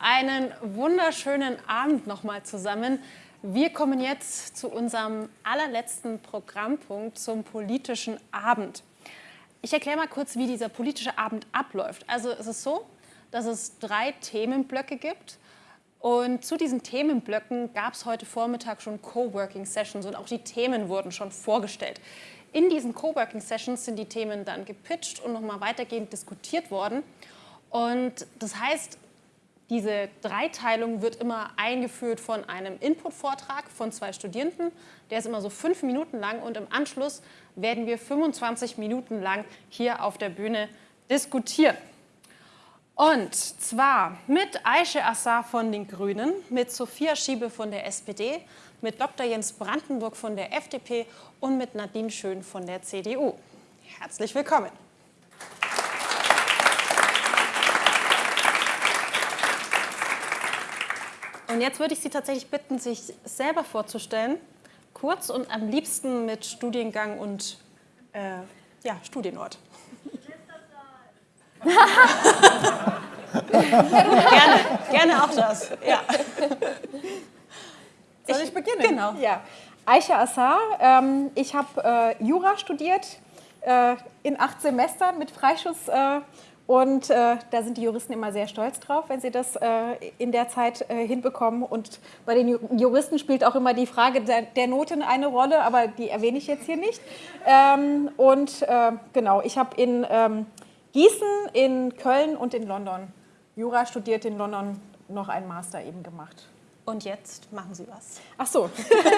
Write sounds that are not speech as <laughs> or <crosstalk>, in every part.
Einen wunderschönen Abend nochmal zusammen. Wir kommen jetzt zu unserem allerletzten Programmpunkt zum politischen Abend. Ich erkläre mal kurz, wie dieser politische Abend abläuft. Also es ist so, dass es drei Themenblöcke gibt. Und zu diesen Themenblöcken gab es heute Vormittag schon Coworking Sessions und auch die Themen wurden schon vorgestellt. In diesen Coworking Sessions sind die Themen dann gepitcht und nochmal weitergehend diskutiert worden. Und das heißt, diese Dreiteilung wird immer eingeführt von einem Input-Vortrag von zwei Studierenden. Der ist immer so fünf Minuten lang und im Anschluss werden wir 25 Minuten lang hier auf der Bühne diskutieren. Und zwar mit Aische Assar von den Grünen, mit Sophia Schiebe von der SPD, mit Dr. Jens Brandenburg von der FDP und mit Nadine Schön von der CDU. Herzlich willkommen. Und jetzt würde ich Sie tatsächlich bitten, sich selber vorzustellen, kurz und am liebsten mit Studiengang und äh, ja, Studienort. <laughs> gerne, gerne auch das. Ja. Soll ich beginnen? Genau. Ja. Aisha Assar, ähm, ich habe äh, Jura studiert äh, in acht Semestern mit Freischuss äh, und äh, da sind die Juristen immer sehr stolz drauf, wenn sie das äh, in der Zeit äh, hinbekommen. Und bei den Juristen spielt auch immer die Frage der, der Noten eine Rolle, aber die erwähne ich jetzt hier nicht. Ähm, und äh, genau, ich habe in ähm, Gießen, in Köln und in London Jura studiert, in London noch einen Master eben gemacht. Und jetzt machen Sie was. Ach so,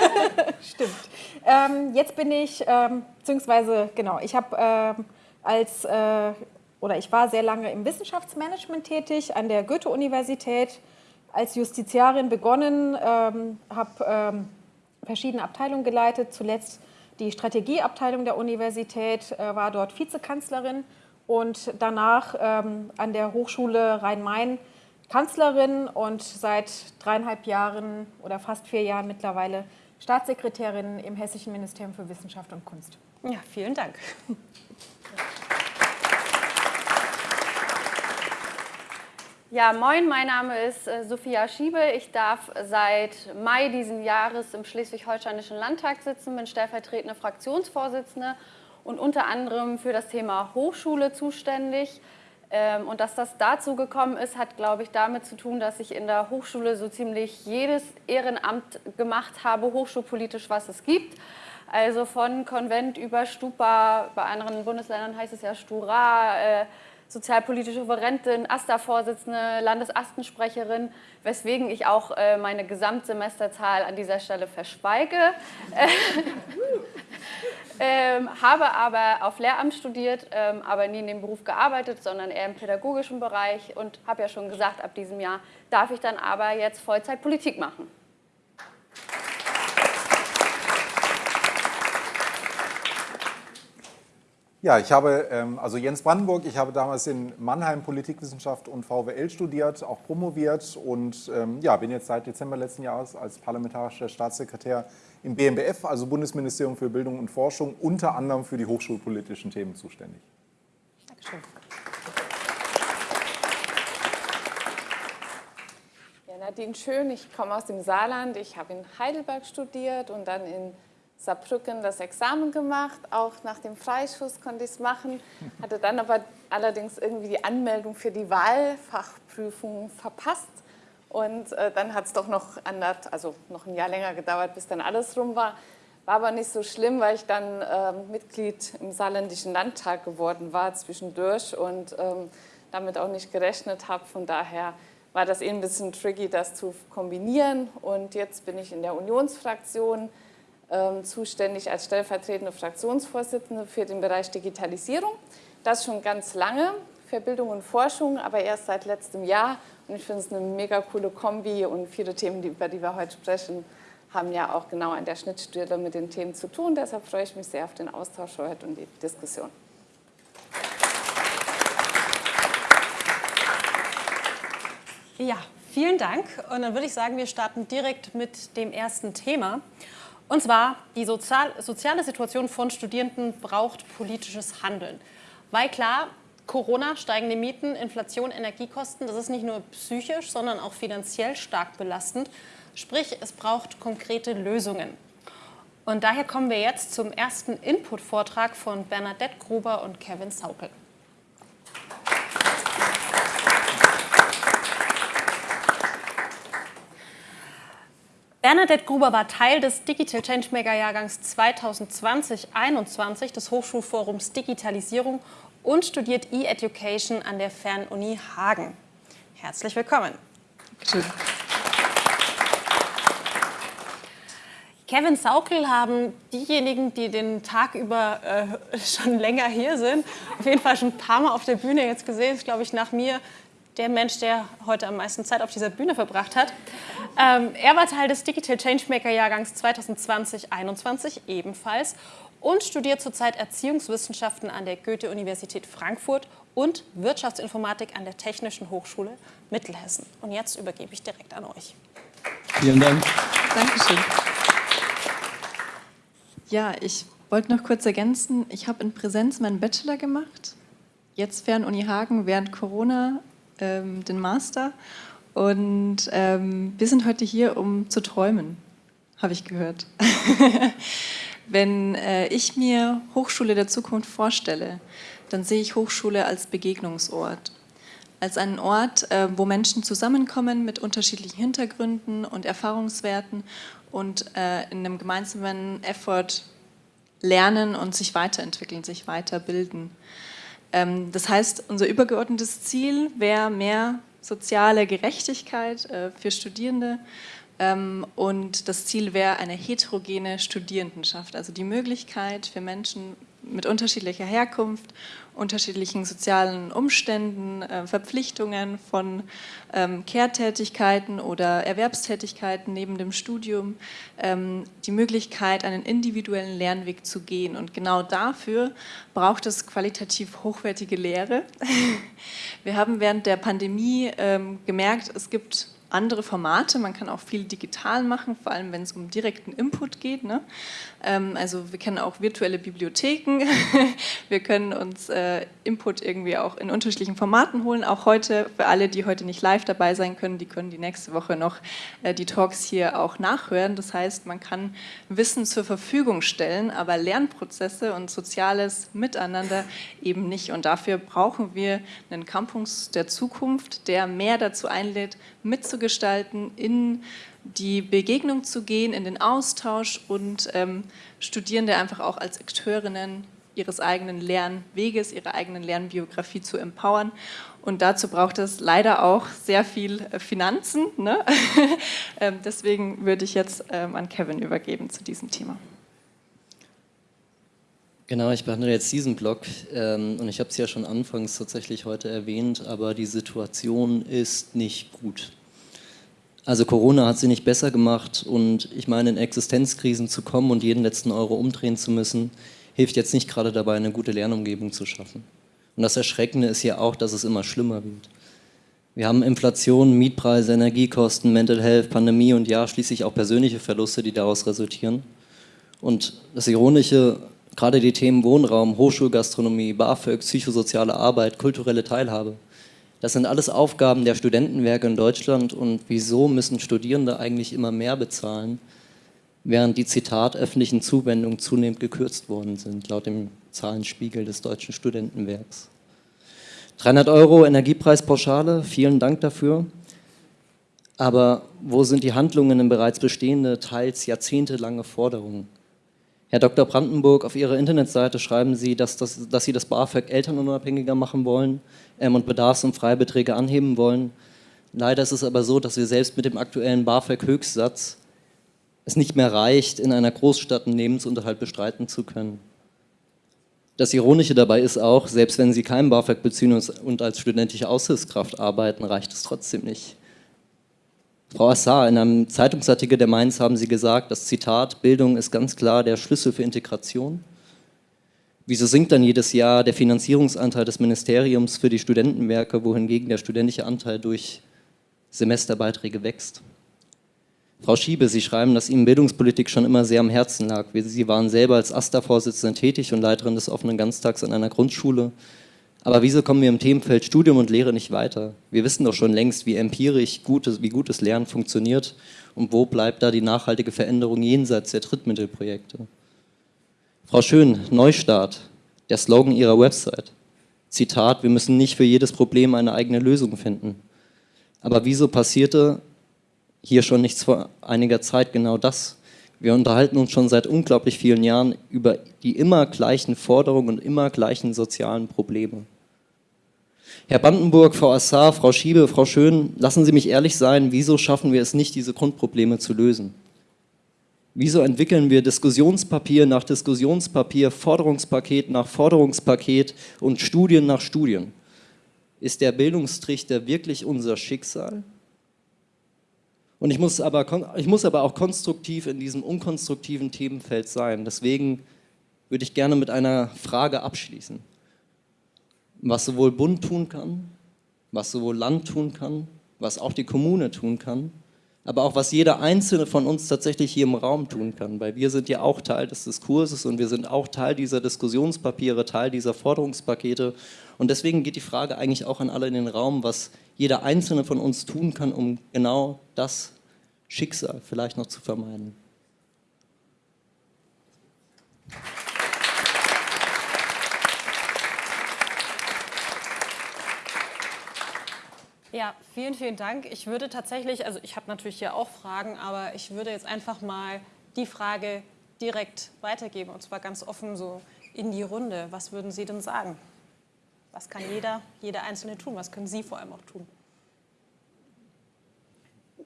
<laughs> stimmt. Ähm, jetzt bin ich, ähm, beziehungsweise, genau, ich habe ähm, als äh, oder ich war sehr lange im Wissenschaftsmanagement tätig an der Goethe-Universität, als Justiziarin begonnen, ähm, habe ähm, verschiedene Abteilungen geleitet, zuletzt die Strategieabteilung der Universität, äh, war dort Vizekanzlerin und danach ähm, an der Hochschule Rhein-Main Kanzlerin und seit dreieinhalb Jahren oder fast vier Jahren mittlerweile Staatssekretärin im Hessischen Ministerium für Wissenschaft und Kunst. Ja, vielen Dank. Ja, moin, mein Name ist äh, Sophia Schiebe. Ich darf seit Mai diesen Jahres im Schleswig-Holsteinischen Landtag sitzen, bin stellvertretende Fraktionsvorsitzende und unter anderem für das Thema Hochschule zuständig. Ähm, und dass das dazu gekommen ist, hat, glaube ich, damit zu tun, dass ich in der Hochschule so ziemlich jedes Ehrenamt gemacht habe, hochschulpolitisch, was es gibt. Also von Konvent über Stupa, bei anderen Bundesländern heißt es ja Stura, äh, sozialpolitische Referentin, AStA-Vorsitzende, Landesastensprecherin, weswegen ich auch äh, meine Gesamtsemesterzahl an dieser Stelle verschweige. <laughs> ähm, habe aber auf Lehramt studiert, ähm, aber nie in dem Beruf gearbeitet, sondern eher im pädagogischen Bereich und habe ja schon gesagt, ab diesem Jahr darf ich dann aber jetzt Vollzeit Politik machen. Ja, ich habe, ähm, also Jens Brandenburg, ich habe damals in Mannheim Politikwissenschaft und VWL studiert, auch promoviert und ähm, ja, bin jetzt seit Dezember letzten Jahres als parlamentarischer Staatssekretär im BMBF, also Bundesministerium für Bildung und Forschung, unter anderem für die hochschulpolitischen Themen zuständig. Dankeschön. Ja, Nadine Schön, ich komme aus dem Saarland, ich habe in Heidelberg studiert und dann in Saarbrücken das Examen gemacht, auch nach dem Freischuss konnte ich es machen, hatte dann aber allerdings irgendwie die Anmeldung für die Wahlfachprüfung verpasst und äh, dann hat es doch noch, andert, also noch ein Jahr länger gedauert, bis dann alles rum war. War aber nicht so schlimm, weil ich dann äh, Mitglied im Saarländischen Landtag geworden war zwischendurch und ähm, damit auch nicht gerechnet habe. Von daher war das eh ein bisschen tricky, das zu kombinieren. Und jetzt bin ich in der Unionsfraktion, zuständig als stellvertretende Fraktionsvorsitzende für den Bereich Digitalisierung. Das schon ganz lange für Bildung und Forschung, aber erst seit letztem Jahr. Und ich finde es eine mega coole Kombi und viele Themen, über die wir heute sprechen, haben ja auch genau an der Schnittstelle mit den Themen zu tun. Deshalb freue ich mich sehr auf den Austausch heute und die Diskussion. Ja, vielen Dank. Und dann würde ich sagen, wir starten direkt mit dem ersten Thema. Und zwar, die sozial, soziale Situation von Studierenden braucht politisches Handeln. Weil klar, Corona, steigende Mieten, Inflation, Energiekosten, das ist nicht nur psychisch, sondern auch finanziell stark belastend. Sprich, es braucht konkrete Lösungen. Und daher kommen wir jetzt zum ersten Input-Vortrag von Bernadette Gruber und Kevin Saukel. Bernadette Gruber war Teil des Digital Changemaker Jahrgangs 2020-21 des Hochschulforums Digitalisierung und studiert E-Education an der Fernuni Hagen. Herzlich willkommen. Schön. Kevin Saukel haben diejenigen, die den Tag über äh, <laughs> schon länger hier sind, auf jeden Fall schon ein paar Mal auf der Bühne jetzt gesehen. Ist, glaube ich, nach mir der Mensch, der heute am meisten Zeit auf dieser Bühne verbracht hat. Ähm, er war Teil des Digital Changemaker Jahrgangs 2020-21 ebenfalls und studiert zurzeit Erziehungswissenschaften an der Goethe-Universität Frankfurt und Wirtschaftsinformatik an der Technischen Hochschule Mittelhessen. Und jetzt übergebe ich direkt an euch. Vielen Dank. Dankeschön. Ja, ich wollte noch kurz ergänzen, ich habe in Präsenz meinen Bachelor gemacht, jetzt Fernuni Hagen während Corona ähm, den Master und ähm, wir sind heute hier, um zu träumen, habe ich gehört. <laughs> Wenn äh, ich mir Hochschule der Zukunft vorstelle, dann sehe ich Hochschule als Begegnungsort. Als einen Ort, äh, wo Menschen zusammenkommen mit unterschiedlichen Hintergründen und Erfahrungswerten und äh, in einem gemeinsamen Effort lernen und sich weiterentwickeln, sich weiterbilden. Ähm, das heißt, unser übergeordnetes Ziel wäre mehr soziale Gerechtigkeit äh, für Studierende, ähm, und das Ziel wäre eine heterogene Studierendenschaft, also die Möglichkeit für Menschen mit unterschiedlicher Herkunft, unterschiedlichen sozialen Umständen, äh, Verpflichtungen von ähm, Kehrtätigkeiten oder Erwerbstätigkeiten neben dem Studium, ähm, die Möglichkeit, einen individuellen Lernweg zu gehen. Und genau dafür braucht es qualitativ hochwertige Lehre. <laughs> Wir haben während der Pandemie ähm, gemerkt, es gibt andere Formate. Man kann auch viel digital machen, vor allem wenn es um direkten Input geht. Ne? Ähm, also wir kennen auch virtuelle Bibliotheken. <laughs> wir können uns äh, Input irgendwie auch in unterschiedlichen Formaten holen. Auch heute, für alle, die heute nicht live dabei sein können, die können die nächste Woche noch äh, die Talks hier auch nachhören. Das heißt, man kann Wissen zur Verfügung stellen, aber Lernprozesse und soziales Miteinander eben nicht. Und dafür brauchen wir einen Campus der Zukunft, der mehr dazu einlädt, mitzugestalten, in die Begegnung zu gehen, in den Austausch und ähm, Studierende einfach auch als Akteurinnen ihres eigenen Lernweges, ihrer eigenen Lernbiografie zu empowern. Und dazu braucht es leider auch sehr viel äh, Finanzen. Ne? <laughs> ähm, deswegen würde ich jetzt ähm, an Kevin übergeben zu diesem Thema. Genau, ich behandle jetzt diesen Blog ähm, und ich habe es ja schon anfangs tatsächlich heute erwähnt, aber die Situation ist nicht gut. Also Corona hat sie nicht besser gemacht und ich meine, in Existenzkrisen zu kommen und jeden letzten Euro umdrehen zu müssen, hilft jetzt nicht gerade dabei, eine gute Lernumgebung zu schaffen. Und das Erschreckende ist ja auch, dass es immer schlimmer wird. Wir haben Inflation, Mietpreise, Energiekosten, Mental Health, Pandemie und ja, schließlich auch persönliche Verluste, die daraus resultieren. Und das Ironische, gerade die Themen Wohnraum, Hochschulgastronomie, BAföG, psychosoziale Arbeit, kulturelle Teilhabe, das sind alles Aufgaben der Studentenwerke in Deutschland und wieso müssen Studierende eigentlich immer mehr bezahlen, während die Zitat öffentlichen Zuwendungen zunehmend gekürzt worden sind, laut dem Zahlenspiegel des Deutschen Studentenwerks. 300 Euro Energiepreispauschale, vielen Dank dafür. Aber wo sind die Handlungen in bereits bestehende, teils jahrzehntelange Forderungen? Herr Dr. Brandenburg, auf Ihrer Internetseite schreiben Sie, dass, das, dass Sie das BAföG elternunabhängiger machen wollen und Bedarfs- und Freibeträge anheben wollen. Leider ist es aber so, dass wir selbst mit dem aktuellen BAföG-Höchstsatz es nicht mehr reicht, in einer Großstadt einen Lebensunterhalt bestreiten zu können. Das Ironische dabei ist auch, selbst wenn Sie kein BAföG beziehen und als studentische Aushilfskraft arbeiten, reicht es trotzdem nicht. Frau Assar, in einem Zeitungsartikel der Mainz haben Sie gesagt, das Zitat, Bildung ist ganz klar der Schlüssel für Integration. Wieso sinkt dann jedes Jahr der Finanzierungsanteil des Ministeriums für die Studentenwerke, wohingegen der studentische Anteil durch Semesterbeiträge wächst? Frau Schiebe, Sie schreiben, dass Ihnen Bildungspolitik schon immer sehr am Herzen lag. Sie waren selber als AStA-Vorsitzende tätig und Leiterin des offenen Ganztags an einer Grundschule. Aber wieso kommen wir im Themenfeld Studium und Lehre nicht weiter? Wir wissen doch schon längst, wie empirisch gutes, wie gutes Lernen funktioniert und wo bleibt da die nachhaltige Veränderung jenseits der Drittmittelprojekte. Frau Schön, Neustart, der Slogan Ihrer Website. Zitat, wir müssen nicht für jedes Problem eine eigene Lösung finden. Aber wieso passierte hier schon nichts vor einiger Zeit genau das? Wir unterhalten uns schon seit unglaublich vielen Jahren über die immer gleichen Forderungen und immer gleichen sozialen Probleme. Herr Brandenburg, Frau Assar, Frau Schiebe, Frau Schön, lassen Sie mich ehrlich sein, wieso schaffen wir es nicht, diese Grundprobleme zu lösen? Wieso entwickeln wir Diskussionspapier nach Diskussionspapier, Forderungspaket nach Forderungspaket und Studien nach Studien? Ist der Bildungstrichter wirklich unser Schicksal? Und ich muss, aber, ich muss aber auch konstruktiv in diesem unkonstruktiven Themenfeld sein. Deswegen würde ich gerne mit einer Frage abschließen. Was sowohl Bund tun kann, was sowohl Land tun kann, was auch die Kommune tun kann, aber auch was jeder Einzelne von uns tatsächlich hier im Raum tun kann, weil wir sind ja auch Teil des Diskurses und wir sind auch Teil dieser Diskussionspapiere, Teil dieser Forderungspakete und deswegen geht die Frage eigentlich auch an alle in den Raum, was jeder Einzelne von uns tun kann, um genau das Schicksal vielleicht noch zu vermeiden. Ja, vielen, vielen Dank. Ich würde tatsächlich, also ich habe natürlich hier auch Fragen, aber ich würde jetzt einfach mal die Frage direkt weitergeben und zwar ganz offen so in die Runde. Was würden Sie denn sagen? Was kann jeder, jeder Einzelne tun? Was können Sie vor allem auch tun?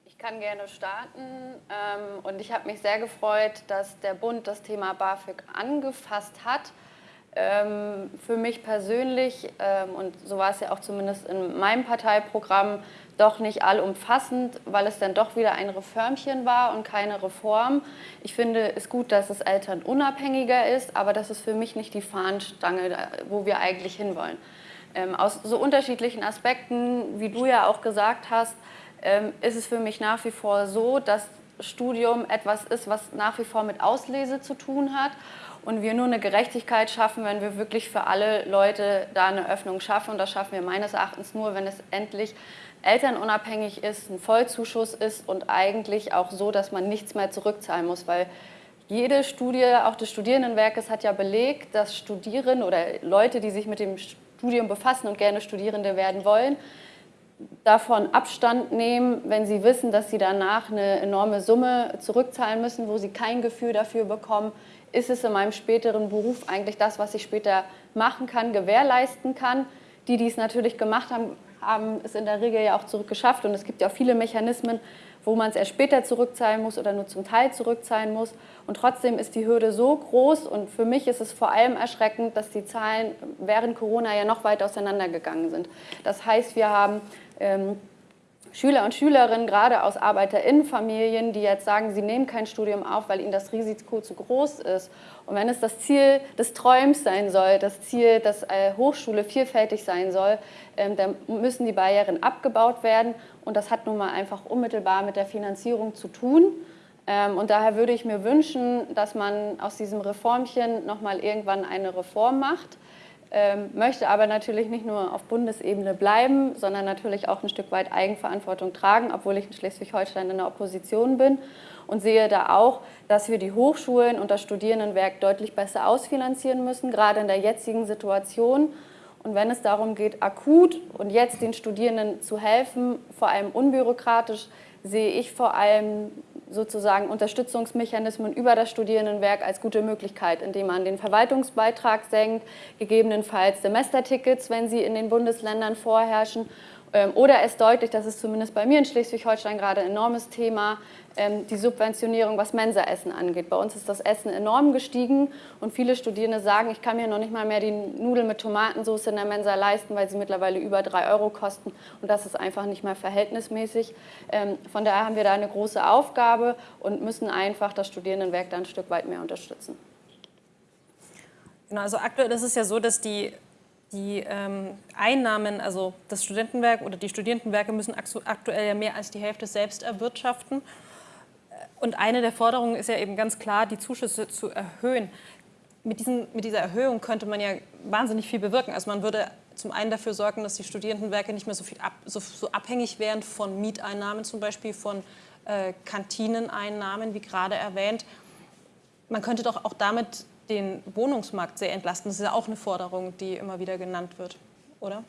Ich kann gerne starten ähm, und ich habe mich sehr gefreut, dass der Bund das Thema BAföG angefasst hat. Ähm, für mich persönlich, ähm, und so war es ja auch zumindest in meinem Parteiprogramm, doch nicht allumfassend, weil es dann doch wieder ein Reformchen war und keine Reform. Ich finde es gut, dass es elternunabhängiger ist, aber das ist für mich nicht die Fahnenstange, wo wir eigentlich hinwollen. Ähm, aus so unterschiedlichen Aspekten, wie du ja auch gesagt hast, ähm, ist es für mich nach wie vor so, dass Studium etwas ist, was nach wie vor mit Auslese zu tun hat und wir nur eine Gerechtigkeit schaffen, wenn wir wirklich für alle Leute da eine Öffnung schaffen. Und das schaffen wir meines Erachtens nur, wenn es endlich elternunabhängig ist, ein Vollzuschuss ist und eigentlich auch so, dass man nichts mehr zurückzahlen muss, weil jede Studie, auch des Studierendenwerkes, hat ja belegt, dass Studierende oder Leute, die sich mit dem Studium befassen und gerne Studierende werden wollen, davon Abstand nehmen, wenn sie wissen, dass sie danach eine enorme Summe zurückzahlen müssen, wo sie kein Gefühl dafür bekommen, ist es in meinem späteren Beruf eigentlich das, was ich später machen kann, gewährleisten kann. Die, die es natürlich gemacht haben, haben es in der Regel ja auch zurückgeschafft und es gibt ja auch viele Mechanismen, wo man es erst später zurückzahlen muss oder nur zum Teil zurückzahlen muss. Und trotzdem ist die Hürde so groß und für mich ist es vor allem erschreckend, dass die Zahlen während Corona ja noch weit auseinandergegangen sind. Das heißt, wir haben ähm, Schüler und Schülerinnen, gerade aus ArbeiterInnenfamilien, die jetzt sagen, sie nehmen kein Studium auf, weil ihnen das Risiko zu groß ist. Und wenn es das Ziel des Träums sein soll, das Ziel, dass äh, Hochschule vielfältig sein soll, ähm, dann müssen die Barrieren abgebaut werden. Und das hat nun mal einfach unmittelbar mit der Finanzierung zu tun. Ähm, und daher würde ich mir wünschen, dass man aus diesem Reformchen nochmal irgendwann eine Reform macht möchte aber natürlich nicht nur auf Bundesebene bleiben, sondern natürlich auch ein Stück weit Eigenverantwortung tragen, obwohl ich in Schleswig-Holstein in der Opposition bin und sehe da auch, dass wir die Hochschulen und das Studierendenwerk deutlich besser ausfinanzieren müssen, gerade in der jetzigen Situation. Und wenn es darum geht, akut und jetzt den Studierenden zu helfen, vor allem unbürokratisch, sehe ich vor allem sozusagen Unterstützungsmechanismen über das Studierendenwerk als gute Möglichkeit, indem man den Verwaltungsbeitrag senkt, gegebenenfalls Semestertickets, wenn sie in den Bundesländern vorherrschen oder es deutlich, das ist zumindest bei mir in Schleswig-Holstein gerade ein enormes Thema, ähm, die Subventionierung, was Mensaessen angeht. Bei uns ist das Essen enorm gestiegen und viele Studierende sagen, ich kann mir noch nicht mal mehr die Nudeln mit Tomatensauce in der Mensa leisten, weil sie mittlerweile über drei Euro kosten und das ist einfach nicht mehr verhältnismäßig. Ähm, von daher haben wir da eine große Aufgabe und müssen einfach das Studierendenwerk da ein Stück weit mehr unterstützen. Genau, also aktuell ist es ja so, dass die die ähm, Einnahmen, also das Studentenwerk oder die Studierendenwerke müssen aktuell ja mehr als die Hälfte selbst erwirtschaften. Und eine der Forderungen ist ja eben ganz klar, die Zuschüsse zu erhöhen. Mit, diesen, mit dieser Erhöhung könnte man ja wahnsinnig viel bewirken. Also man würde zum einen dafür sorgen, dass die Studierendenwerke nicht mehr so, viel ab, so, so abhängig wären von Mieteinnahmen, zum Beispiel von äh, Kantineneinnahmen, wie gerade erwähnt. Man könnte doch auch damit den Wohnungsmarkt sehr entlasten. Das ist ja auch eine Forderung, die immer wieder genannt wird, oder?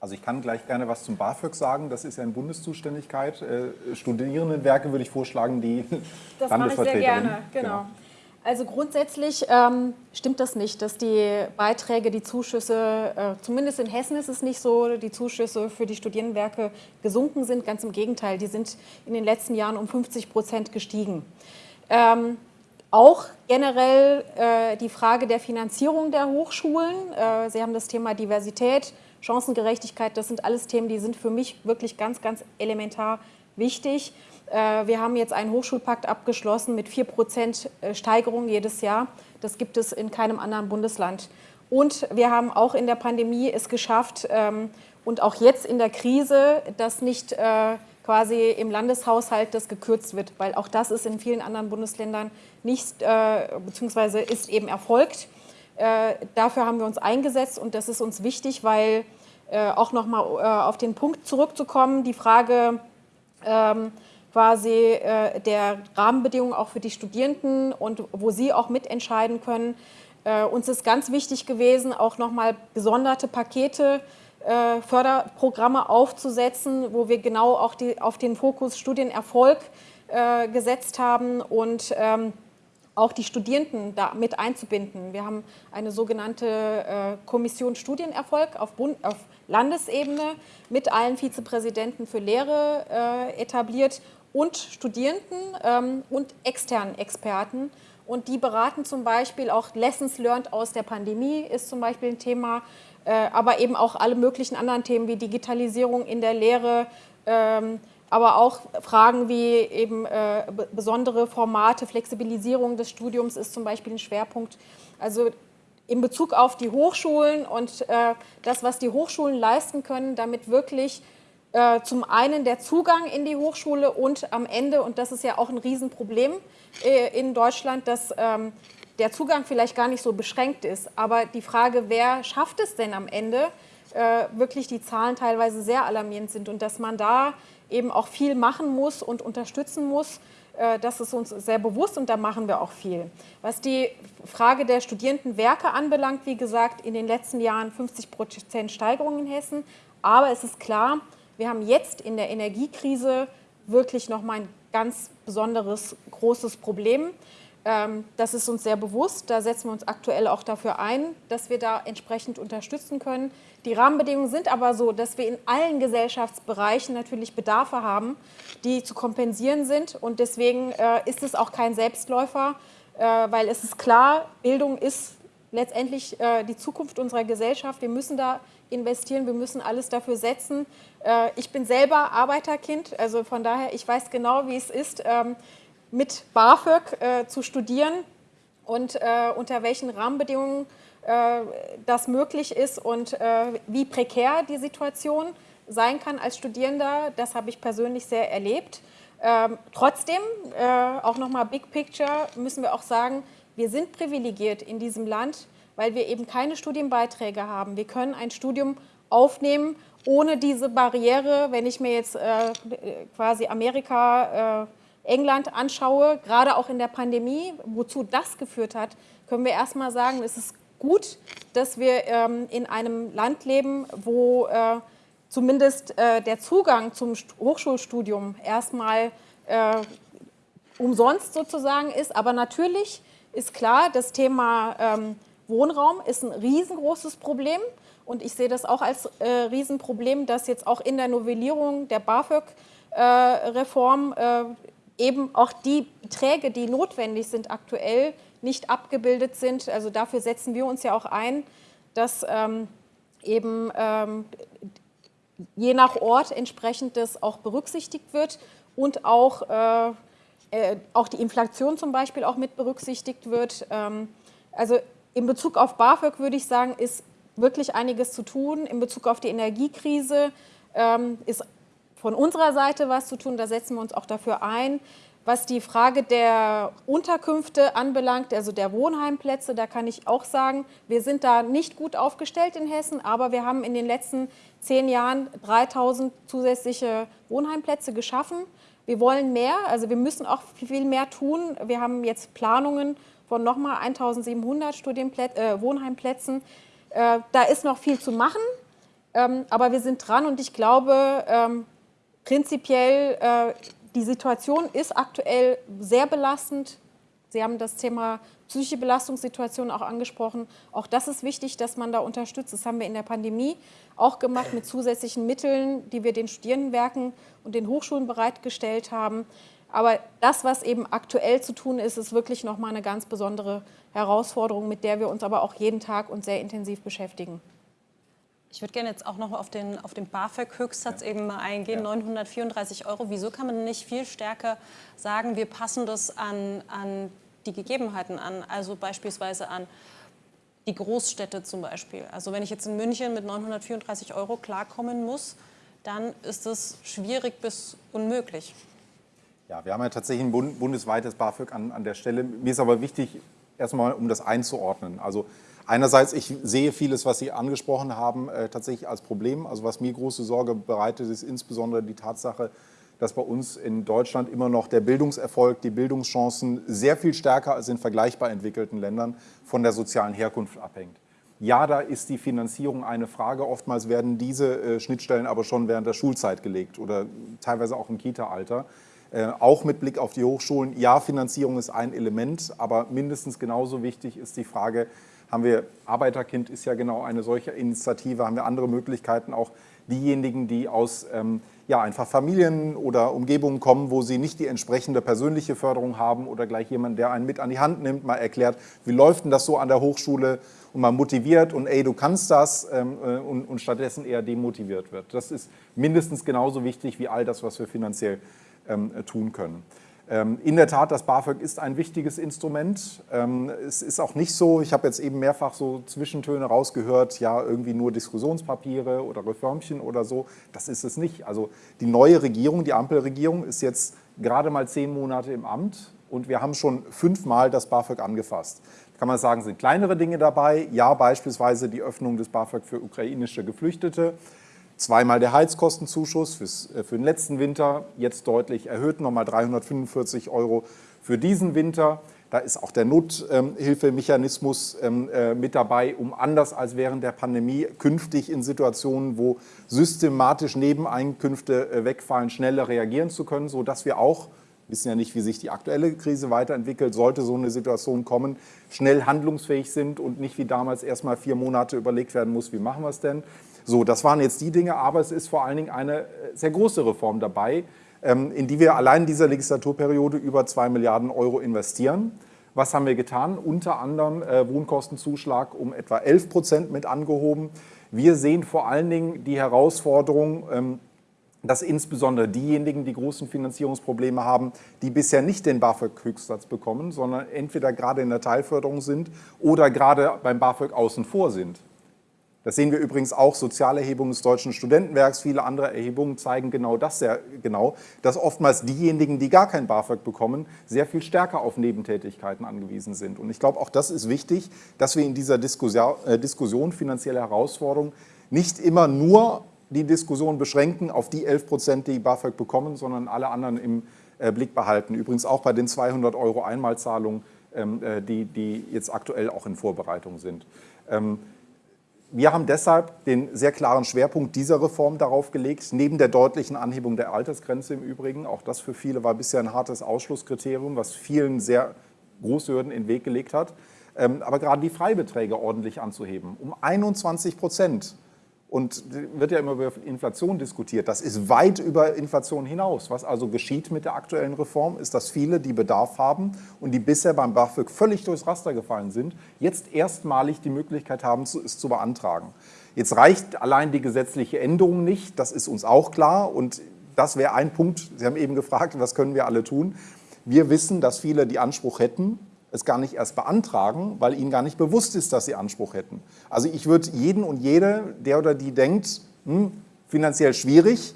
Also ich kann gleich gerne was zum BAföG sagen. Das ist ja in Bundeszuständigkeit. Äh, Studierendenwerke würde ich vorschlagen, die <laughs> Das mache ich sehr gerne, genau. genau. Also grundsätzlich ähm, stimmt das nicht, dass die Beiträge, die Zuschüsse, äh, zumindest in Hessen ist es nicht so, die Zuschüsse für die Studierendenwerke gesunken sind. Ganz im Gegenteil, die sind in den letzten Jahren um 50 Prozent gestiegen. Ähm, auch generell äh, die Frage der Finanzierung der Hochschulen. Äh, Sie haben das Thema Diversität, Chancengerechtigkeit, das sind alles Themen, die sind für mich wirklich ganz, ganz elementar wichtig. Äh, wir haben jetzt einen Hochschulpakt abgeschlossen mit 4 Prozent äh, Steigerung jedes Jahr. Das gibt es in keinem anderen Bundesland. Und wir haben auch in der Pandemie es geschafft ähm, und auch jetzt in der Krise, dass nicht äh, quasi im Landeshaushalt das gekürzt wird, weil auch das ist in vielen anderen Bundesländern nicht, beziehungsweise ist eben erfolgt. Dafür haben wir uns eingesetzt und das ist uns wichtig, weil auch nochmal auf den Punkt zurückzukommen, die Frage, ähm, quasi äh, der Rahmenbedingungen auch für die Studierenden und wo sie auch mitentscheiden können. Äh, uns ist ganz wichtig gewesen, auch nochmal gesonderte Pakete, äh, Förderprogramme aufzusetzen, wo wir genau auch die, auf den Fokus Studienerfolg äh, gesetzt haben und ähm, auch die Studierenden da mit einzubinden. Wir haben eine sogenannte äh, Kommission Studienerfolg auf, Bund, auf Landesebene mit allen Vizepräsidenten für Lehre äh, etabliert und Studierenden ähm, und externen Experten. Und die beraten zum Beispiel auch Lessons learned aus der Pandemie ist zum Beispiel ein Thema, äh, aber eben auch alle möglichen anderen Themen wie Digitalisierung in der Lehre, ähm, aber auch Fragen wie eben äh, besondere Formate, Flexibilisierung des Studiums ist zum Beispiel ein Schwerpunkt. Also in Bezug auf die Hochschulen und äh, das, was die Hochschulen leisten können, damit wirklich äh, zum einen der Zugang in die Hochschule und am Ende, und das ist ja auch ein Riesenproblem äh, in Deutschland, dass ähm, der Zugang vielleicht gar nicht so beschränkt ist. Aber die Frage, wer schafft es denn am Ende, äh, wirklich die Zahlen teilweise sehr alarmierend sind und dass man da eben auch viel machen muss und unterstützen muss, äh, das ist uns sehr bewusst und da machen wir auch viel. Was die Frage der Studierendenwerke anbelangt, wie gesagt, in den letzten Jahren 50 Prozent Steigerung in Hessen. Aber es ist klar, wir haben jetzt in der Energiekrise wirklich nochmal ein ganz besonderes, großes Problem. Ähm, das ist uns sehr bewusst. Da setzen wir uns aktuell auch dafür ein, dass wir da entsprechend unterstützen können. Die Rahmenbedingungen sind aber so, dass wir in allen Gesellschaftsbereichen natürlich Bedarfe haben, die zu kompensieren sind. Und deswegen äh, ist es auch kein Selbstläufer, äh, weil es ist klar, Bildung ist letztendlich äh, die Zukunft unserer Gesellschaft. Wir müssen da investieren, wir müssen alles dafür setzen. Ich bin selber Arbeiterkind, also von daher, ich weiß genau, wie es ist, ähm, mit BAföG äh, zu studieren und äh, unter welchen Rahmenbedingungen das möglich ist und wie prekär die Situation sein kann als Studierender. Das habe ich persönlich sehr erlebt. Ähm, trotzdem, auch nochmal Big Picture, müssen wir auch sagen, wir sind privilegiert in diesem Land, weil wir eben keine Studienbeiträge haben. Wir können ein Studium aufnehmen ohne diese Barriere. Wenn ich mir jetzt äh, quasi Amerika, äh, England anschaue, gerade auch in der Pandemie, wozu das geführt hat, können wir erstmal sagen, es ist gut, dass wir ähm, in einem Land leben, wo äh, zumindest äh, der Zugang zum Hochschulstudium erstmal äh, umsonst sozusagen ist. Aber natürlich ist klar, das Thema ähm, Wohnraum ist ein riesengroßes Problem. Und ich sehe das auch als äh, Riesenproblem, dass jetzt auch in der Novellierung der BAföG-Reform äh, äh, eben auch die Beträge, die notwendig sind aktuell, nicht abgebildet sind. Also dafür setzen wir uns ja auch ein, dass ähm, eben ähm, je nach Ort entsprechend das auch berücksichtigt wird und auch, äh, äh auch die Inflation zum Beispiel auch mit berücksichtigt wird. Ähm, also in Bezug auf BAföG würde ich sagen, ist wirklich einiges zu tun. In Bezug auf die Energiekrise ähm, ist von unserer Seite was zu tun. Da setzen wir uns auch dafür ein. Was die Frage der Unterkünfte anbelangt, also der Wohnheimplätze, da kann ich auch sagen, wir sind da nicht gut aufgestellt in Hessen, aber wir haben in den letzten zehn Jahren 3000 zusätzliche Wohnheimplätze geschaffen. Wir wollen mehr, also wir müssen auch viel mehr tun. Wir haben jetzt Planungen von nochmal 1700 Studienplätze, äh, Wohnheimplätzen. Äh, da ist noch viel zu machen, ähm, aber wir sind dran und ich glaube, ähm, prinzipiell äh, die Situation ist aktuell sehr belastend. Sie haben das Thema psychische Belastungssituation auch angesprochen. Auch das ist wichtig, dass man da unterstützt. Das haben wir in der Pandemie auch gemacht mit zusätzlichen Mitteln, die wir den Studierendenwerken und den Hochschulen bereitgestellt haben. Aber das, was eben aktuell zu tun ist, ist wirklich nochmal eine ganz besondere Herausforderung, mit der wir uns aber auch jeden Tag und sehr intensiv beschäftigen. Ich würde gerne jetzt auch noch auf den, auf den BAföG-Höchstsatz ja. eben mal eingehen, ja. 934 Euro. Wieso kann man nicht viel stärker sagen, wir passen das an, an die Gegebenheiten an, also beispielsweise an die Großstädte zum Beispiel. Also wenn ich jetzt in München mit 934 Euro klarkommen muss, dann ist das schwierig bis unmöglich. Ja, wir haben ja tatsächlich ein bundesweites BAföG an, an der Stelle. Mir ist aber wichtig, erstmal um das einzuordnen. Also Einerseits, ich sehe vieles, was Sie angesprochen haben, äh, tatsächlich als Problem. Also was mir große Sorge bereitet, ist insbesondere die Tatsache, dass bei uns in Deutschland immer noch der Bildungserfolg, die Bildungschancen sehr viel stärker als in vergleichbar entwickelten Ländern von der sozialen Herkunft abhängt. Ja, da ist die Finanzierung eine Frage. Oftmals werden diese äh, Schnittstellen aber schon während der Schulzeit gelegt oder teilweise auch im Kita-Alter. Äh, auch mit Blick auf die Hochschulen, ja, Finanzierung ist ein Element, aber mindestens genauso wichtig ist die Frage, haben wir, Arbeiterkind ist ja genau eine solche Initiative, haben wir andere Möglichkeiten, auch diejenigen, die aus ähm, ja, einfach Familien oder Umgebungen kommen, wo sie nicht die entsprechende persönliche Förderung haben oder gleich jemand, der einen mit an die Hand nimmt, mal erklärt, wie läuft denn das so an der Hochschule und mal motiviert und ey, du kannst das ähm, äh, und, und, stattdessen eher demotiviert wird. Das ist mindestens genauso wichtig wie all das, was wir finanziell ähm, tun können. Ähm, in der Tat, das BAföG ist ein wichtiges Instrument. Ähm, es ist auch nicht so, ich habe jetzt eben mehrfach so Zwischentöne rausgehört, ja, irgendwie nur Diskussionspapiere oder Reformchen oder so. Das ist es nicht. Also die neue Regierung, die Ampelregierung, ist jetzt gerade mal zehn Monate im Amt und wir haben schon fünfmal das BAföG angefasst. Da kann man sagen, sind kleinere Dinge dabei. Ja, beispielsweise die Öffnung des BAföG für ukrainische Geflüchtete. Zweimal der Heizkostenzuschuss fürs, äh, für den letzten Winter, jetzt deutlich erhöht, nochmal 345 Euro für diesen Winter. Da ist auch der Nothilfemechanismus ähm, äh, mit dabei, um anders als während der Pandemie künftig in Situationen, wo systematisch Nebeneinkünfte äh, wegfallen, schneller reagieren zu können, sodass wir auch, wissen ja nicht, wie sich die aktuelle Krise weiterentwickelt, sollte so eine Situation kommen, schnell handlungsfähig sind und nicht wie damals erst mal vier Monate überlegt werden muss, wie machen wir es denn. So, das waren jetzt die Dinge, aber es ist vor allen Dingen eine äh, sehr große Reform dabei, ähm, in die wir allein in dieser Legislaturperiode über zwei Milliarden Euro investieren. Was haben wir getan? Unter anderem äh, Wohnkostenzuschlag um etwa 11 Prozent mit angehoben. Wir sehen vor allen Dingen die Herausforderung, ähm, dass insbesondere diejenigen, die großen Finanzierungsprobleme haben, die bisher nicht den BAföG-Höchstsatz bekommen, sondern entweder gerade in der Teilförderung sind oder gerade beim BAföG außen vor sind. Das sehen wir übrigens auch, Sozialerhebungen des Deutschen Studentenwerks, viele andere Erhebungen zeigen genau das sehr genau, dass oftmals diejenigen, die gar kein BAföG bekommen, sehr viel stärker auf Nebentätigkeiten angewiesen sind. Und ich glaube, auch das ist wichtig, dass wir in dieser Diskussion, äh, Diskussion finanzielle Herausforderungen nicht immer nur die Diskussion beschränken auf die 11 Prozent, die BAföG bekommen, sondern alle anderen im äh, Blick behalten. Übrigens auch bei den 200 Euro Einmalzahlungen, ähm, äh, die, die jetzt aktuell auch in Vorbereitung sind. Ähm, wir haben deshalb den sehr klaren Schwerpunkt dieser Reform darauf gelegt, neben der deutlichen Anhebung der Altersgrenze im Übrigen, auch das für viele war bisher ein hartes Ausschlusskriterium, was vielen sehr große Hürden in den Weg gelegt hat, ähm, aber gerade die Freibeträge ordentlich anzuheben, um 21 Prozent und wird ja immer über Inflation diskutiert. Das ist weit über Inflation hinaus. Was also geschieht mit der aktuellen Reform, ist, dass viele, die Bedarf haben und die bisher beim BAföG völlig durchs Raster gefallen sind, jetzt erstmalig die Möglichkeit haben, es zu beantragen. Jetzt reicht allein die gesetzliche Änderung nicht, das ist uns auch klar. Und das wäre ein Punkt, Sie haben eben gefragt, was können wir alle tun. Wir wissen, dass viele die Anspruch hätten, es gar nicht erst beantragen, weil ihnen gar nicht bewusst ist, dass sie Anspruch hätten. Also ich würde jeden und jede, der oder die denkt, hm, finanziell schwierig,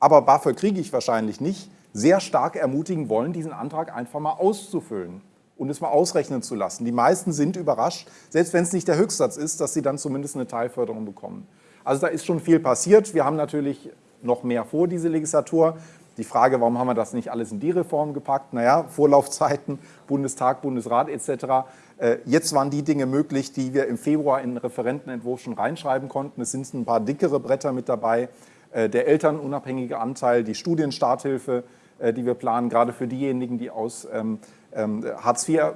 aber BAföG kriege ich wahrscheinlich nicht, sehr stark ermutigen wollen, diesen Antrag einfach mal auszufüllen und es mal ausrechnen zu lassen. Die meisten sind überrascht, selbst wenn es nicht der Höchstsatz ist, dass sie dann zumindest eine Teilförderung bekommen. Also da ist schon viel passiert. Wir haben natürlich noch mehr vor, diese Legislatur. Die Frage, warum haben wir das nicht alles in die Reform gepackt? Naja, Vorlaufzeiten, Bundestag, Bundesrat etc. Äh, jetzt waren die Dinge möglich, die wir im Februar in den Referentenentwurf schon reinschreiben konnten. Es sind ein paar dickere Bretter mit dabei. Äh, der elternunabhängige Anteil, die Studienstarthilfe, äh, die wir planen, gerade für diejenigen, die aus ähm, ähm, Hartz IV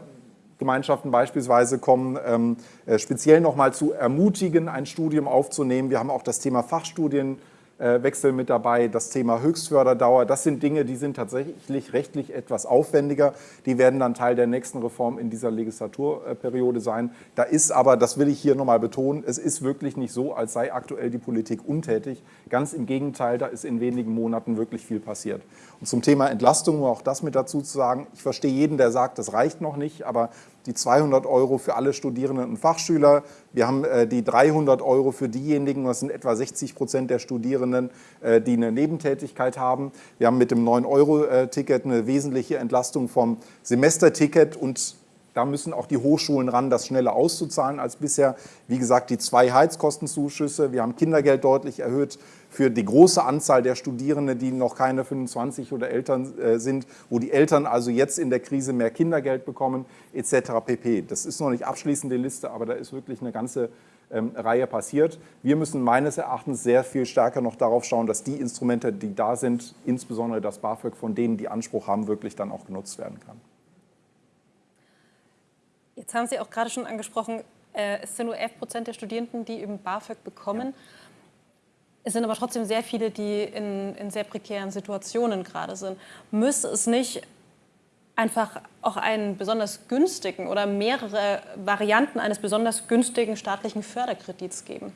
Gemeinschaften beispielsweise kommen, ähm, speziell nochmal zu ermutigen, ein Studium aufzunehmen. Wir haben auch das Thema Fachstudien Wechsel mit dabei, das Thema Höchstförderdauer. Das sind Dinge, die sind tatsächlich rechtlich etwas aufwendiger. Die werden dann Teil der nächsten Reform in dieser Legislaturperiode sein. Da ist aber, das will ich hier nochmal betonen, es ist wirklich nicht so, als sei aktuell die Politik untätig. Ganz im Gegenteil, da ist in wenigen Monaten wirklich viel passiert. Und zum Thema Entlastung, um auch das mit dazu zu sagen, ich verstehe jeden, der sagt, das reicht noch nicht, aber die 200 Euro für alle Studierenden und Fachschüler. Wir haben äh, die 300 Euro für diejenigen, das sind etwa 60 Prozent der Studierenden, äh, die eine Nebentätigkeit haben. Wir haben mit dem 9-Euro-Ticket eine wesentliche Entlastung vom Semesterticket und da müssen auch die Hochschulen ran, das schneller auszuzahlen als bisher. Wie gesagt, die zwei Heizkostenzuschüsse. Wir haben Kindergeld deutlich erhöht für die große Anzahl der Studierenden, die noch keine 25 oder Eltern äh, sind, wo die Eltern also jetzt in der Krise mehr Kindergeld bekommen, etc. pp. Das ist noch nicht abschließend die Liste, aber da ist wirklich eine ganze ähm, Reihe passiert. Wir müssen meines Erachtens sehr viel stärker noch darauf schauen, dass die Instrumente, die da sind, insbesondere das BAföG, von denen die Anspruch haben, wirklich dann auch genutzt werden kann. Jetzt haben Sie auch gerade schon angesprochen, äh, es sind nur 11 Prozent der Studierenden, die eben BAföG bekommen. Ja. Es sind aber trotzdem sehr viele, die in, in sehr prekären Situationen gerade sind. Müsste es nicht einfach auch einen besonders günstigen oder mehrere Varianten eines besonders günstigen staatlichen Förderkredits geben?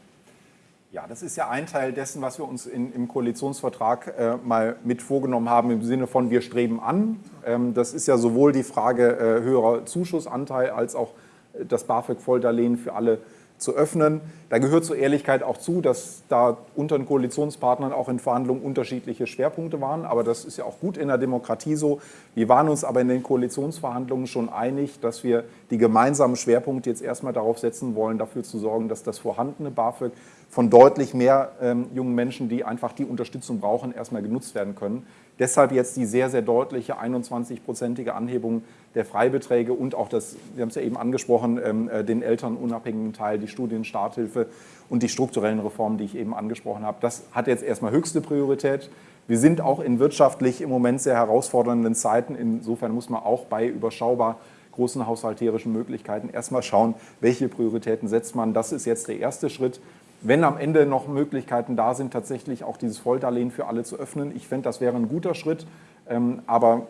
Ja, das ist ja ein Teil dessen, was wir uns in, im Koalitionsvertrag äh, mal mit vorgenommen haben, im Sinne von wir streben an. Ähm, das ist ja sowohl die Frage äh, höherer Zuschussanteil als auch äh, das BAföG-Volldarlehen für alle zu öffnen. Da gehört zur Ehrlichkeit auch zu, dass da unter den Koalitionspartnern auch in Verhandlungen unterschiedliche Schwerpunkte waren. Aber das ist ja auch gut in der Demokratie so. Wir waren uns aber in den Koalitionsverhandlungen schon einig, dass wir die gemeinsamen Schwerpunkte jetzt erstmal darauf setzen wollen, dafür zu sorgen, dass das vorhandene BAföG von deutlich mehr ähm, jungen Menschen, die einfach die Unterstützung brauchen, erstmal genutzt werden können. Deshalb jetzt die sehr, sehr deutliche 21-prozentige Anhebung der Freibeträge und auch das, wir haben es ja eben angesprochen, ähm, äh, den elternunabhängigen Teil, die Studienstarthilfe und die strukturellen Reformen, die ich eben angesprochen habe. Das hat jetzt erstmal höchste Priorität. Wir sind auch in wirtschaftlich im Moment sehr herausfordernden Zeiten. Insofern muss man auch bei überschaubar großen haushalterischen Möglichkeiten erstmal schauen, welche Prioritäten setzt man. Das ist jetzt der erste Schritt wenn am Ende noch Möglichkeiten da sind, tatsächlich auch dieses Volldarlehen für alle zu öffnen. Ich fände, das wäre ein guter Schritt. Ähm, aber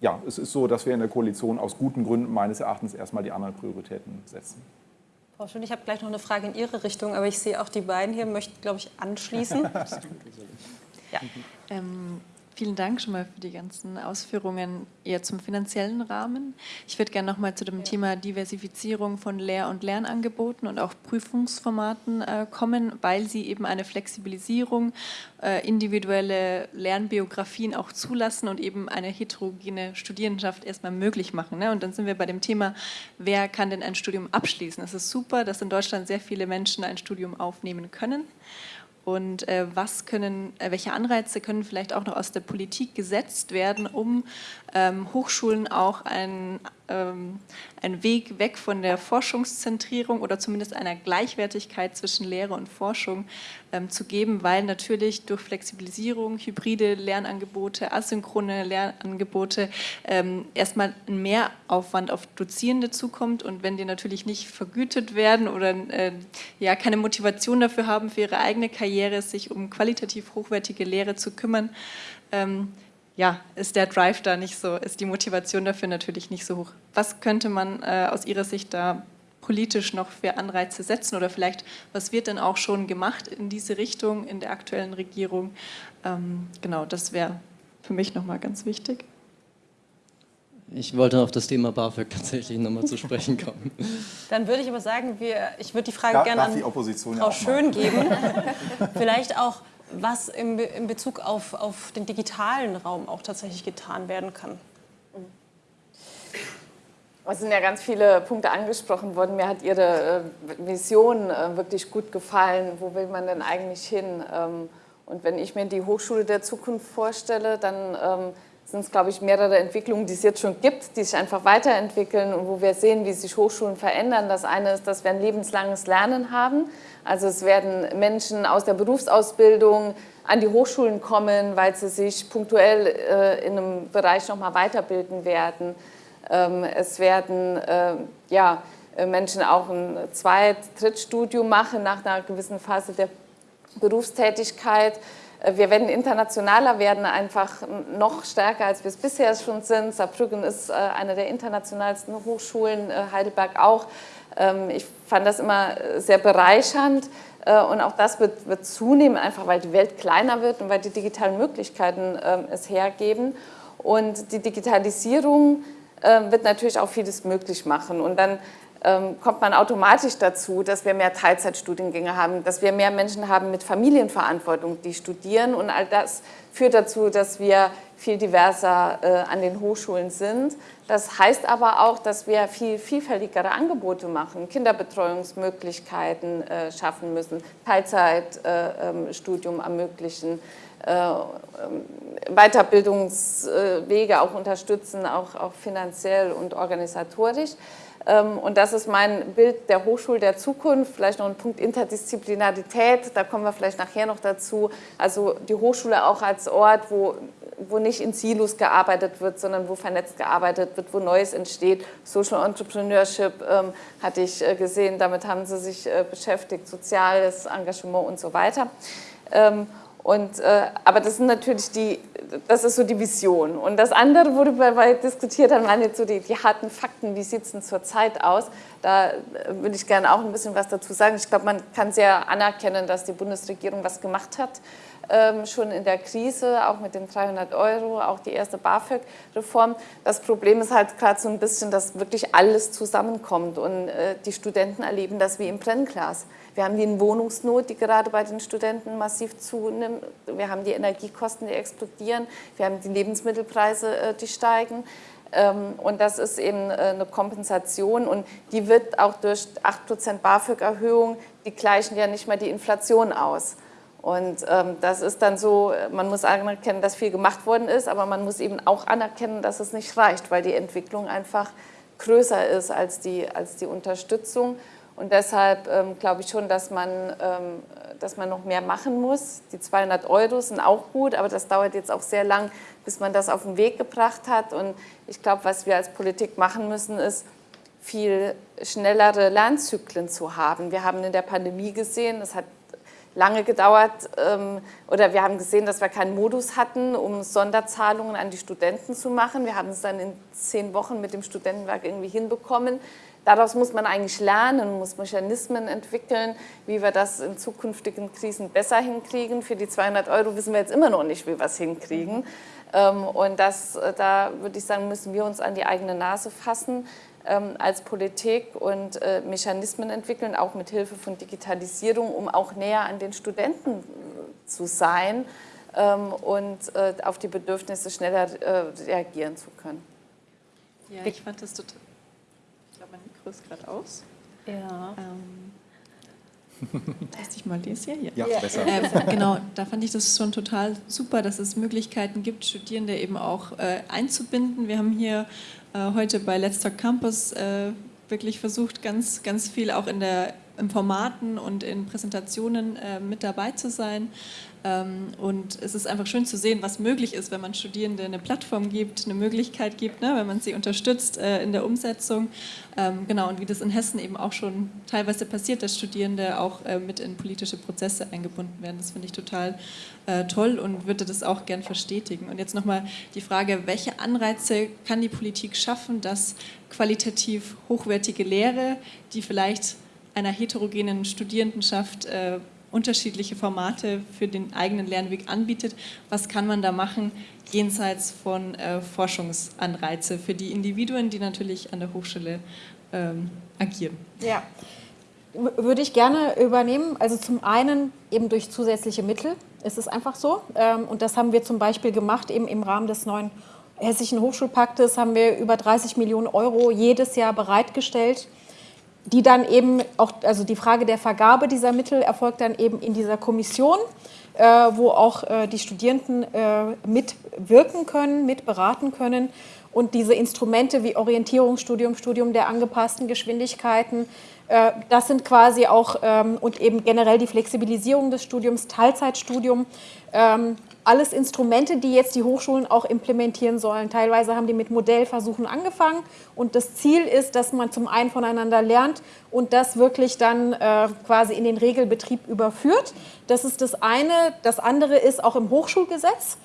ja, es ist so, dass wir in der Koalition aus guten Gründen meines Erachtens erstmal die anderen Prioritäten setzen. Frau Schön, ich habe gleich noch eine Frage in Ihre Richtung, aber ich sehe auch die beiden hier, möchten, glaube ich, anschließen. <laughs> ja. Ähm, Vielen Dank schon mal für die ganzen Ausführungen eher zum finanziellen Rahmen. Ich würde gerne noch mal zu dem Thema Diversifizierung von Lehr- und Lernangeboten und auch Prüfungsformaten äh, kommen, weil Sie eben eine Flexibilisierung, äh, individuelle Lernbiografien auch zulassen und eben eine heterogene Studierendenschaft erstmal möglich machen. Ne? Und dann sind wir bei dem Thema, wer kann denn ein Studium abschließen? Es ist super, dass in Deutschland sehr viele Menschen ein Studium aufnehmen können und äh, was können, äh, welche Anreize können vielleicht auch noch aus der Politik gesetzt werden, um ähm, Hochschulen auch ein, ähm, einen Weg weg von der Forschungszentrierung oder zumindest einer Gleichwertigkeit zwischen Lehre und Forschung ähm, zu geben, weil natürlich durch Flexibilisierung, hybride Lernangebote, asynchrone Lernangebote ähm, erstmal ein Mehraufwand auf Dozierende zukommt. Und wenn die natürlich nicht vergütet werden oder äh, ja keine Motivation dafür haben für ihre eigene Karriere, sich um qualitativ hochwertige Lehre zu kümmern, ähm, ja, ist der Drive da nicht so, ist die Motivation dafür natürlich nicht so hoch. Was könnte man äh, aus Ihrer Sicht da politisch noch für Anreize setzen oder vielleicht, was wird denn auch schon gemacht in diese Richtung in der aktuellen Regierung? Ähm, genau, das wäre für mich nochmal ganz wichtig. Ich wollte auf das Thema BAföG tatsächlich nochmal zu sprechen kommen. <laughs> Dann würde ich aber sagen, wir, ich würde die Frage Darf, gerne an die Opposition Frau ja Schön geben. <laughs> Vielleicht auch was in, in Bezug auf, auf den digitalen Raum auch tatsächlich getan werden kann. Es sind ja ganz viele Punkte angesprochen worden. Mir hat Ihre äh, Vision äh, wirklich gut gefallen. Wo will man denn eigentlich hin? Ähm, und wenn ich mir die Hochschule der Zukunft vorstelle, dann ähm, sind es, glaube ich, mehrere Entwicklungen, die es jetzt schon gibt, die sich einfach weiterentwickeln und wo wir sehen, wie sich Hochschulen verändern. Das eine ist, dass wir ein lebenslanges Lernen haben. Also es werden Menschen aus der Berufsausbildung an die Hochschulen kommen, weil sie sich punktuell äh, in einem Bereich nochmal weiterbilden werden. Ähm, es werden äh, ja, Menschen auch ein Zweit-, Drittstudium machen nach einer gewissen Phase der Berufstätigkeit. Äh, wir werden internationaler werden, einfach noch stärker, als wir es bisher schon sind. Saarbrücken ist äh, eine der internationalsten Hochschulen, Heidelberg auch. Ähm, ich fand das immer sehr bereichernd und auch das wird, wird zunehmen, einfach weil die Welt kleiner wird und weil die digitalen Möglichkeiten ähm, es hergeben. Und die Digitalisierung ähm, wird natürlich auch vieles möglich machen. Und dann kommt man automatisch dazu, dass wir mehr Teilzeitstudiengänge haben, dass wir mehr Menschen haben mit Familienverantwortung, die studieren. Und all das führt dazu, dass wir viel diverser äh, an den Hochschulen sind. Das heißt aber auch, dass wir viel vielfältigere Angebote machen, Kinderbetreuungsmöglichkeiten äh, schaffen müssen, Teilzeitstudium äh, ermöglichen, äh, Weiterbildungswege auch unterstützen, auch, auch finanziell und organisatorisch. Ähm, und das ist mein Bild der Hochschule der Zukunft. Vielleicht noch ein Punkt Interdisziplinarität, da kommen wir vielleicht nachher noch dazu. Also die Hochschule auch als Ort, wo, wo nicht in Silos gearbeitet wird, sondern wo vernetzt gearbeitet wird, wo Neues entsteht. Social Entrepreneurship ähm, hatte ich äh, gesehen, damit haben sie sich äh, beschäftigt, soziales Engagement und so weiter. Ähm, und, äh, aber das sind natürlich die, das ist so die Vision. Und das andere, worüber wir diskutiert haben, waren jetzt so die, die harten Fakten. Wie sieht es denn zurzeit aus? Da äh, würde ich gerne auch ein bisschen was dazu sagen. Ich glaube, man kann sehr anerkennen, dass die Bundesregierung was gemacht hat. Ähm, schon in der Krise, auch mit den 300 Euro, auch die erste BAföG-Reform. Das Problem ist halt gerade so ein bisschen, dass wirklich alles zusammenkommt und äh, die Studenten erleben das wie im Brennglas. Wir haben die Wohnungsnot, die gerade bei den Studenten massiv zunimmt. Wir haben die Energiekosten, die explodieren. Wir haben die Lebensmittelpreise, äh, die steigen. Ähm, und das ist eben äh, eine Kompensation und die wird auch durch 8% BAföG-Erhöhung, die gleichen ja nicht mehr die Inflation aus. Und ähm, das ist dann so, man muss anerkennen, dass viel gemacht worden ist, aber man muss eben auch anerkennen, dass es nicht reicht, weil die Entwicklung einfach größer ist als die, als die Unterstützung. Und deshalb ähm, glaube ich schon, dass man, ähm, dass man noch mehr machen muss. Die 200 Euro sind auch gut, aber das dauert jetzt auch sehr lang, bis man das auf den Weg gebracht hat. Und ich glaube, was wir als Politik machen müssen, ist, viel schnellere Lernzyklen zu haben. Wir haben in der Pandemie gesehen, es hat lange gedauert ähm, oder wir haben gesehen, dass wir keinen Modus hatten, um Sonderzahlungen an die Studenten zu machen. Wir haben es dann in zehn Wochen mit dem Studentenwerk irgendwie hinbekommen. Daraus muss man eigentlich lernen, muss Mechanismen entwickeln, wie wir das in zukünftigen Krisen besser hinkriegen. Für die 200 Euro wissen wir jetzt immer noch nicht, wie wir es hinkriegen. Ähm, und das, äh, da würde ich sagen, müssen wir uns an die eigene Nase fassen ähm, als Politik und äh, Mechanismen entwickeln, auch mit Hilfe von Digitalisierung, um auch näher an den Studenten äh, zu sein ähm, und auf die Bedürfnisse schneller reagieren zu können. Ja, ich fand das total ist gerade aus. Ja. Ähm, <laughs> Teste ich mal das hier? Ja, ja besser. Ähm, <laughs> genau, da fand ich das schon total super, dass es Möglichkeiten gibt, Studierende eben auch äh, einzubinden. Wir haben hier äh, heute bei Let's Talk Campus äh, wirklich versucht, ganz, ganz viel auch in der in Formaten und in Präsentationen äh, mit dabei zu sein. Ähm, und es ist einfach schön zu sehen, was möglich ist, wenn man Studierende eine Plattform gibt, eine Möglichkeit gibt, ne, wenn man sie unterstützt äh, in der Umsetzung. Ähm, genau, und wie das in Hessen eben auch schon teilweise passiert, dass Studierende auch äh, mit in politische Prozesse eingebunden werden. Das finde ich total äh, toll und würde das auch gern verstetigen. Und jetzt nochmal die Frage, welche Anreize kann die Politik schaffen, dass qualitativ hochwertige Lehre, die vielleicht einer heterogenen Studierendenschaft unterschiedliche Formate für den eigenen Lernweg anbietet. Was kann man da machen, jenseits von äh, Forschungsanreize für die Individuen, die natürlich an der Hochschule ähm, agieren? Ja. würde ich gerne übernehmen. Also zum einen eben durch zusätzliche Mittel. Es ist einfach so. Ähm, und das haben wir zum Beispiel gemacht eben im Rahmen des neuen Hessischen Hochschulpaktes haben wir über 30 Millionen Euro jedes Jahr bereitgestellt, die dann eben auch, also die Frage der Vergabe dieser Mittel erfolgt dann eben in dieser Kommission, äh, wo auch äh, die Studierenden äh, mitwirken können, mitberaten können. Und diese Instrumente wie Orientierungsstudium, Studium der angepassten Geschwindigkeiten, äh, das sind quasi auch, ähm, und eben generell die Flexibilisierung des Studiums, Teilzeitstudium, ähm, alles Instrumente, die jetzt die Hochschulen auch implementieren sollen. Teilweise haben die mit Modellversuchen angefangen und das Ziel ist, dass man zum einen voneinander lernt und das wirklich dann äh, quasi in den Regelbetrieb überführt. Das ist das eine. Das andere ist auch im Hochschulgesetz.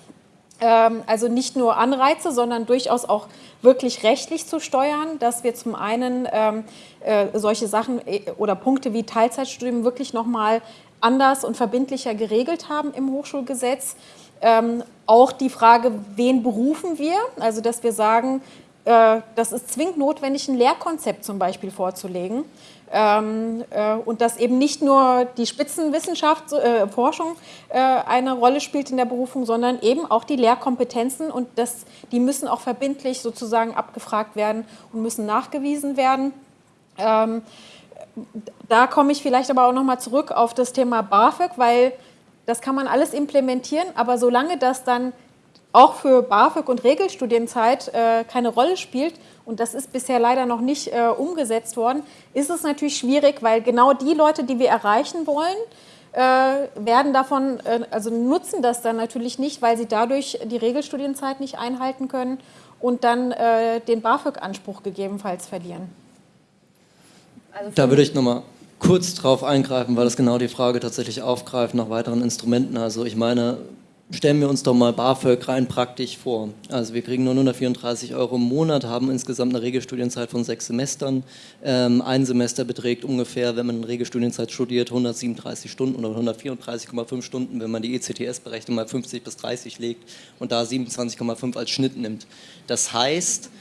Ähm, also nicht nur Anreize, sondern durchaus auch wirklich rechtlich zu steuern, dass wir zum einen ähm, äh, solche Sachen äh, oder Punkte wie Teilzeitstudium wirklich nochmal anders und verbindlicher geregelt haben im Hochschulgesetz. Ähm, auch die Frage, wen berufen wir? Also dass wir sagen, äh, das ist zwingend notwendig, ein Lehrkonzept zum Beispiel vorzulegen. Ähm, äh, und dass eben nicht nur die Spitzenwissenschaft, äh, Forschung äh, eine Rolle spielt in der Berufung, sondern eben auch die Lehrkompetenzen und das, die müssen auch verbindlich sozusagen abgefragt werden und müssen nachgewiesen werden. Ähm, da komme ich vielleicht aber auch nochmal zurück auf das Thema BAföG, weil das kann man alles implementieren, aber solange das dann auch für BAföG und Regelstudienzeit äh, keine Rolle spielt, und das ist bisher leider noch nicht äh, umgesetzt worden, ist es natürlich schwierig, weil genau die Leute, die wir erreichen wollen, äh, werden davon, äh, also nutzen das dann natürlich nicht, weil sie dadurch die Regelstudienzeit nicht einhalten können und dann äh, den BAföG-Anspruch gegebenenfalls verlieren. Also da würde ich nochmal kurz drauf eingreifen, weil das genau die Frage tatsächlich aufgreift nach weiteren Instrumenten. Also ich meine, Stellen wir uns doch mal BAföG rein praktisch vor. Also wir kriegen nur 134 Euro im Monat, haben insgesamt eine Regelstudienzeit von sechs Semestern. Ähm, ein Semester beträgt ungefähr, wenn man in Regelstudienzeit studiert, 137 Stunden oder 134,5 Stunden, wenn man die ECTS-Berechnung mal 50 bis 30 legt und da 27,5 als Schnitt nimmt. Das heißt,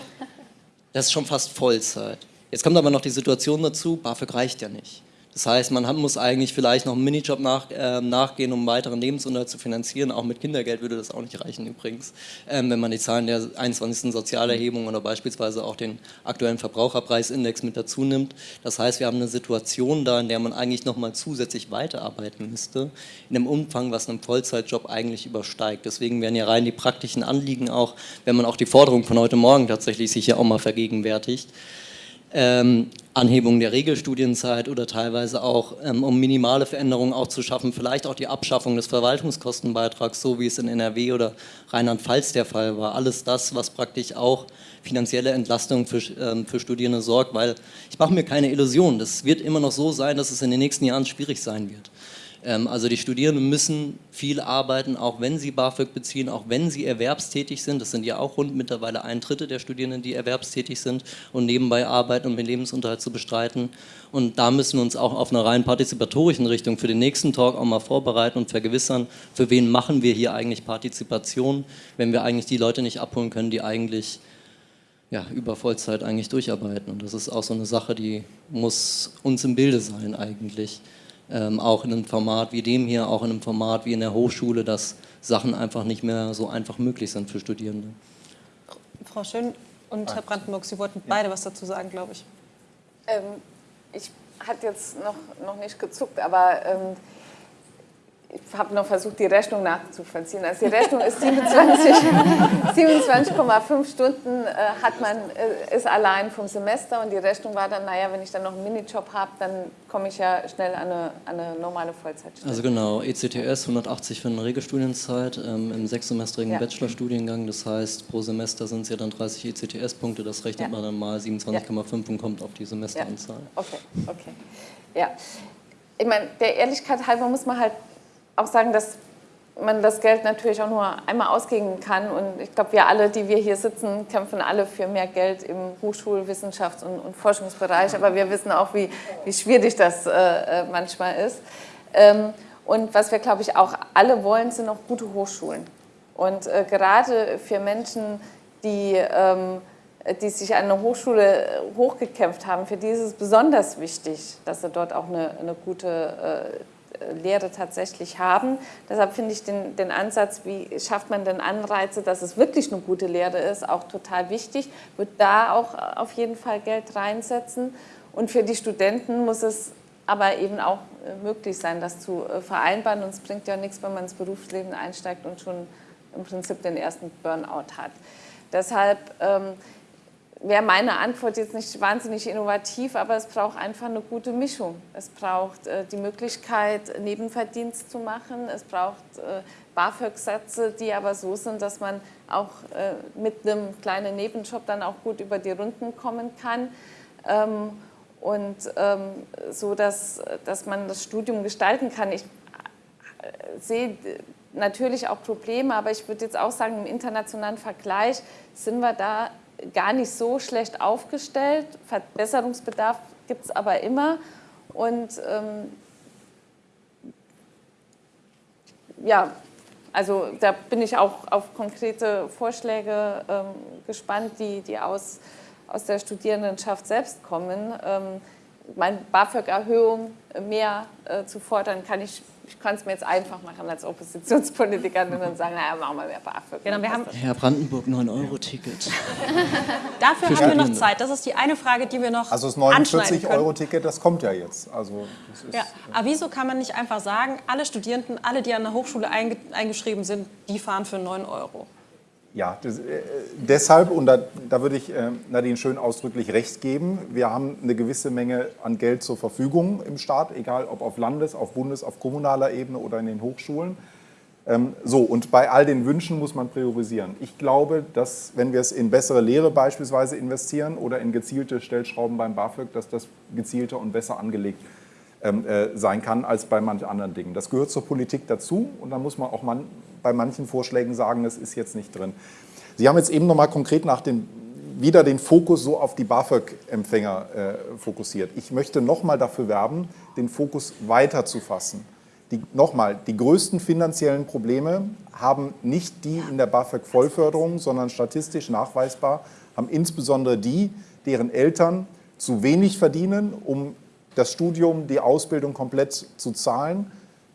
das ist schon fast Vollzeit. Jetzt kommt aber noch die Situation dazu, BAföG reicht ja nicht. Das heißt, man muss eigentlich vielleicht noch einen Minijob nach, äh, nachgehen, um weiteren Lebensunterhalt zu finanzieren. Auch mit Kindergeld würde das auch nicht reichen übrigens, ähm, wenn man die Zahlen der 21. Sozialerhebung oder beispielsweise auch den aktuellen Verbraucherpreisindex mit dazu nimmt. Das heißt, wir haben eine Situation da, in der man eigentlich noch mal zusätzlich weiterarbeiten müsste, in einem Umfang, was einen Vollzeitjob eigentlich übersteigt. Deswegen werden ja rein die praktischen Anliegen auch, wenn man auch die Forderung von heute Morgen tatsächlich sich ja auch mal vergegenwärtigt, ähm, Anhebung der Regelstudienzeit oder teilweise auch, ähm, um minimale Veränderungen auch zu schaffen, vielleicht auch die Abschaffung des Verwaltungskostenbeitrags, so wie es in NRW oder Rheinland-Pfalz der Fall war. Alles das, was praktisch auch finanzielle Entlastung für, ähm, für Studierende sorgt, weil ich mache mir keine Illusion, das wird immer noch so sein, dass es in den nächsten Jahren schwierig sein wird. Ähm, also die Studierenden müssen viel arbeiten, auch wenn sie BAföG beziehen, auch wenn sie erwerbstätig sind. Das sind ja auch rund mittlerweile ein Drittel der Studierenden, die erwerbstätig sind und nebenbei arbeiten, um den Lebensunterhalt zu bestreiten. Und da müssen wir uns auch auf einer rein partizipatorischen Richtung für den nächsten Talk auch mal vorbereiten und vergewissern, für wen machen wir hier eigentlich Partizipation, wenn wir eigentlich die Leute nicht abholen können, die eigentlich ja, über Vollzeit eigentlich durcharbeiten. Und das ist auch so eine Sache, die muss uns im Bilde sein eigentlich ähm, auch in einem Format wie dem hier, auch in einem Format wie in der Hochschule, dass Sachen einfach nicht mehr so einfach möglich sind für Studierende. Frau Schön und Herr Brandenburg, Sie wollten beide was dazu sagen, glaube ich. Ähm, ich hatte jetzt noch, noch nicht gezuckt, aber ähm, ich habe noch versucht, die Rechnung nachzuvollziehen. Also die Rechnung ist 27,5 27 <laughs> Stunden äh, hat man, äh, ist allein vom Semester und die Rechnung war dann, naja, wenn ich dann noch einen Minijob habe, dann komme ich ja schnell an eine, an eine normale Vollzeitstelle. Also genau, ECTS 180 für eine Regelstudienzeit ähm, im sechssemestrigen ja. Bachelorstudiengang. Das heißt, pro Semester sind es ja dann 30 ECTS-Punkte, das rechnet ja. man dann mal 27,5 ja. und kommt auf die Semesteranzahl. Ja. Okay, okay. Ja. Ich meine, der Ehrlichkeit halber muss man halt auch sagen, dass man das Geld natürlich auch nur einmal ausgeben kann. Und ich glaube, wir alle, die wir hier sitzen, kämpfen alle für mehr Geld im Hochschulwissenschafts- und, und Forschungsbereich. Aber wir wissen auch, wie, wie schwierig das äh, äh, manchmal ist. Ähm, und was wir, glaube ich, auch alle wollen, sind auch gute Hochschulen. Und äh, gerade für Menschen, die ähm, die sich an eine Hochschule hochgekämpft haben, für die ist es besonders wichtig, dass sie dort auch eine, eine gute Lehre tatsächlich haben. Deshalb finde ich den, den Ansatz, wie schafft man denn Anreize, dass es wirklich eine gute Lehre ist, auch total wichtig. Wird da auch auf jeden Fall Geld reinsetzen. Und für die Studenten muss es aber eben auch äh, möglich sein, das zu äh, vereinbaren. Und es bringt ja nichts, wenn man ins Berufsleben einsteigt und schon im Prinzip den ersten Burnout hat. Deshalb ähm, wäre meine Antwort jetzt nicht wahnsinnig innovativ, aber es braucht einfach eine gute Mischung. Es braucht äh, die Möglichkeit, Nebenverdienst zu machen. Es braucht äh, BAföG-Sätze, die aber so sind, dass man auch äh, mit einem kleinen Nebenjob dann auch gut über die Runden kommen kann. Ähm, und ähm, so, dass, dass man das Studium gestalten kann. Ich äh, sehe natürlich auch Probleme, aber ich würde jetzt auch sagen, im internationalen Vergleich sind wir da gar nicht so schlecht aufgestellt. Verbesserungsbedarf gibt es aber immer. Und ähm, ja, also da bin ich auch auf konkrete Vorschläge ähm, gespannt, die, die aus, aus der Studierendenschaft selbst kommen. Ähm, meine BAföG-Erhöhung mehr äh, zu fordern, kann ich ich kann es mir jetzt einfach machen als Oppositionspolitikerin und dann sagen, naja, machen wir mehr BAföG. Genau, wir haben Herr Brandenburg, 9-Euro-Ticket. <laughs> Dafür haben wir noch Zeit. Das ist die eine Frage, die wir noch Also das 49-Euro-Ticket, das kommt ja jetzt. Also ist, ja. Aber wieso kann man nicht einfach sagen, alle Studierenden, alle, die an der Hochschule eingeschrieben sind, die fahren für 9 Euro? Ja, das, äh, deshalb, und da, da würde ich äh, Nadine schön ausdrücklich recht geben, wir haben eine gewisse Menge an Geld zur Verfügung im Staat, egal ob auf Landes-, auf Bundes-, auf kommunaler Ebene oder in den Hochschulen. Ähm, so, und bei all den Wünschen muss man priorisieren. Ich glaube, dass wenn wir es in bessere Lehre beispielsweise investieren oder in gezielte Stellschrauben beim BAföG, dass das gezielter und besser angelegt ähm, äh, sein kann als bei manchen anderen Dingen. Das gehört zur Politik dazu und da muss man auch man, bei manchen Vorschlägen sagen, das ist jetzt nicht drin. Sie haben jetzt eben noch mal konkret nach den, wieder den Fokus so auf die BAföG-Empfänger äh, fokussiert. Ich möchte noch mal dafür werben, den Fokus weiter zu nochmal, die größten finanziellen Probleme haben nicht die in der BAföG-Vollförderung, sondern statistisch nachweisbar haben insbesondere die, deren Eltern zu wenig verdienen, um das Studium, die Ausbildung komplett zu zahlen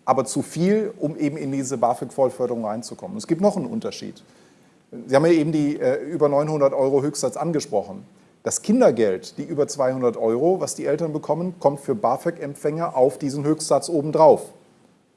aber zu viel, um eben in diese BAföG-Vollförderung reinzukommen. Es gibt noch einen Unterschied. Sie haben ja eben die äh, über 900 Euro Höchstsatz angesprochen. Das Kindergeld, die über 200 Euro, was die Eltern bekommen, kommt für BAföG-Empfänger auf diesen Höchstsatz obendrauf.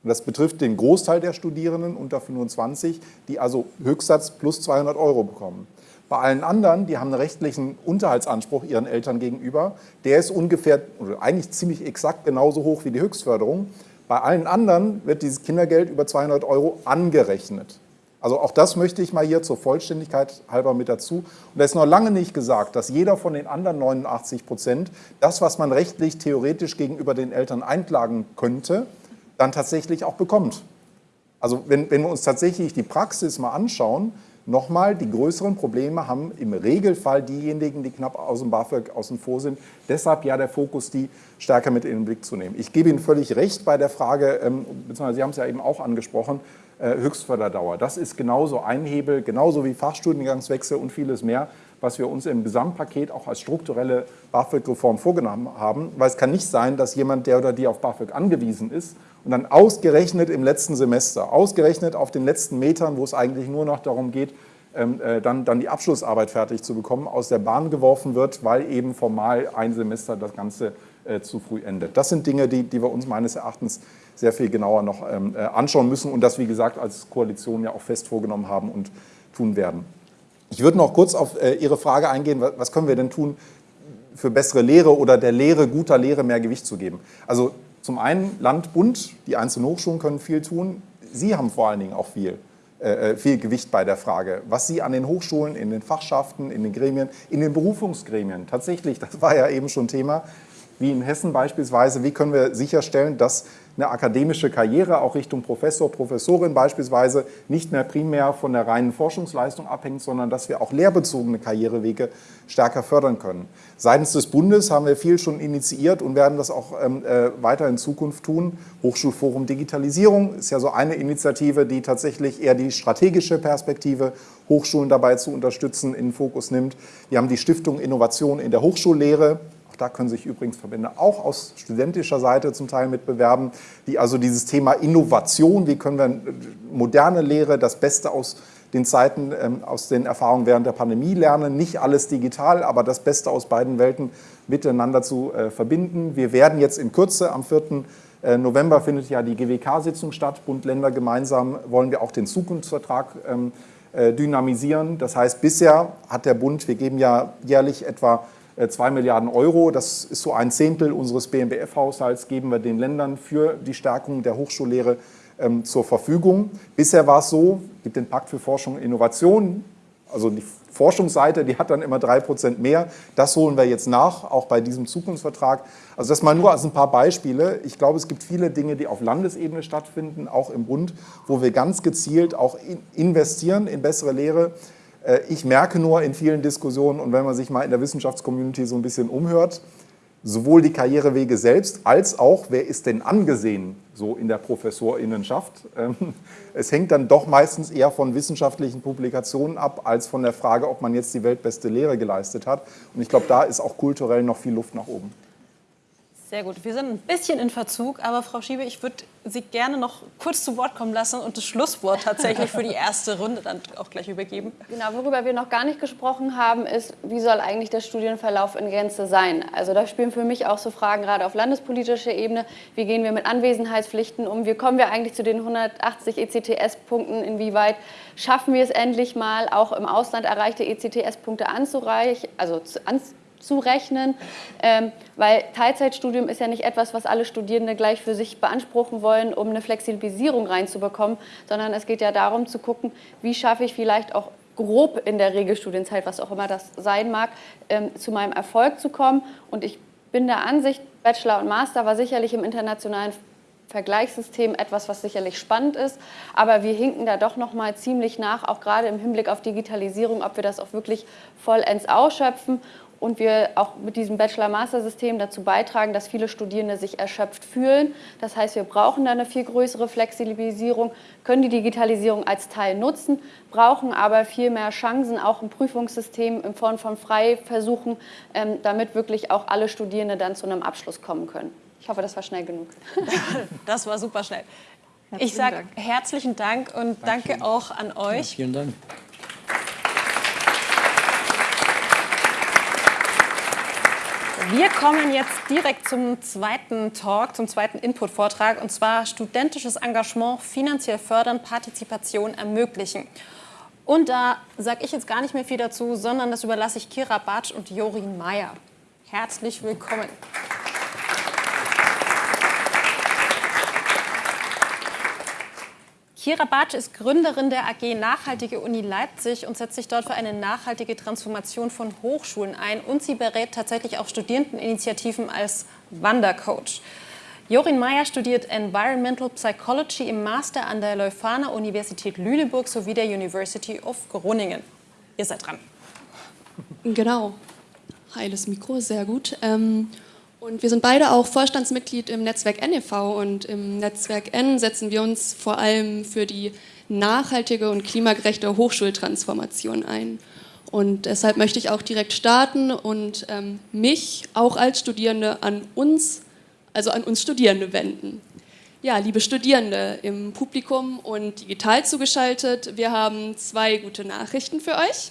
Und das betrifft den Großteil der Studierenden unter 25, die also Höchstsatz plus 200 Euro bekommen. Bei allen anderen, die haben einen rechtlichen Unterhaltsanspruch ihren Eltern gegenüber, der ist ungefähr, oder eigentlich ziemlich exakt genauso hoch wie die Höchstförderung. Bei allen anderen wird dieses Kindergeld über 200 Euro angerechnet. Also auch das möchte ich mal hier zur Vollständigkeit halber mit dazu. Und da ist noch lange nicht gesagt, dass jeder von den anderen 89 Prozent das, was man rechtlich theoretisch gegenüber den Eltern einklagen könnte, dann tatsächlich auch bekommt. Also wenn, wenn wir uns tatsächlich die Praxis mal anschauen, Nochmal, die größeren Probleme haben im Regelfall diejenigen, die knapp aus dem BAföG außen vor sind. Deshalb ja der Fokus, die stärker mit in den Blick zu nehmen. Ich gebe Ihnen völlig recht bei der Frage, ähm, beziehungsweise Sie haben es ja eben auch angesprochen, äh, Höchstförderdauer. Das ist genauso ein Hebel, genauso wie Fachstudiengangswechsel und vieles mehr, was wir uns im Gesamtpaket auch als strukturelle BAföG-Reform vorgenommen haben. Weil es kann nicht sein, dass jemand, der oder die auf BAföG angewiesen ist, und dann ausgerechnet im letzten Semester, ausgerechnet auf den letzten Metern, wo es eigentlich nur noch darum geht, ähm, äh, dann, dann die Abschlussarbeit fertig zu bekommen, aus der Bahn geworfen wird, weil eben formal ein Semester das Ganze äh, zu früh endet. Das sind Dinge, die, die wir uns meines Erachtens sehr viel genauer noch ähm, äh, anschauen müssen und das, wie gesagt, als Koalition ja auch fest vorgenommen haben und tun werden. Ich würde noch kurz auf äh, Ihre Frage eingehen, was, können wir denn tun, für bessere Lehre oder der Lehre, guter Lehre mehr Gewicht zu geben. Also zum einen Land, Bund, die einzelnen Hochschulen können viel tun. Sie haben vor allen Dingen auch viel, äh, äh, viel Gewicht bei der Frage, was Sie an den Hochschulen, in den Fachschaften, in den Gremien, in den Berufungsgremien, tatsächlich, das war ja eben schon Thema, wie in Hessen beispielsweise, wie können wir sicherstellen, dass eine akademische Karriere auch Richtung Professor, Professorin beispielsweise nicht mehr primär von der reinen Forschungsleistung abhängt, sondern dass wir auch lehrbezogene Karrierewege stärker fördern können. Seitens des Bundes haben wir viel schon initiiert und werden das auch ähm, äh, weiter in Zukunft tun. Hochschulforum Digitalisierung ist ja so eine Initiative, die tatsächlich eher die strategische Perspektive Hochschulen dabei zu unterstützen in den Fokus nimmt. Wir haben die Stiftung Innovation in der Hochschullehre, da können sich übrigens Verbände auch aus studentischer Seite zum Teil mitbewerben, die also dieses Thema Innovation, wie können wir moderne Lehre, das Beste aus den Zeiten, ähm, aus den Erfahrungen während der Pandemie lernen, nicht alles digital, aber das Beste aus beiden Welten miteinander zu äh, verbinden. Wir werden jetzt in Kürze, am 4. Äh, November findet ja die GWK-Sitzung statt, Bund, Länder gemeinsam wollen wir auch den Zukunftsvertrag ähm, äh, dynamisieren. Das heißt, bisher hat der Bund, wir geben ja jährlich etwa 2 äh, Milliarden Euro, das ist so ein Zehntel unseres BMBF-Haushalts, geben wir den Ländern für die Stärkung der Hochschullehre ähm, zur Verfügung. Bisher war es so, es gibt den Pakt für Forschung und Innovation, also die Forschungsseite, die hat dann immer drei Prozent mehr. Das holen wir jetzt nach, auch bei diesem Zukunftsvertrag. Also das mal nur als ein paar Beispiele. Ich glaube, es gibt viele Dinge, die auf Landesebene stattfinden, auch im Bund, wo wir ganz gezielt auch investieren in bessere Lehre. Äh, ich merke nur in vielen Diskussionen und wenn man sich mal in der Wissenschaftscommunity so ein bisschen umhört, sowohl die Karrierewege selbst als auch, wer ist denn angesehen so in der Professorinnenschaft. Ähm, es hängt dann doch meistens eher von wissenschaftlichen Publikationen ab, als von der Frage, ob man jetzt die weltbeste Lehre geleistet hat. Und ich glaube, da ist auch kulturell noch viel Luft nach oben. Sehr gut. Wir sind ein bisschen in Verzug, aber Frau Schiebe, ich würde Sie gerne noch kurz zu Wort kommen lassen und das Schlusswort tatsächlich für die erste Runde dann auch gleich übergeben. Genau, worüber wir noch gar nicht gesprochen haben, ist, wie soll eigentlich der Studienverlauf in Gänze sein? Also da spielen für mich auch so Fragen gerade auf landespolitischer Ebene. Wie gehen wir mit Anwesenheitspflichten um? Wie kommen wir eigentlich zu den 180 ECTS-Punkten? Inwieweit schaffen wir es endlich mal, auch im Ausland erreichte ECTS-Punkte anzureichen, also anzureichen? Zu rechnen, ähm, weil Teilzeitstudium ist ja nicht etwas, was alle Studierende gleich für sich beanspruchen wollen, um eine Flexibilisierung reinzubekommen, sondern es geht ja darum zu gucken, wie schaffe ich vielleicht auch grob in der Regelstudienzeit, was auch immer das sein mag, ähm, zu meinem Erfolg zu kommen. Und ich bin der Ansicht, Bachelor und Master war sicherlich im internationalen Vergleichssystem etwas, was sicherlich spannend ist, aber wir hinken da doch noch mal ziemlich nach, auch gerade im Hinblick auf Digitalisierung, ob wir das auch wirklich vollends ausschöpfen und wir auch mit diesem Bachelor-Master-System dazu beitragen, dass viele Studierende sich erschöpft fühlen. Das heißt, wir brauchen da eine viel größere Flexibilisierung, können die Digitalisierung als Teil nutzen, brauchen aber viel mehr Chancen, auch im Prüfungssystem in Form von Freiversuchen, ähm, damit wirklich auch alle Studierende dann zu einem Abschluss kommen können. Ich hoffe, das war schnell genug. <laughs> Das war super schnell. Herzlichen ich sage herzlichen Dank und Dankeschön. danke auch an euch. Ja, vielen Dank. Wir kommen jetzt direkt zum zweiten Talk, zum zweiten Input-Vortrag, und zwar studentisches Engagement finanziell fördern, Partizipation ermöglichen. Und da sage ich jetzt gar nicht mehr viel dazu, sondern das überlasse ich Kira Batsch und Jorin Meyer. Herzlich willkommen. Kira Bartsch ist Gründerin der AG Nachhaltige Uni Leipzig und setzt sich dort für eine nachhaltige Transformation von Hochschulen ein. Und sie berät tatsächlich auch Studierendeninitiativen als Wandercoach. Jorin Meyer studiert Environmental Psychology im Master an der Leuphana Universität Lüneburg sowie der University of Groningen. Ihr seid dran. Genau. Heiles Mikro, sehr gut. Ähm und wir sind beide auch Vorstandsmitglied im Netzwerk NEV und im Netzwerk N setzen wir uns vor allem für die nachhaltige und klimagerechte Hochschultransformation ein. Und deshalb möchte ich auch direkt starten und ähm, mich auch als Studierende an uns, also an uns Studierende wenden. Ja, liebe Studierende im Publikum und digital zugeschaltet, wir haben zwei gute Nachrichten für euch.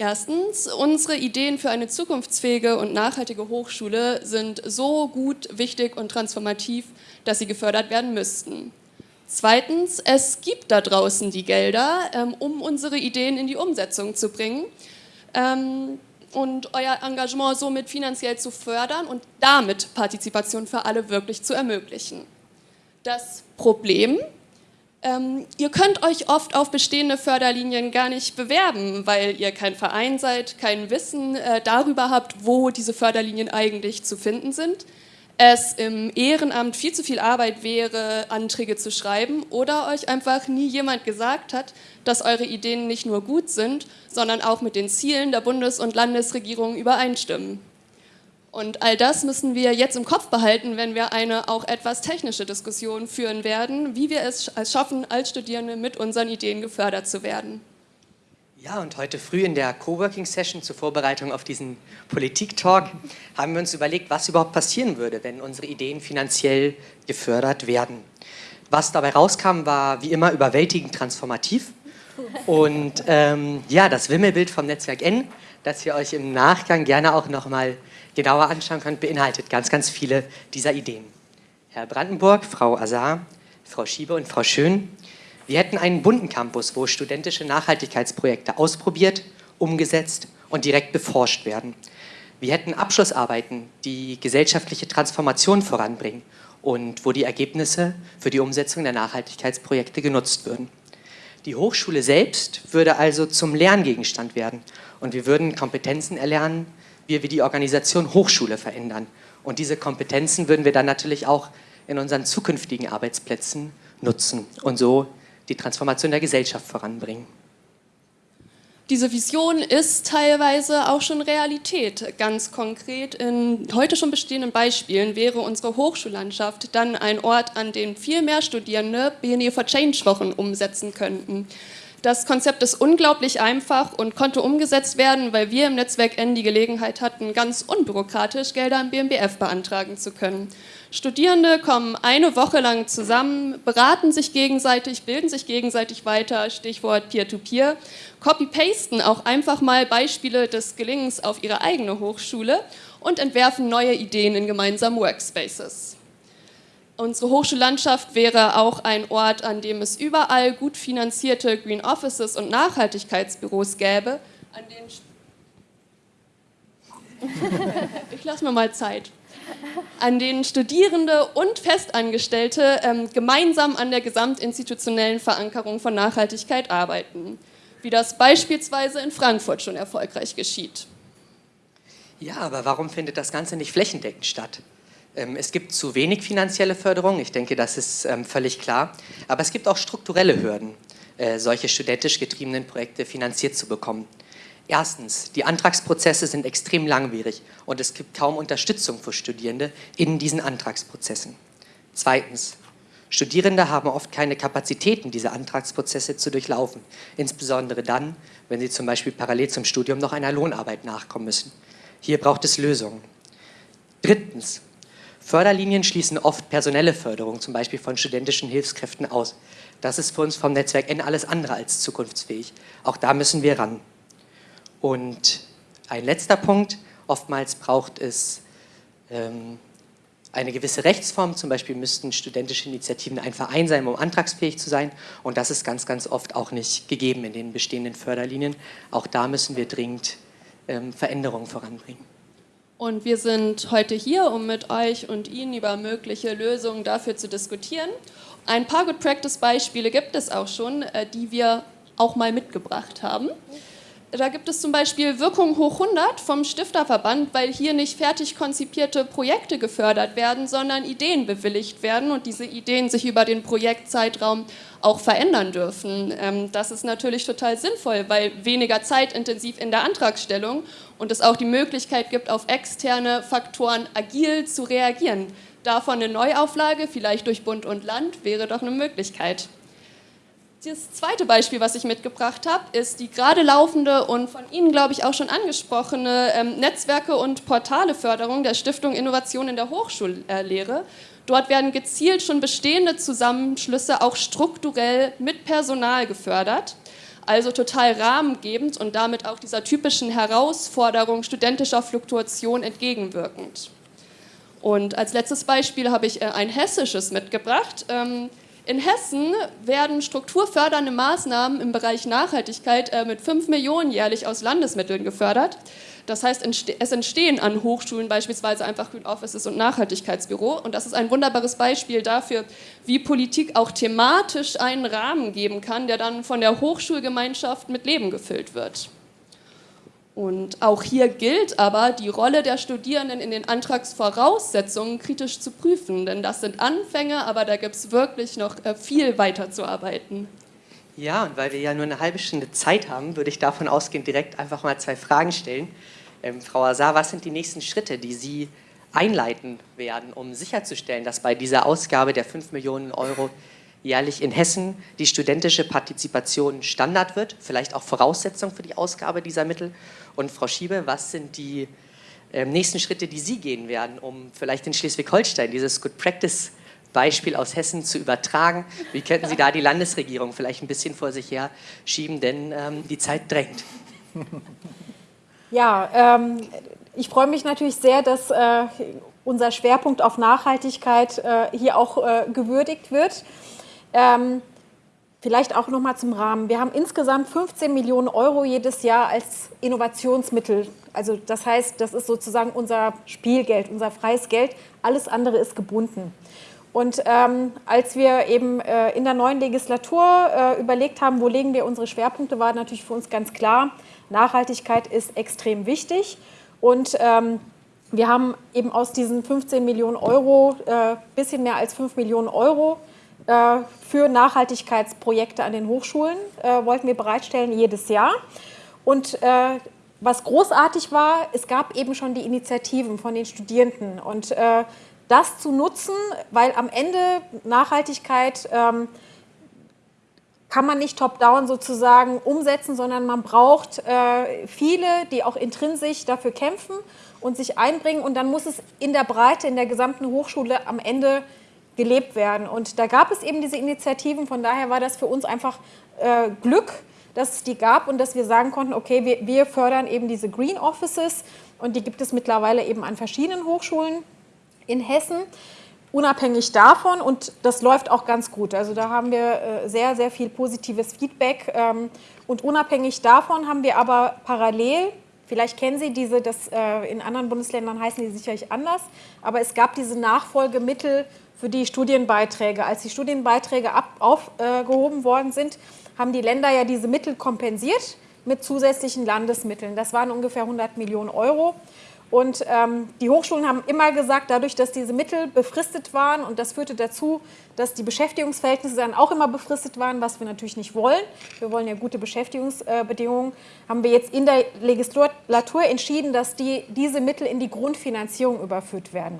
Erstens, unsere Ideen für eine zukunftsfähige und nachhaltige Hochschule sind so gut, wichtig und transformativ, dass sie gefördert werden müssten. Zweitens, es gibt da draußen die Gelder, ähm, um unsere Ideen in die Umsetzung zu bringen ähm, und euer Engagement somit finanziell zu fördern und damit Partizipation für alle wirklich zu ermöglichen. Das Problem, Ähm, ihr könnt euch oft auf bestehende Förderlinien gar nicht bewerben, weil ihr kein Verein seid, kein Wissen äh, darüber habt, wo diese Förderlinien eigentlich zu finden sind. Es im Ehrenamt viel zu viel Arbeit wäre, Anträge zu schreiben oder euch einfach nie jemand gesagt hat, dass eure Ideen nicht nur gut sind, sondern auch mit den Zielen der Bundes- und Landesregierung übereinstimmen. Und all das müssen wir jetzt im Kopf behalten, wenn wir eine auch etwas technische Diskussion führen werden, wie wir es schaffen, als Studierende mit unseren Ideen gefördert zu werden. Ja, und heute früh in der Coworking-Session zur Vorbereitung auf diesen Politik-Talk haben wir uns überlegt, was überhaupt passieren würde, wenn unsere Ideen finanziell gefördert werden. Was dabei rauskam, war wie immer überwältigend transformativ. Und ähm, ja, das Wimmelbild vom Netzwerk N, das ihr euch im Nachgang gerne auch nochmal genauer anschauen könnt, beinhaltet ganz, ganz viele dieser Ideen. Herr Brandenburg, Frau Azar, Frau Schiebe und Frau Schön, wir hätten einen bunten Campus, wo studentische Nachhaltigkeitsprojekte ausprobiert, umgesetzt und direkt beforscht werden. Wir hätten Abschlussarbeiten, die gesellschaftliche Transformation voranbringen und wo die Ergebnisse für die Umsetzung der Nachhaltigkeitsprojekte genutzt würden. Die Hochschule selbst würde also zum Lerngegenstand werden und wir würden Kompetenzen erlernen, wie wir die Organisation Hochschule verändern. Und diese Kompetenzen würden wir dann natürlich auch in unseren zukünftigen Arbeitsplätzen nutzen und so die Transformation der Gesellschaft voranbringen. Diese Vision ist teilweise auch schon Realität. Ganz konkret in heute schon bestehenden Beispielen wäre unsere Hochschullandschaft dann ein Ort, an dem viel mehr Studierende BNE for Change Wochen umsetzen könnten. Das Konzept ist unglaublich einfach und konnte umgesetzt werden, weil wir im Netzwerk N die Gelegenheit hatten, ganz unbürokratisch Gelder im BMBF beantragen zu können. Studierende kommen eine Woche lang zusammen, beraten sich gegenseitig, bilden sich gegenseitig weiter, Stichwort Peer-to-Peer, copy-pasten auch einfach mal Beispiele des Gelingens auf ihre eigene Hochschule und entwerfen neue Ideen in gemeinsamen Workspaces. Unsere Hochschullandschaft wäre auch ein Ort, an dem es überall gut finanzierte Green Offices und Nachhaltigkeitsbüros gäbe, an denen <laughs> ich lasse mir mal Zeit, an denen Studierende und Festangestellte ähm, gemeinsam an der gesamtinstitutionellen Verankerung von Nachhaltigkeit arbeiten, wie das beispielsweise in Frankfurt schon erfolgreich geschieht. Ja, aber warum findet das Ganze nicht flächendeckend statt? Ähm, es gibt zu wenig finanzielle Förderung, ich denke, das ist ähm, völlig klar. Aber es gibt auch strukturelle Hürden, äh, solche studentisch getriebenen Projekte finanziert zu bekommen. Erstens, die Antragsprozesse sind extrem langwierig und es gibt kaum Unterstützung für Studierende in diesen Antragsprozessen. Zweitens, Studierende haben oft keine Kapazitäten, diese Antragsprozesse zu durchlaufen, insbesondere dann, wenn sie zum Beispiel parallel zum Studium noch einer Lohnarbeit nachkommen müssen. Hier braucht es Lösungen. Drittens, Förderlinien schließen oft personelle Förderung, zum Beispiel von studentischen Hilfskräften, aus. Das ist für uns vom Netzwerk N alles andere als zukunftsfähig. Auch da müssen wir ran. Und ein letzter Punkt, oftmals braucht es ähm, eine gewisse Rechtsform, zum Beispiel müssten studentische Initiativen ein Verein sein, um antragsfähig zu sein und das ist ganz, ganz oft auch nicht gegeben in den bestehenden Förderlinien. Auch da müssen wir dringend ähm, Veränderungen voranbringen. Und wir sind heute hier, um mit euch und Ihnen über mögliche Lösungen dafür zu diskutieren. Ein paar Good Practice Beispiele gibt es auch schon, äh, die wir auch mal mitgebracht haben. Da gibt es zum Beispiel Wirkung hoch 100 vom Stifterverband, weil hier nicht fertig konzipierte Projekte gefördert werden, sondern Ideen bewilligt werden und diese Ideen sich über den Projektzeitraum auch verändern dürfen. Ähm, das ist natürlich total sinnvoll, weil weniger zeitintensiv in der Antragstellung und es auch die Möglichkeit gibt, auf externe Faktoren agil zu reagieren. Davon eine Neuauflage, vielleicht durch Bund und Land, wäre doch eine Möglichkeit. Das zweite Beispiel, was ich mitgebracht habe, ist die gerade laufende und von Ihnen, glaube ich, auch schon angesprochene ähm, Netzwerke- und Portaleförderung der Stiftung Innovation in der Hochschullehre. Dort werden gezielt schon bestehende Zusammenschlüsse auch strukturell mit Personal gefördert, also total rahmengebend und damit auch dieser typischen Herausforderung studentischer Fluktuation entgegenwirkend. Und als letztes Beispiel habe ich äh, ein hessisches mitgebracht. Ähm, in Hessen werden strukturfördernde Maßnahmen im Bereich Nachhaltigkeit äh, mit 5 Millionen jährlich aus Landesmitteln gefördert. Das heißt, es entstehen an Hochschulen beispielsweise einfach Green Offices und Nachhaltigkeitsbüro. Und das ist ein wunderbares Beispiel dafür, wie Politik auch thematisch einen Rahmen geben kann, der dann von der Hochschulgemeinschaft mit Leben gefüllt wird. Und auch hier gilt aber, die Rolle der Studierenden in den Antragsvoraussetzungen kritisch zu prüfen, denn das sind Anfänge, aber da gibt es wirklich noch äh, viel weiter zu arbeiten. Ja, und weil wir ja nur eine halbe Stunde Zeit haben, würde ich davon ausgehen, direkt einfach mal zwei Fragen stellen. Ähm, Frau Azar, was sind die nächsten Schritte, die Sie einleiten werden, um sicherzustellen, dass bei dieser Ausgabe der 5 Millionen Euro jährlich in Hessen die studentische Partizipation Standard wird, vielleicht auch Voraussetzung für die Ausgabe dieser Mittel. Und Frau Schiebe, was sind die äh, nächsten Schritte, die Sie gehen werden, um vielleicht in Schleswig-Holstein dieses Good Practice Beispiel aus Hessen zu übertragen? Wie könnten Sie da die Landesregierung vielleicht ein bisschen vor sich her schieben, denn ähm, die Zeit drängt? <laughs> Ja, ähm, ich freue mich natürlich sehr, dass äh, unser Schwerpunkt auf Nachhaltigkeit äh, hier auch äh, gewürdigt wird. Ähm, vielleicht auch noch mal zum Rahmen. Wir haben insgesamt 15 Millionen Euro jedes Jahr als Innovationsmittel. Also das heißt, das ist sozusagen unser Spielgeld, unser freies Geld. Alles andere ist gebunden. Und ähm, als wir eben äh, in der neuen Legislatur äh, überlegt haben, wo legen wir unsere Schwerpunkte, war natürlich für uns ganz klar, Nachhaltigkeit ist extrem wichtig. Und ähm, wir haben eben aus diesen 15 Millionen Euro äh, bisschen mehr als 5 Millionen Euro äh, für Nachhaltigkeitsprojekte an den Hochschulen äh, wollten wir bereitstellen jedes Jahr. Und äh, was großartig war, es gab eben schon die Initiativen von den Studierenden und das zu nutzen, weil am Ende Nachhaltigkeit ähm, kann man nicht top-down sozusagen umsetzen, sondern man braucht äh, viele, die auch intrinsisch dafür kämpfen und sich einbringen. Und dann muss es in der Breite, in der gesamten Hochschule am Ende gelebt werden. Und da gab es eben diese Initiativen, von daher war das für uns einfach äh, Glück, dass es die gab und dass wir sagen konnten, okay, wir, wir fördern eben diese Green Offices. Und die gibt es mittlerweile eben an verschiedenen Hochschulen in Hessen. Unabhängig davon, und das läuft auch ganz gut, also da haben wir äh, sehr, sehr viel positives Feedback. Ähm, und unabhängig davon haben wir aber parallel Vielleicht kennen Sie diese, das, äh, in anderen Bundesländern heißen die sicherlich anders, aber es gab diese Nachfolgemittel für die Studienbeiträge. Als die Studienbeiträge aufgehoben worden sind, haben die Länder ja diese Mittel kompensiert mit zusätzlichen Landesmitteln. Das waren ungefähr 100 Millionen Euro. Und ähm, die Hochschulen haben immer gesagt, dadurch, dass diese Mittel befristet waren und das führte dazu, dass die Beschäftigungsverhältnisse dann auch immer befristet waren, was wir natürlich nicht wollen. Wir wollen ja gute Beschäftigungsbedingungen. Haben wir jetzt in der Legislatur entschieden, dass die, diese Mittel in die Grundfinanzierung überführt werden.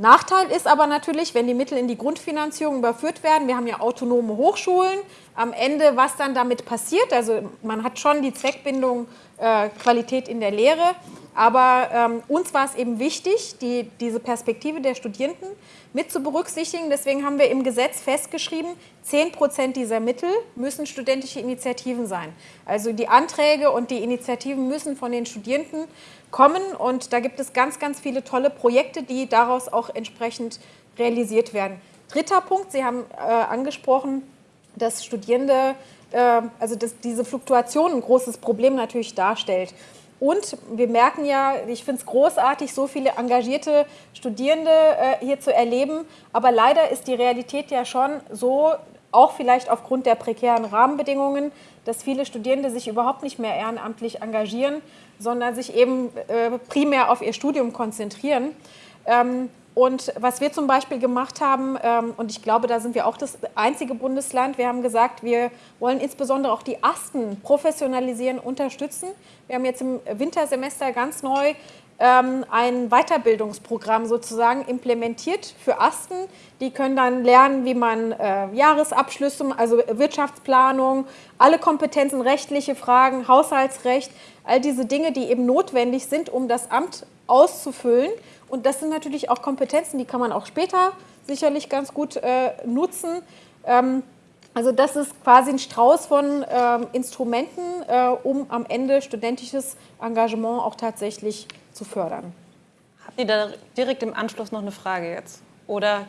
Nachteil ist aber natürlich, wenn die Mittel in die Grundfinanzierung überführt werden, wir haben ja autonome Hochschulen, am Ende, was dann damit passiert, also man hat schon die Zweckbindung äh, Qualität in der Lehre, aber ähm, uns war es eben wichtig, die, diese Perspektive der Studierenden mit zu berücksichtigen. Deswegen haben wir im Gesetz festgeschrieben, 10 Prozent dieser Mittel müssen studentische Initiativen sein. Also die Anträge und die Initiativen müssen von den Studierenden kommen und da gibt es ganz, ganz viele tolle Projekte, die daraus auch entsprechend realisiert werden. Dritter Punkt, Sie haben äh, angesprochen, dass Studierende, äh, also dass diese Fluktuation ein großes Problem natürlich darstellt. Und wir merken ja, ich finde es großartig, so viele engagierte Studierende äh, hier zu erleben. Aber leider ist die Realität ja schon so, auch vielleicht aufgrund der prekären Rahmenbedingungen, dass viele Studierende sich überhaupt nicht mehr ehrenamtlich engagieren, sondern sich eben äh, primär auf ihr Studium konzentrieren. Ähm, und was wir zum Beispiel gemacht haben, ähm, und ich glaube, da sind wir auch das einzige Bundesland, wir haben gesagt, wir wollen insbesondere auch die Asten professionalisieren, unterstützen. Wir haben jetzt im Wintersemester ganz neu ein Weiterbildungsprogramm sozusagen implementiert für Asten. Die können dann lernen, wie man äh, Jahresabschlüsse, also Wirtschaftsplanung, alle Kompetenzen, rechtliche Fragen, Haushaltsrecht, all diese Dinge, die eben notwendig sind, um das Amt auszufüllen. Und das sind natürlich auch Kompetenzen, die kann man auch später sicherlich ganz gut äh, nutzen. Ähm, also das ist quasi ein Strauß von ähm, Instrumenten, äh, um am Ende studentisches Engagement auch tatsächlich zu fördern. Habt ihr da direkt im Anschluss noch eine Frage jetzt? Oder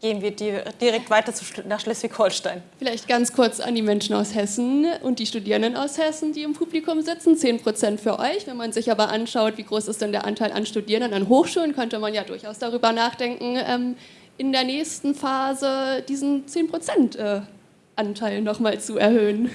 gehen wir direkt weiter nach Schleswig-Holstein. Vielleicht ganz kurz an die Menschen aus Hessen und die Studierenden aus Hessen, die im Publikum sitzen. 10 Prozent für euch. Wenn man sich aber anschaut, wie groß ist denn der Anteil an Studierenden an Hochschulen, könnte man ja durchaus darüber nachdenken, ähm, in der nächsten Phase diesen 10 Prozent äh, Anteil nochmal zu erhöhen.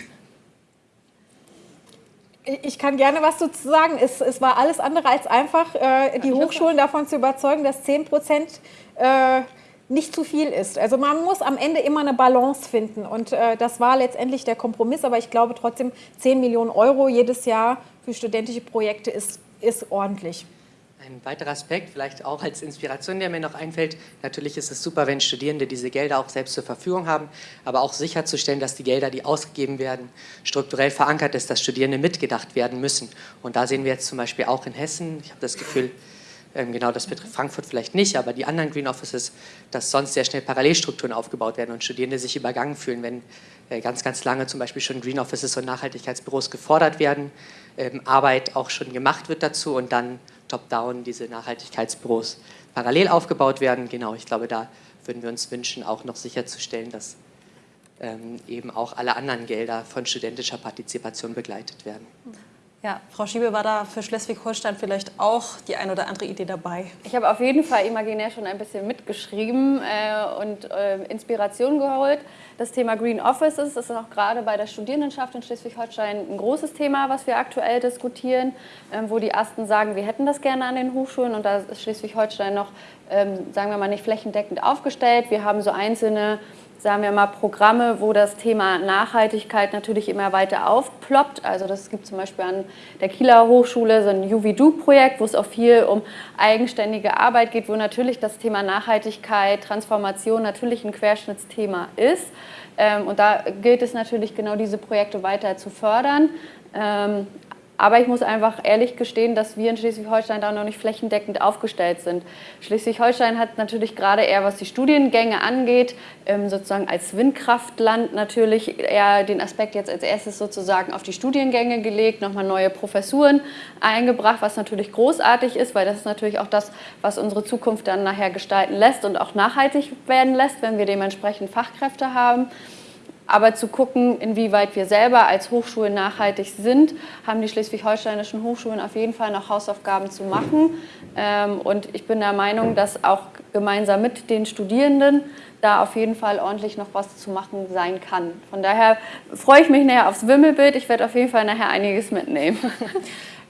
Ich kann gerne was dazu sagen. Es, es war alles andere als einfach, äh, die Hochschulen davon zu überzeugen, dass 10 Prozent äh, nicht zu viel ist. Also man muss am Ende immer eine Balance finden und äh, das war letztendlich der Kompromiss, aber ich glaube trotzdem 10 Millionen Euro jedes Jahr für studentische Projekte ist, ist ordentlich. Ein weiterer Aspekt, vielleicht auch als Inspiration, der mir noch einfällt, natürlich ist es super, wenn Studierende diese Gelder auch selbst zur Verfügung haben, aber auch sicherzustellen, dass die Gelder, die ausgegeben werden, strukturell verankert ist, dass Studierende mitgedacht werden müssen. Und da sehen wir jetzt zum Beispiel auch in Hessen, ich habe das Gefühl, ähm, genau, das betrifft Frankfurt vielleicht nicht, aber die anderen Green Offices, dass sonst sehr schnell Parallelstrukturen aufgebaut werden und Studierende sich übergangen fühlen, wenn äh, ganz, ganz lange zum Beispiel schon Green Offices und Nachhaltigkeitsbüros gefordert werden, ähm, Arbeit auch schon gemacht wird dazu und dann top-down diese Nachhaltigkeitsbüros parallel aufgebaut werden. Genau, ich glaube, da würden wir uns wünschen, auch noch sicherzustellen, dass ähm, eben auch alle anderen Gelder von studentischer Partizipation begleitet werden. Ja, Frau Schiebe, war da für Schleswig-Holstein vielleicht auch die ein oder andere Idee dabei? Ich habe auf jeden Fall imaginär schon ein bisschen mitgeschrieben äh, und äh, Inspiration geholt. Das Thema Green Offices ist auch gerade bei der Studierendenschaft in Schleswig-Holstein ein großes Thema, was wir aktuell diskutieren, äh, wo die Ersten sagen, wir hätten das gerne an den Hochschulen und da ist Schleswig-Holstein noch, ähm, sagen wir mal, nicht flächendeckend aufgestellt. Wir haben so einzelne sagen wir mal, Programme, wo das Thema Nachhaltigkeit natürlich immer weiter aufploppt. Also das gibt zum Beispiel an der Kieler Hochschule so ein UVDO-Projekt, wo es auch viel um eigenständige Arbeit geht, wo natürlich das Thema Nachhaltigkeit, Transformation natürlich ein Querschnittsthema ist. Ähm, und da gilt es natürlich genau diese Projekte weiter zu fördern. Aber ich muss einfach ehrlich gestehen, dass wir in Schleswig-Holstein da noch nicht flächendeckend aufgestellt sind. Schleswig-Holstein hat natürlich gerade eher, was die Studiengänge angeht, ähm, sozusagen als Windkraftland natürlich eher den Aspekt jetzt als erstes sozusagen auf die Studiengänge gelegt, nochmal neue Professuren eingebracht, was natürlich großartig ist, weil das ist natürlich auch das, was unsere Zukunft dann nachher gestalten lässt und auch nachhaltig werden lässt, wenn wir dementsprechend Fachkräfte haben. Aber zu gucken, inwieweit wir selber als Hochschulen nachhaltig sind, haben die schleswig-holsteinischen Hochschulen auf jeden Fall noch Hausaufgaben zu machen. Ähm, und ich bin der Meinung, dass auch gemeinsam mit den Studierenden da auf jeden Fall ordentlich noch was zu machen sein kann. Von daher freue ich mich nachher aufs Wimmelbild. Ich werde auf jeden Fall nachher einiges mitnehmen. <laughs>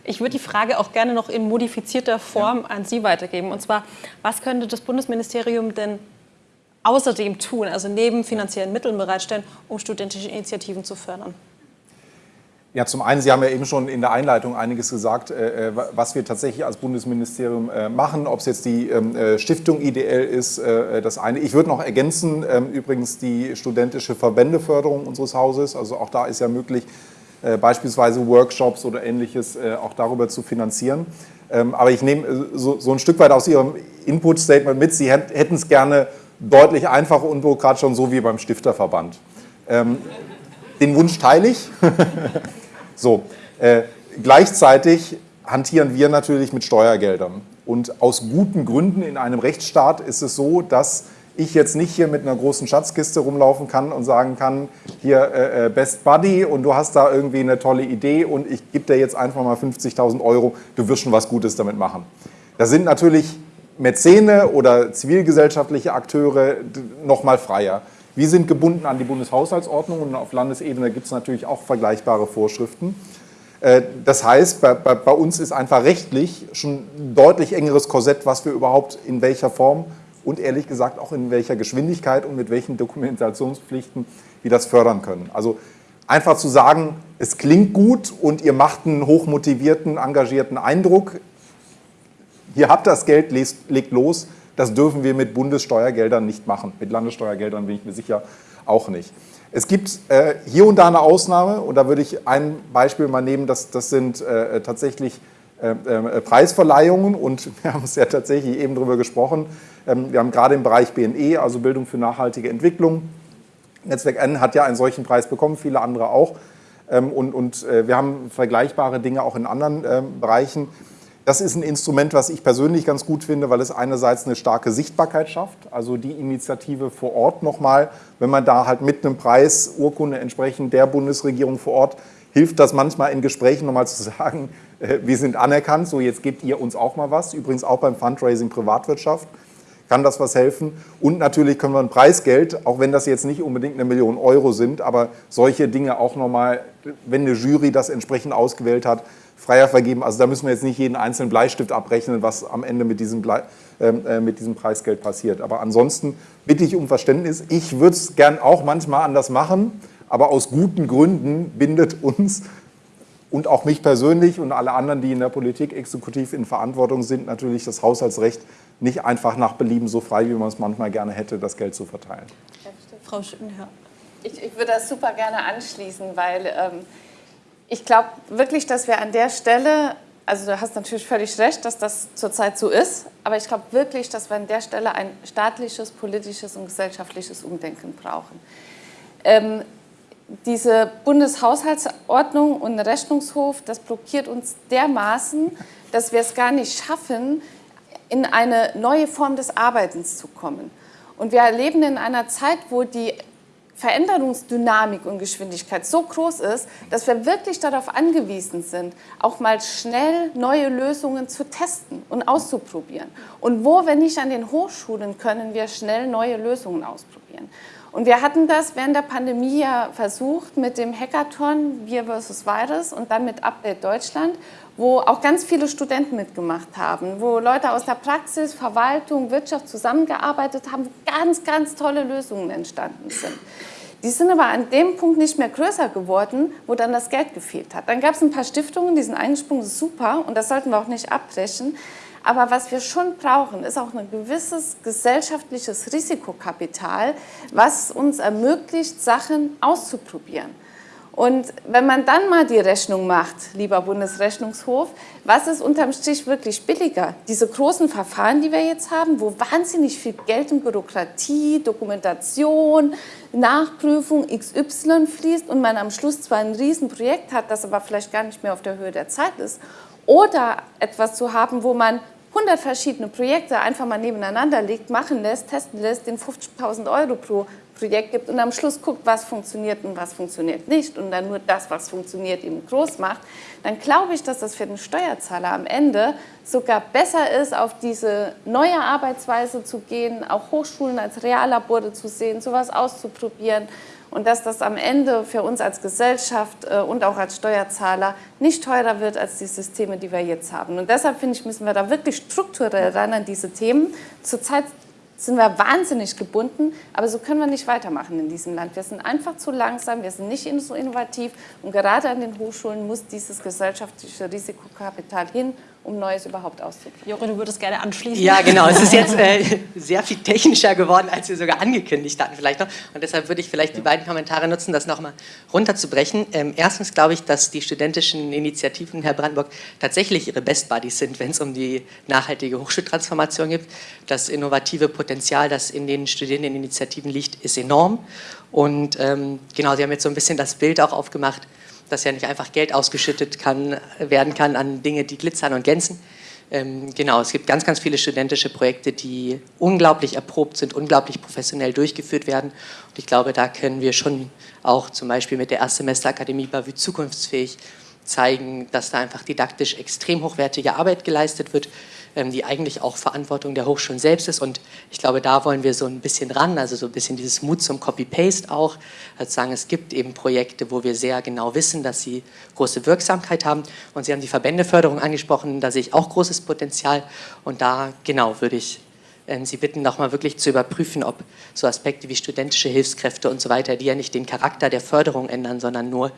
Ich würde die Frage auch gerne noch in modifizierter Form ja. an Sie weitergeben. Und zwar, was könnte das Bundesministerium denn außerdem tun, also neben finanziellen Mitteln bereitstellen, um studentische Initiativen zu fördern? Ja, zum einen, Sie haben ja eben schon in der Einleitung einiges gesagt, äh, äh, was wir tatsächlich als Bundesministerium äh, machen, ob es jetzt die ähm, Stiftung IDL ist, das eine. Ich würde noch ergänzen, ähm, übrigens die studentische Verbändeförderung unseres Hauses, also auch da ist ja möglich, beispielsweise Workshops oder ähnliches auch darüber zu finanzieren. Ähm, aber ich nehme so, so ein Stück weit aus Ihrem Input-Statement mit, Sie hätten es gerne deutlich einfacher und unbürokratisch und so wie beim Stifterverband. Ähm, den Wunsch teile ich. <laughs> so, äh, gleichzeitig hantieren wir natürlich mit Steuergeldern. Und aus guten Gründen in einem Rechtsstaat ist es so, dass ich jetzt nicht hier mit einer großen Schatzkiste rumlaufen kann und sagen kann, hier äh, äh Best Buddy und du hast da irgendwie eine tolle Idee und ich gebe dir jetzt einfach mal 50.000 Euro, du wirst schon was Gutes damit machen. Da sind natürlich Mäzene oder zivilgesellschaftliche Akteure noch mal freier. Wir sind gebunden an die Bundeshaushaltsordnung und auf Landesebene gibt es natürlich auch vergleichbare Vorschriften. Äh, das heißt, bei, bei, bei, uns ist einfach rechtlich schon ein deutlich engeres Korsett, was wir überhaupt in welcher Form und ehrlich gesagt auch in welcher Geschwindigkeit und mit welchen Dokumentationspflichten wir das fördern können. Also einfach zu sagen, es klingt gut und ihr macht einen hochmotivierten, engagierten Eindruck, hier habt ihr das Geld, legt los. Das dürfen wir mit Bundessteuergeldern nicht machen. Mit Landessteuergeldern bin ich mir sicher auch nicht. Es gibt äh, hier und da eine Ausnahme und da würde ich ein Beispiel mal nehmen, das, das sind äh, tatsächlich äh, äh Preisverleihungen und <laughs> wir haben es ja tatsächlich eben darüber gesprochen. Ähm, wir haben gerade im Bereich BNE, also Bildung für nachhaltige Entwicklung, Netzwerk N hat ja einen solchen Preis bekommen, viele andere auch. Ähm, und, und äh, wir haben vergleichbare Dinge auch in anderen ähm, Bereichen. Das ist ein Instrument, was ich persönlich ganz gut finde, weil es einerseits eine starke Sichtbarkeit schafft, also die Initiative vor Ort nochmal, wenn man da halt mit einem Preis, Urkunde entsprechend der Bundesregierung vor Ort, hilft das manchmal in Gesprächen nochmal zu <laughs> sagen, äh, wir sind anerkannt, so jetzt gebt ihr uns auch mal was. Übrigens auch beim Fundraising Privatwirtschaft kann das was helfen. Und natürlich können wir ein Preisgeld, auch wenn das jetzt nicht unbedingt eine Million Euro sind, aber solche Dinge auch nochmal, wenn eine Jury das entsprechend ausgewählt hat, freier vergeben. Also da müssen wir jetzt nicht jeden einzelnen Bleistift abrechnen, was am Ende mit diesem, Blei, ähm, äh, mit diesem Preisgeld passiert. Aber ansonsten bitte ich um Verständnis. Ich würde es gern auch manchmal anders machen, aber aus guten Gründen bindet uns und auch mich persönlich und alle anderen, die in der Politik exekutiv in Verantwortung sind, natürlich das Haushaltsrecht nicht einfach nach Belieben so frei, wie man es manchmal gerne hätte, das Geld zu verteilen. Frau Schüttenherr. Ich, ich würde das super gerne anschließen, weil ähm, ich glaube wirklich, dass wir an der Stelle, also du hast natürlich völlig recht, dass das zurzeit so ist, aber ich glaube wirklich, dass wir an der Stelle ein staatliches, politisches und gesellschaftliches Umdenken brauchen. Ähm, diese Bundeshaushaltsordnung und Rechnungshof, das blockiert uns dermaßen, dass wir es gar nicht schaffen, in eine neue Form des Arbeitens zu kommen. Und wir leben in einer Zeit, wo die Veränderungsdynamik und Geschwindigkeit so groß ist, dass wir wirklich darauf angewiesen sind, auch mal schnell neue Lösungen zu testen und auszuprobieren. Und wo, wenn nicht an den Hochschulen, können wir schnell neue Lösungen ausprobieren. Und wir hatten das während der Pandemie ja versucht mit dem Hackathon Wir versus Virus und dann mit Update Deutschland, wo auch ganz viele Studenten mitgemacht haben, wo Leute aus der Praxis, Verwaltung, Wirtschaft zusammengearbeitet haben, ganz, ganz tolle Lösungen entstanden sind. Die sind aber an dem Punkt nicht mehr größer geworden, wo dann das Geld gefehlt hat. Dann gab es ein paar Stiftungen, die sind eingesprungen, super, und das sollten wir auch nicht abbrechen. Aber was wir schon brauchen, ist auch ein gewisses gesellschaftliches Risikokapital, was uns ermöglicht, Sachen auszuprobieren. Und wenn man dann mal die Rechnung macht, lieber Bundesrechnungshof, was ist unterm Strich wirklich billiger? Diese großen Verfahren, die wir jetzt haben, wo wahnsinnig viel Geld in Bürokratie, Dokumentation, Nachprüfung XY fließt und man am Schluss zwar ein Riesenprojekt hat, das aber vielleicht gar nicht mehr auf der Höhe der Zeit ist, oder etwas zu haben, wo man 100 verschiedene Projekte einfach mal nebeneinander legt, machen lässt, testen lässt, den 50.000 Euro pro Projekt gibt und am Schluss guckt, was funktioniert und was funktioniert nicht und dann nur das, was funktioniert, eben groß macht, dann glaube ich, dass das für den Steuerzahler am Ende sogar besser ist, auf diese neue Arbeitsweise zu gehen, auch Hochschulen als Reallabore zu sehen, sowas auszuprobieren und dass das am Ende für uns als Gesellschaft äh, und auch als Steuerzahler nicht teurer wird als die Systeme, die wir jetzt haben. Und deshalb finde ich, müssen wir da wirklich strukturell ran an diese Themen. Zurzeit sind wir wahnsinnig gebunden, aber so können wir nicht weitermachen in diesem Land. Wir sind einfach zu langsam, wir sind nicht so innovativ und gerade an den Hochschulen muss dieses gesellschaftliche Risikokapital hin um Neues überhaupt auszuprobieren. Jore, du würdest gerne anschließen. Ja, genau. Es ist jetzt äh, sehr viel technischer geworden, als wir sogar angekündigt hatten vielleicht noch. Und deshalb würde ich vielleicht die beiden Kommentare nutzen, das nochmal runterzubrechen. Ähm, erstens glaube ich, dass die studentischen Initiativen in Herr Brandenburg tatsächlich ihre Best Buddies sind, wenn es um die nachhaltige Hochschultransformation geht. Das innovative Potenzial, das in den Studierendeninitiativen liegt, ist enorm. Und ähm, genau, Sie haben jetzt so ein bisschen das Bild auch aufgemacht, dass ja nicht einfach Geld ausgeschüttet kann, werden kann an Dinge, die glitzern und glänzen. Ähm, genau, es gibt ganz, ganz viele studentische Projekte, die unglaublich erprobt sind, unglaublich professionell durchgeführt werden. Und ich glaube, da können wir schon auch zum Beispiel mit der Erstsemesterakademie Bavü zukunftsfähig zeigen, dass da einfach didaktisch extrem hochwertige Arbeit geleistet wird, die eigentlich auch Verantwortung der Hochschulen selbst ist. Und ich glaube, da wollen wir so ein bisschen ran, also so ein bisschen dieses Mut zum Copy-Paste auch. Also sagen, es gibt eben Projekte, wo wir sehr genau wissen, dass sie große Wirksamkeit haben. Und Sie haben die Verbändeförderung angesprochen, da sehe ich auch großes Potenzial. Und da, genau, würde ich ähm, Sie bitten, nochmal wirklich zu überprüfen, ob so Aspekte wie studentische Hilfskräfte und so weiter, die ja nicht den Charakter der Förderung ändern, sondern nur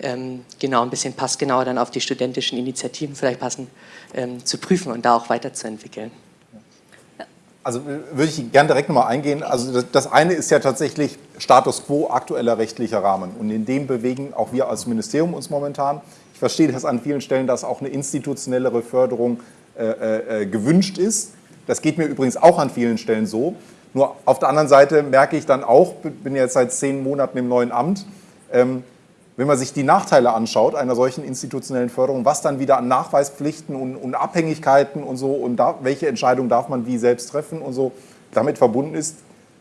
ähm, genau ein bisschen passgenauer dann auf die studentischen Initiativen vielleicht passen, ähm, zu prüfen und da auch weiterzuentwickeln. Also würde ich gerne direkt nochmal eingehen. Also das, eine ist ja tatsächlich Status quo, aktueller rechtlicher Rahmen. Und in dem bewegen auch wir als Ministerium uns momentan. Ich verstehe das an vielen Stellen, dass auch eine institutionellere Förderung äh, äh, gewünscht ist. Das geht mir übrigens auch an vielen Stellen so. Nur auf der anderen Seite merke ich dann auch, bin jetzt seit zehn Monaten im neuen Amt, ähm, wenn man sich die Nachteile anschaut einer solchen institutionellen Förderung, was dann wieder an Nachweispflichten und, und Abhängigkeiten und so und da, welche Entscheidung darf man wie selbst treffen und so damit verbunden ist,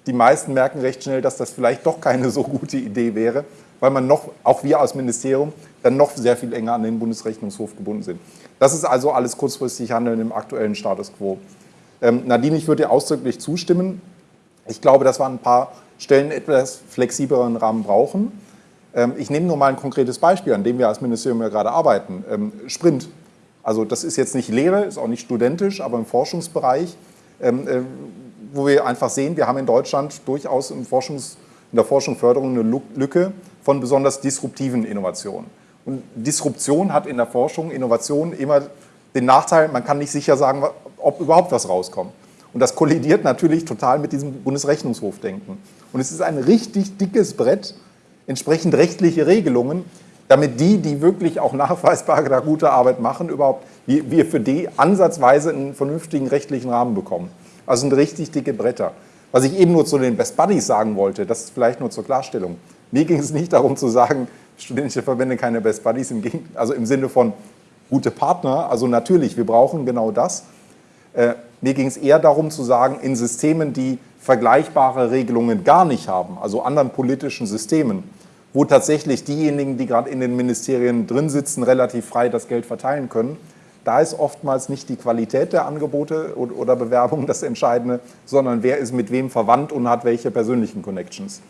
die meisten merken recht schnell, dass das vielleicht doch keine so gute Idee wäre, weil man noch, auch wir als Ministerium, dann noch sehr viel enger an den Bundesrechnungshof gebunden sind. Das ist also alles kurzfristig Handeln im aktuellen Status quo. Ähm, Nadine, ich würde dir ausdrücklich zustimmen. Ich glaube, dass wir an ein paar Stellen etwas flexibleren Rahmen brauchen. Ähm, ich nehme nur mal ein konkretes Beispiel, an dem wir als Ministerium ja gerade arbeiten. Ähm, Sprint. Also das ist jetzt nicht Lehre, ist auch nicht studentisch, aber im Forschungsbereich, ähm, äh, wo wir einfach sehen, wir haben in Deutschland durchaus im Forschungs, in der Forschung Förderung eine Lücke von besonders disruptiven Innovationen. Und Disruption hat in der Forschung, Innovation immer den Nachteil, man kann nicht sicher sagen, ob überhaupt was rauskommt. Und das kollidiert natürlich total mit diesem Bundesrechnungshofdenken. Und es ist ein richtig dickes Brett, entsprechend rechtliche Regelungen, damit die, die wirklich auch nachweisbar da gute Arbeit machen, überhaupt, wir für die ansatzweise einen vernünftigen rechtlichen Rahmen bekommen. Also sind richtig dicke Bretter. Was ich eben nur zu den Best Buddies sagen wollte, das ist vielleicht nur zur Klarstellung. Mir ging es nicht darum zu sagen, studentische Verbände keine Best Buddies, im also im Sinne von gute Partner. Also natürlich, wir brauchen genau das. Äh, mir ging es eher darum zu sagen, in Systemen, die vergleichbare Regelungen gar nicht haben, also anderen politischen Systemen, wo tatsächlich diejenigen, die gerade in den Ministerien drin sitzen, relativ frei das Geld verteilen können, da ist oftmals nicht die Qualität der Angebote oder Bewerbungen das Entscheidende, sondern wer ist mit wem verwandt und hat welche persönlichen Connections.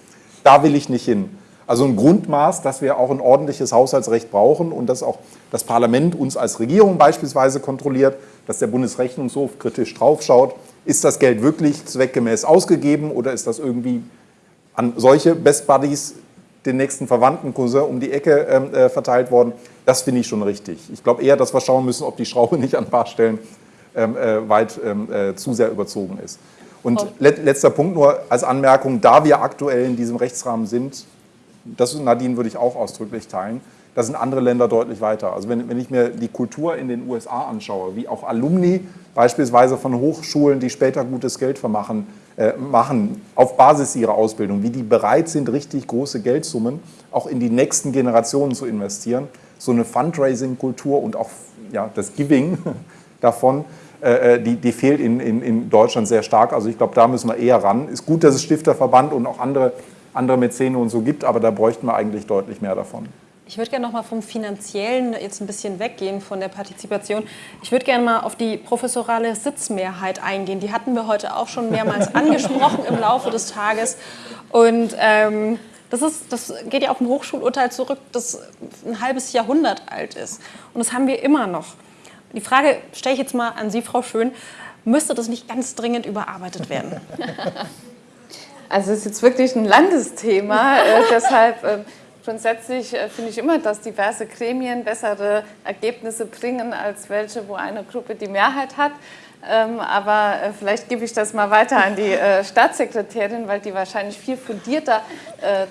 Da will ich nicht hin. Also ein Grundmaß, dass wir auch ein ordentliches Haushaltsrecht brauchen und dass auch das Parlament uns als Regierung beispielsweise kontrolliert, dass der Bundesrechnungshof kritisch draufschaut, ist das Geld wirklich zweckgemäß ausgegeben oder ist das irgendwie an solche Best Buddies, den nächsten Verwandten Cousin um die Ecke ähm, äh, verteilt worden. Das finde ich schon richtig. Ich glaube eher, dass wir schauen müssen, ob die Schraube nicht an ein paar Stellen ähm, äh, weit ähm, äh, zu sehr überzogen ist. Und let, letzter Punkt nur als Anmerkung, da wir aktuell in diesem Rechtsrahmen sind, das Nadine würde ich auch ausdrücklich teilen, da sind andere Länder deutlich weiter. Also wenn, wenn ich mir die Kultur in den USA anschaue, wie auch Alumni beispielsweise von Hochschulen, die später gutes Geld vermachen, äh, machen, auf Basis ihrer Ausbildung, wie die bereit sind, richtig große Geldsummen auch in die nächsten Generationen zu investieren. So eine Fundraising-Kultur und auch ja, das Giving <laughs> davon, äh, äh, die, die fehlt in, in, in Deutschland sehr stark. Also ich glaube, da müssen wir eher ran. Ist gut, dass es Stifterverband und auch andere, andere Mäzene und so gibt, aber da bräuchten wir eigentlich deutlich mehr davon. Ich würde gerne noch mal vom Finanziellen jetzt ein bisschen weggehen von der Partizipation. Ich würde gerne mal auf die professorale Sitzmehrheit eingehen. Die hatten wir heute auch schon mehrmals <laughs> angesprochen im Laufe des Tages. Und ähm, das, ist, das geht ja auf ein Hochschulurteil zurück, das ein halbes Jahrhundert alt ist. Und das haben wir immer noch. Die Frage stelle ich jetzt mal an Sie, Frau Schön. Müsste das nicht ganz dringend überarbeitet werden? <laughs> Also es ist jetzt wirklich ein Landesthema, äh, deshalb äh, Grundsätzlich äh, finde ich immer, dass diverse Gremien bessere Ergebnisse bringen, als welche, wo eine Gruppe die Mehrheit hat. Ähm, aber äh, vielleicht gebe ich das mal weiter an die äh, Staatssekretärin, weil die wahrscheinlich viel fundierter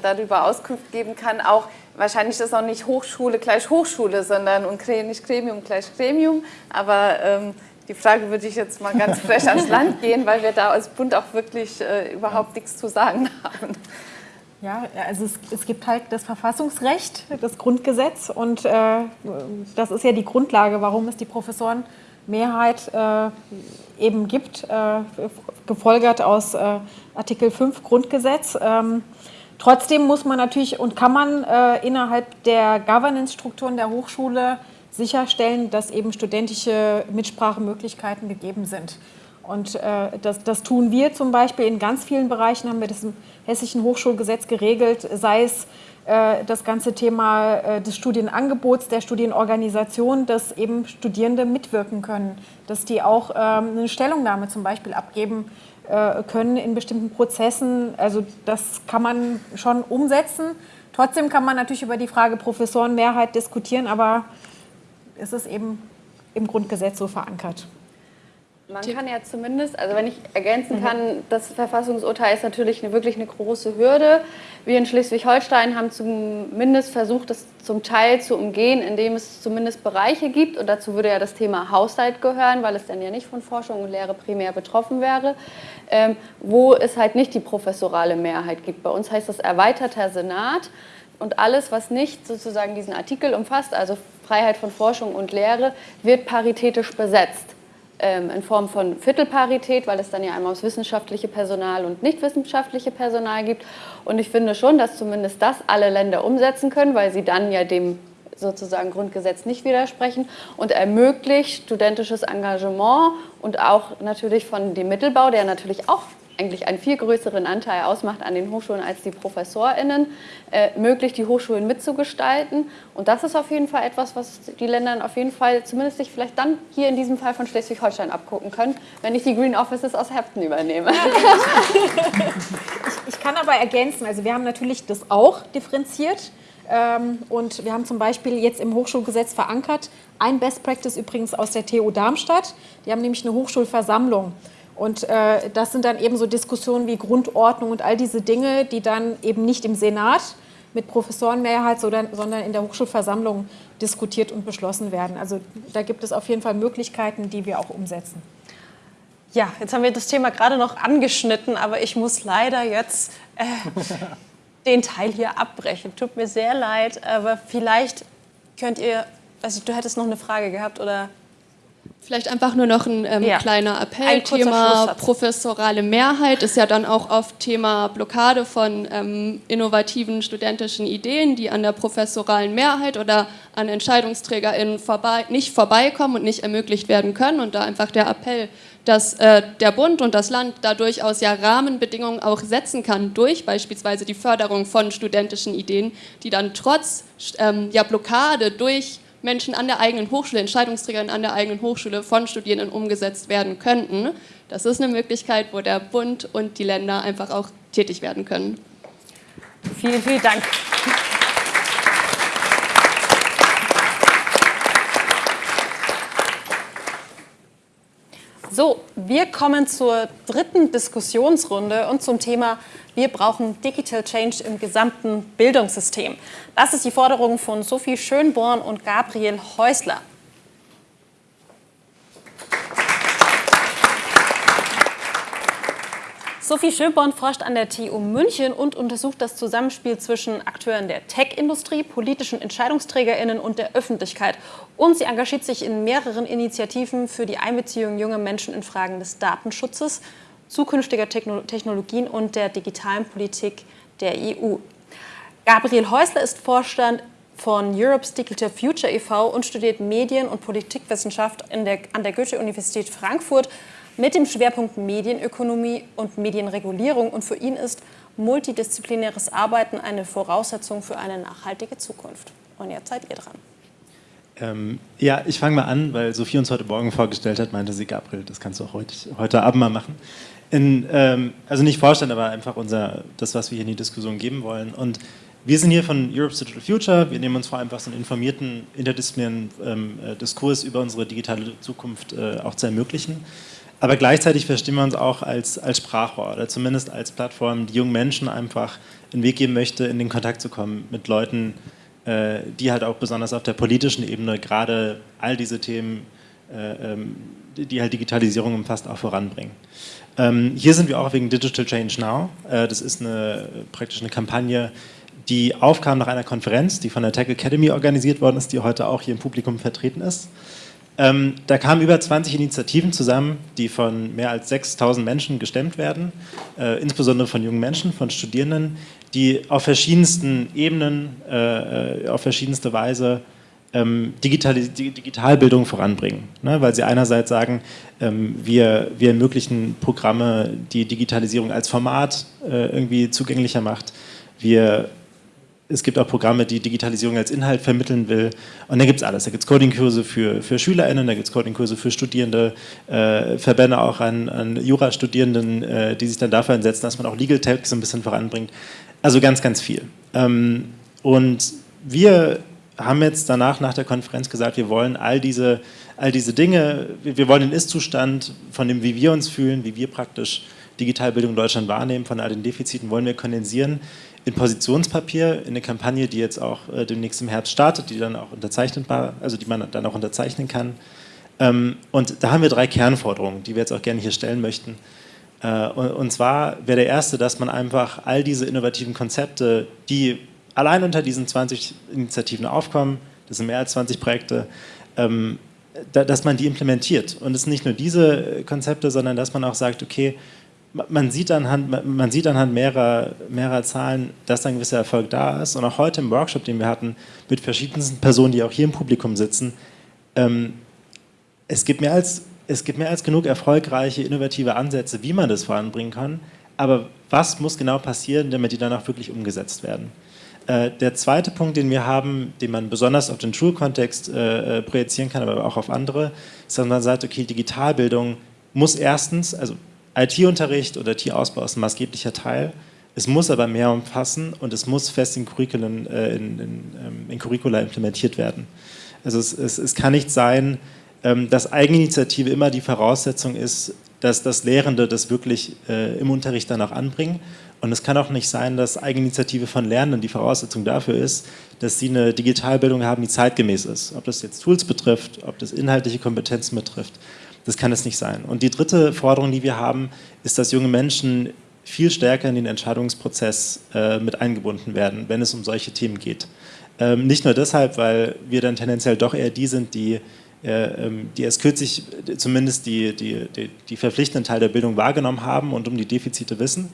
darüber Auskunft geben kann. Auch wahrscheinlich ist auch nicht Hochschule gleich Hochschule, sondern und nicht Gremium gleich Gremium. Aber ähm, die Frage würde ich jetzt mal ganz <laughs> frech ans Land gehen, weil wir da als Bund auch wirklich überhaupt nichts zu sagen haben. Ja, also es, es, gibt halt das Verfassungsrecht, das Grundgesetz und äh, das ist ja die Grundlage, warum es die Professorenmehrheit äh, eben gibt, äh, gefolgert aus äh, Artikel 5 Grundgesetz. Ähm, trotzdem muss man natürlich und kann man äh, innerhalb der Governance-Strukturen der Hochschule sicherstellen, dass eben studentische Mitsprachemöglichkeiten gegeben sind. Und äh, das, das, tun wir zum Beispiel in ganz vielen Bereichen, haben wir das im Hessischen Hochschulgesetz geregelt, sei es äh, das ganze Thema äh, des Studienangebots, der Studienorganisation, dass eben Studierende mitwirken können, dass die auch ähm, eine Stellungnahme zum Beispiel abgeben äh, können in bestimmten Prozessen. Also das kann man schon umsetzen. Trotzdem kann man natürlich über die Frage Professorenmehrheit diskutieren, aber es ist eben im Grundgesetz so verankert. Man kann ja zumindest, also wenn ich ergänzen mhm. kann, das Verfassungsurteil ist natürlich eine, wirklich eine große Hürde. Wir in Schleswig-Holstein haben zumindest versucht, das zum Teil zu umgehen, indem es zumindest Bereiche gibt, und dazu würde ja das Thema Haushalt gehören, weil es dann ja nicht von Forschung und Lehre primär betroffen wäre, ähm, wo es halt nicht die professorale Mehrheit gibt. Bei uns heißt das erweiterter Senat. und alles, was nicht sozusagen diesen Artikel umfasst, also Freiheit von Forschung und Lehre, wird paritätisch besetzt. Ähm, in Form von Viertelparität, weil es dann ja einmal aus wissenschaftliche Personal und nicht wissenschaftliche Personal gibt. Und ich finde schon, dass zumindest das alle Länder umsetzen können, weil sie dann ja dem sozusagen Grundgesetz nicht widersprechen und ermöglicht studentisches Engagement und auch natürlich von dem Mittelbau, der natürlich auch eigentlich einen viel größeren Anteil ausmacht an den Hochschulen als die ProfessorInnen, äh, möglich, die Hochschulen mitzugestalten. Und das ist auf jeden Fall etwas, was die Länder auf jeden Fall zumindest sich vielleicht dann hier in diesem Fall von Schleswig-Holstein abgucken können, wenn ich die Green Offices aus Heften übernehme. <laughs> ich, ich kann aber ergänzen, also wir haben natürlich das auch differenziert. Ähm, und wir haben zum Beispiel jetzt im Hochschulgesetz verankert, ein Best Practice übrigens aus der TU Darmstadt. Die haben nämlich eine Hochschulversammlung. Und äh, das sind dann eben so Diskussionen wie Grundordnung und all diese Dinge, die dann eben nicht im Senat mit Professorenmehrheit, sondern in der Hochschulversammlung diskutiert und beschlossen werden. Also da gibt es auf jeden Fall Möglichkeiten, die wir auch umsetzen. Ja, jetzt haben wir das Thema gerade noch angeschnitten, aber ich muss leider jetzt äh, den Teil hier abbrechen. Tut mir sehr leid, aber vielleicht könnt ihr, also du hättest noch eine Frage gehabt oder Vielleicht einfach nur noch ein ähm, ja. kleiner Appell. Ein Thema professorale Mehrheit ist ja dann auch oft Thema Blockade von ähm, innovativen studentischen Ideen, die an der professoralen Mehrheit oder an EntscheidungsträgerInnen vorbei, nicht vorbeikommen und nicht ermöglicht werden können. Und da einfach der Appell, dass äh, der Bund und das Land da durchaus ja Rahmenbedingungen auch setzen kann durch beispielsweise die Förderung von studentischen Ideen, die dann trotz ähm, ja, Blockade durch Menschen an der eigenen Hochschule, Entscheidungsträgern an der eigenen Hochschule von Studierenden umgesetzt werden könnten. Das ist eine Möglichkeit, wo der Bund und die Länder einfach auch tätig werden können. Vielen, vielen Dank. So, wir kommen zur dritten Diskussionsrunde und zum Thema wir brauchen Digital Change im gesamten Bildungssystem. Das ist die Forderung von Sophie Schönborn und Gabriel Häusler. Sophie Schönborn forscht an der TU München und untersucht das Zusammenspiel zwischen Akteuren der Tech-Industrie, politischen EntscheidungsträgerInnen und der Öffentlichkeit. Und sie engagiert sich in mehreren Initiativen für die Einbeziehung junger Menschen in Fragen des Datenschutzes zukünftiger Technologien und der digitalen Politik der EU. Gabriel Häusler ist Vorstand von Europe's Digital Future e.V. und studiert Medien- und Politikwissenschaft der, an der Goethe-Universität Frankfurt mit dem Schwerpunkt Medienökonomie und Medienregulierung. Und für ihn ist multidisziplinäres Arbeiten eine Voraussetzung für eine nachhaltige Zukunft. Und jetzt seid ihr dran. Ähm, ja, ich fange mal an, weil Sophie uns heute Morgen vorgestellt hat, meinte sie, Gabriel, das kannst du auch heute, heute Abend mal machen in, ähm, also nicht vorstellen, aber einfach unser, das, was wir hier in die Diskussion geben wollen. Und wir sind hier von Europe's Digital Future. Wir nehmen uns vor allem einfach so einen informierten, interdisziplinären ähm, äh, Diskurs über unsere digitale Zukunft äh, auch zu ermöglichen. Aber gleichzeitig verstehen wir uns auch als, als Sprachrohr oder zumindest als Plattform, die jungen Menschen einfach einen Weg geben möchte, in den Kontakt zu kommen mit Leuten, äh, die halt auch besonders auf der politischen Ebene gerade all diese Themen, äh, ähm, die halt Digitalisierung umfasst, auch voranbringen. Ähm, hier sind wir auch wegen Digital Change Now. Äh, das ist eine, praktisch eine Kampagne, die aufkam nach einer Konferenz, die von der Tech Academy organisiert worden ist, die heute auch hier im Publikum vertreten ist. Ähm, da kamen über 20 Initiativen zusammen, die von mehr als 6000 Menschen gestemmt werden, äh, insbesondere von jungen Menschen, von Studierenden, die auf verschiedensten Ebenen, äh, äh auf verschiedenste Weise ähm, Digitali Digitalbildung voranbringen. Ne? Weil sie einerseits sagen, ähm, wir, wir ermöglichen Programme, die Digitalisierung als Format äh, irgendwie zugänglicher macht. Wir, es gibt auch Programme, die Digitalisierung als Inhalt vermitteln will. Und da gibt es alles. Da gibt es Codingkurse für, für SchülerInnen, da gibt es Codingkurse für Studierende, äh, Verbände auch an, an Jurastudierenden, äh, die sich dann dafür einsetzen, dass man auch Legal Tech so ein bisschen voranbringt. Also ganz, ganz viel. Ähm, und wir haben jetzt danach, nach der Konferenz gesagt, wir wollen all diese, all diese Dinge, wir wollen den Ist-Zustand von dem, wie wir uns fühlen, wie wir praktisch Digitalbildung in Deutschland wahrnehmen, von all den Defiziten, wollen wir kondensieren in Positionspapier, in eine Kampagne, die jetzt auch äh, demnächst im Herbst startet, die dann auch unterzeichnbar, also die man dann auch unterzeichnen kann. Ähm, und da haben wir drei Kernforderungen, die wir jetzt auch gerne hier stellen möchten. Äh, und, und zwar wäre der erste, dass man einfach all diese innovativen Konzepte, die allein unter diesen 20 Initiativen aufkommen, das sind mehr als 20 Projekte, ähm, da, dass man die implementiert. Und es sind nicht nur diese Konzepte, sondern dass man auch sagt, okay, man sieht anhand, man sieht anhand mehrerer, mehrerer Zahlen, dass ein gewisser Erfolg da ist. Und auch heute im Workshop, den wir hatten, mit verschiedensten Personen, die auch hier im Publikum sitzen, ähm, es, gibt mehr als, es gibt mehr als genug erfolgreiche, innovative Ansätze, wie man das voranbringen kann. Aber was muss genau passieren, damit die dann auch wirklich umgesetzt werden? Äh, der zweite Punkt, den wir haben, den man besonders auf den Schulkontext äh, äh projizieren kann, aber auch auf andere, ist, dass man sagt, okay, Digitalbildung muss erstens, also IT-Unterricht oder IT-Ausbau ist ein maßgeblicher Teil. Es muss aber mehr umfassen und es muss fest in, Curriculum, äh, in, in, ähm, in Curricula implementiert werden. Also es, es, es kann nicht sein, ähm, dass Eigeninitiative immer die Voraussetzung ist, dass das Lehrende das wirklich äh, im Unterricht dann auch anbringen. Und es kann auch nicht sein, dass Eigeninitiative von Lernenden die Voraussetzung dafür ist, dass sie eine Digitalbildung haben, die zeitgemäß ist. Ob das jetzt Tools betrifft, ob das inhaltliche Kompetenzen betrifft. Das kann es nicht sein. Und die dritte Forderung, die wir haben, ist, dass junge Menschen viel stärker in den Entscheidungsprozess äh, mit eingebunden werden, wenn es um solche Themen geht. Ähm, nicht nur deshalb, weil wir dann tendenziell doch eher die sind, die, äh, ähm, die erst kürzlich zumindest die, die, die, die verpflichtenden Teil der Bildung wahrgenommen haben und um die Defizite wissen,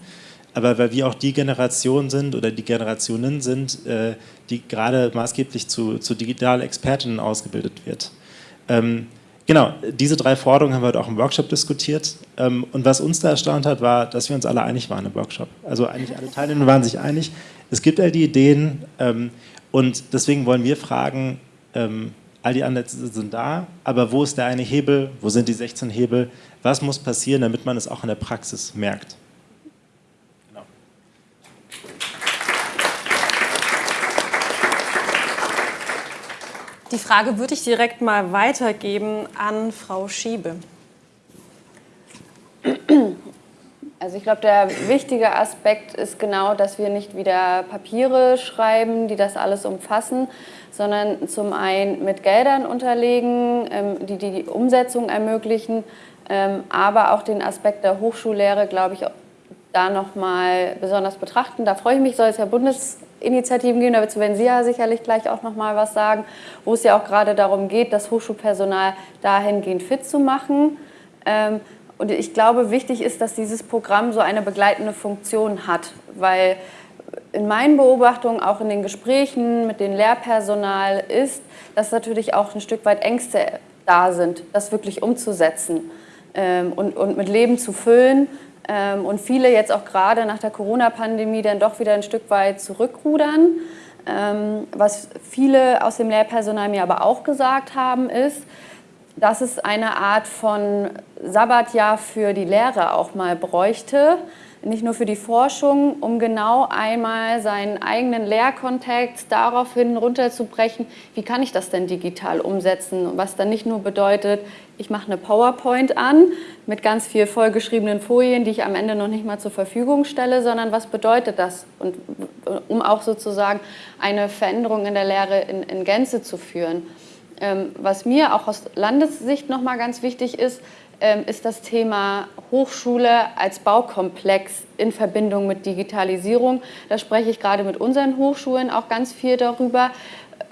aber weil wir auch die Generation sind oder die Generationen sind, äh, die gerade maßgeblich zu, zu Digital-Expertinnen ausgebildet wird. Ähm, Genau, diese drei Forderungen haben wir heute auch im Workshop diskutiert. Ähm, und was uns da erstaunt hat, war, dass wir uns alle einig waren im Workshop. Also eigentlich alle Teilnehmer waren sich einig. Es gibt all die Ideen ähm, und deswegen wollen wir fragen, ähm, all die Ansätze sind da, aber wo ist der eine Hebel, wo sind die 16 Hebel, was muss passieren, damit man es auch in der Praxis merkt? Die Frage würde ich direkt mal weitergeben an Frau Schiebe. Also ich glaube, der wichtige Aspekt ist genau, dass wir nicht wieder Papiere schreiben, die das alles umfassen, sondern zum einen mit Geldern unterlegen, ähm, die die Umsetzung ermöglichen, ähm, aber auch den Aspekt der Hochschullehre, glaube ich, da nochmal besonders betrachten. Da freue ich mich, soll es ja Bundesinitiativen geben, dazu werden Sie ja sicherlich gleich auch nochmal was sagen, wo es ja auch gerade darum geht, das Hochschulpersonal dahingehend fit zu machen. Ähm, und ich glaube, wichtig ist, dass dieses Programm so eine begleitende Funktion hat, weil in meinen Beobachtungen, auch in den Gesprächen mit dem Lehrpersonal ist, dass natürlich auch ein Stück weit Ängste da sind, das wirklich umzusetzen ähm, und, und mit Leben zu füllen und viele jetzt auch gerade nach der Corona-Pandemie dann doch wieder ein Stück weit zurückrudern. Ähm, was viele aus dem Lehrpersonal mir aber auch gesagt haben, ist, dass es eine Art von Sabbatjahr für die Lehre auch mal bräuchte, nicht nur für die Forschung, um genau einmal seinen eigenen Lehrkontext daraufhin runterzubrechen, wie kann ich das denn digital umsetzen, was dann nicht nur bedeutet, ich mache eine PowerPoint an mit ganz viel vollgeschriebenen Folien, die ich am Ende noch nicht mal zur Verfügung stelle, sondern was bedeutet das, und, um auch sozusagen eine Veränderung in der Lehre in, in Gänze zu führen. Ähm, was mir auch aus Landessicht noch mal ganz wichtig ist, ähm, ist das Thema Hochschule als Baukomplex in Verbindung mit Digitalisierung. Da spreche ich gerade mit unseren Hochschulen auch ganz viel darüber,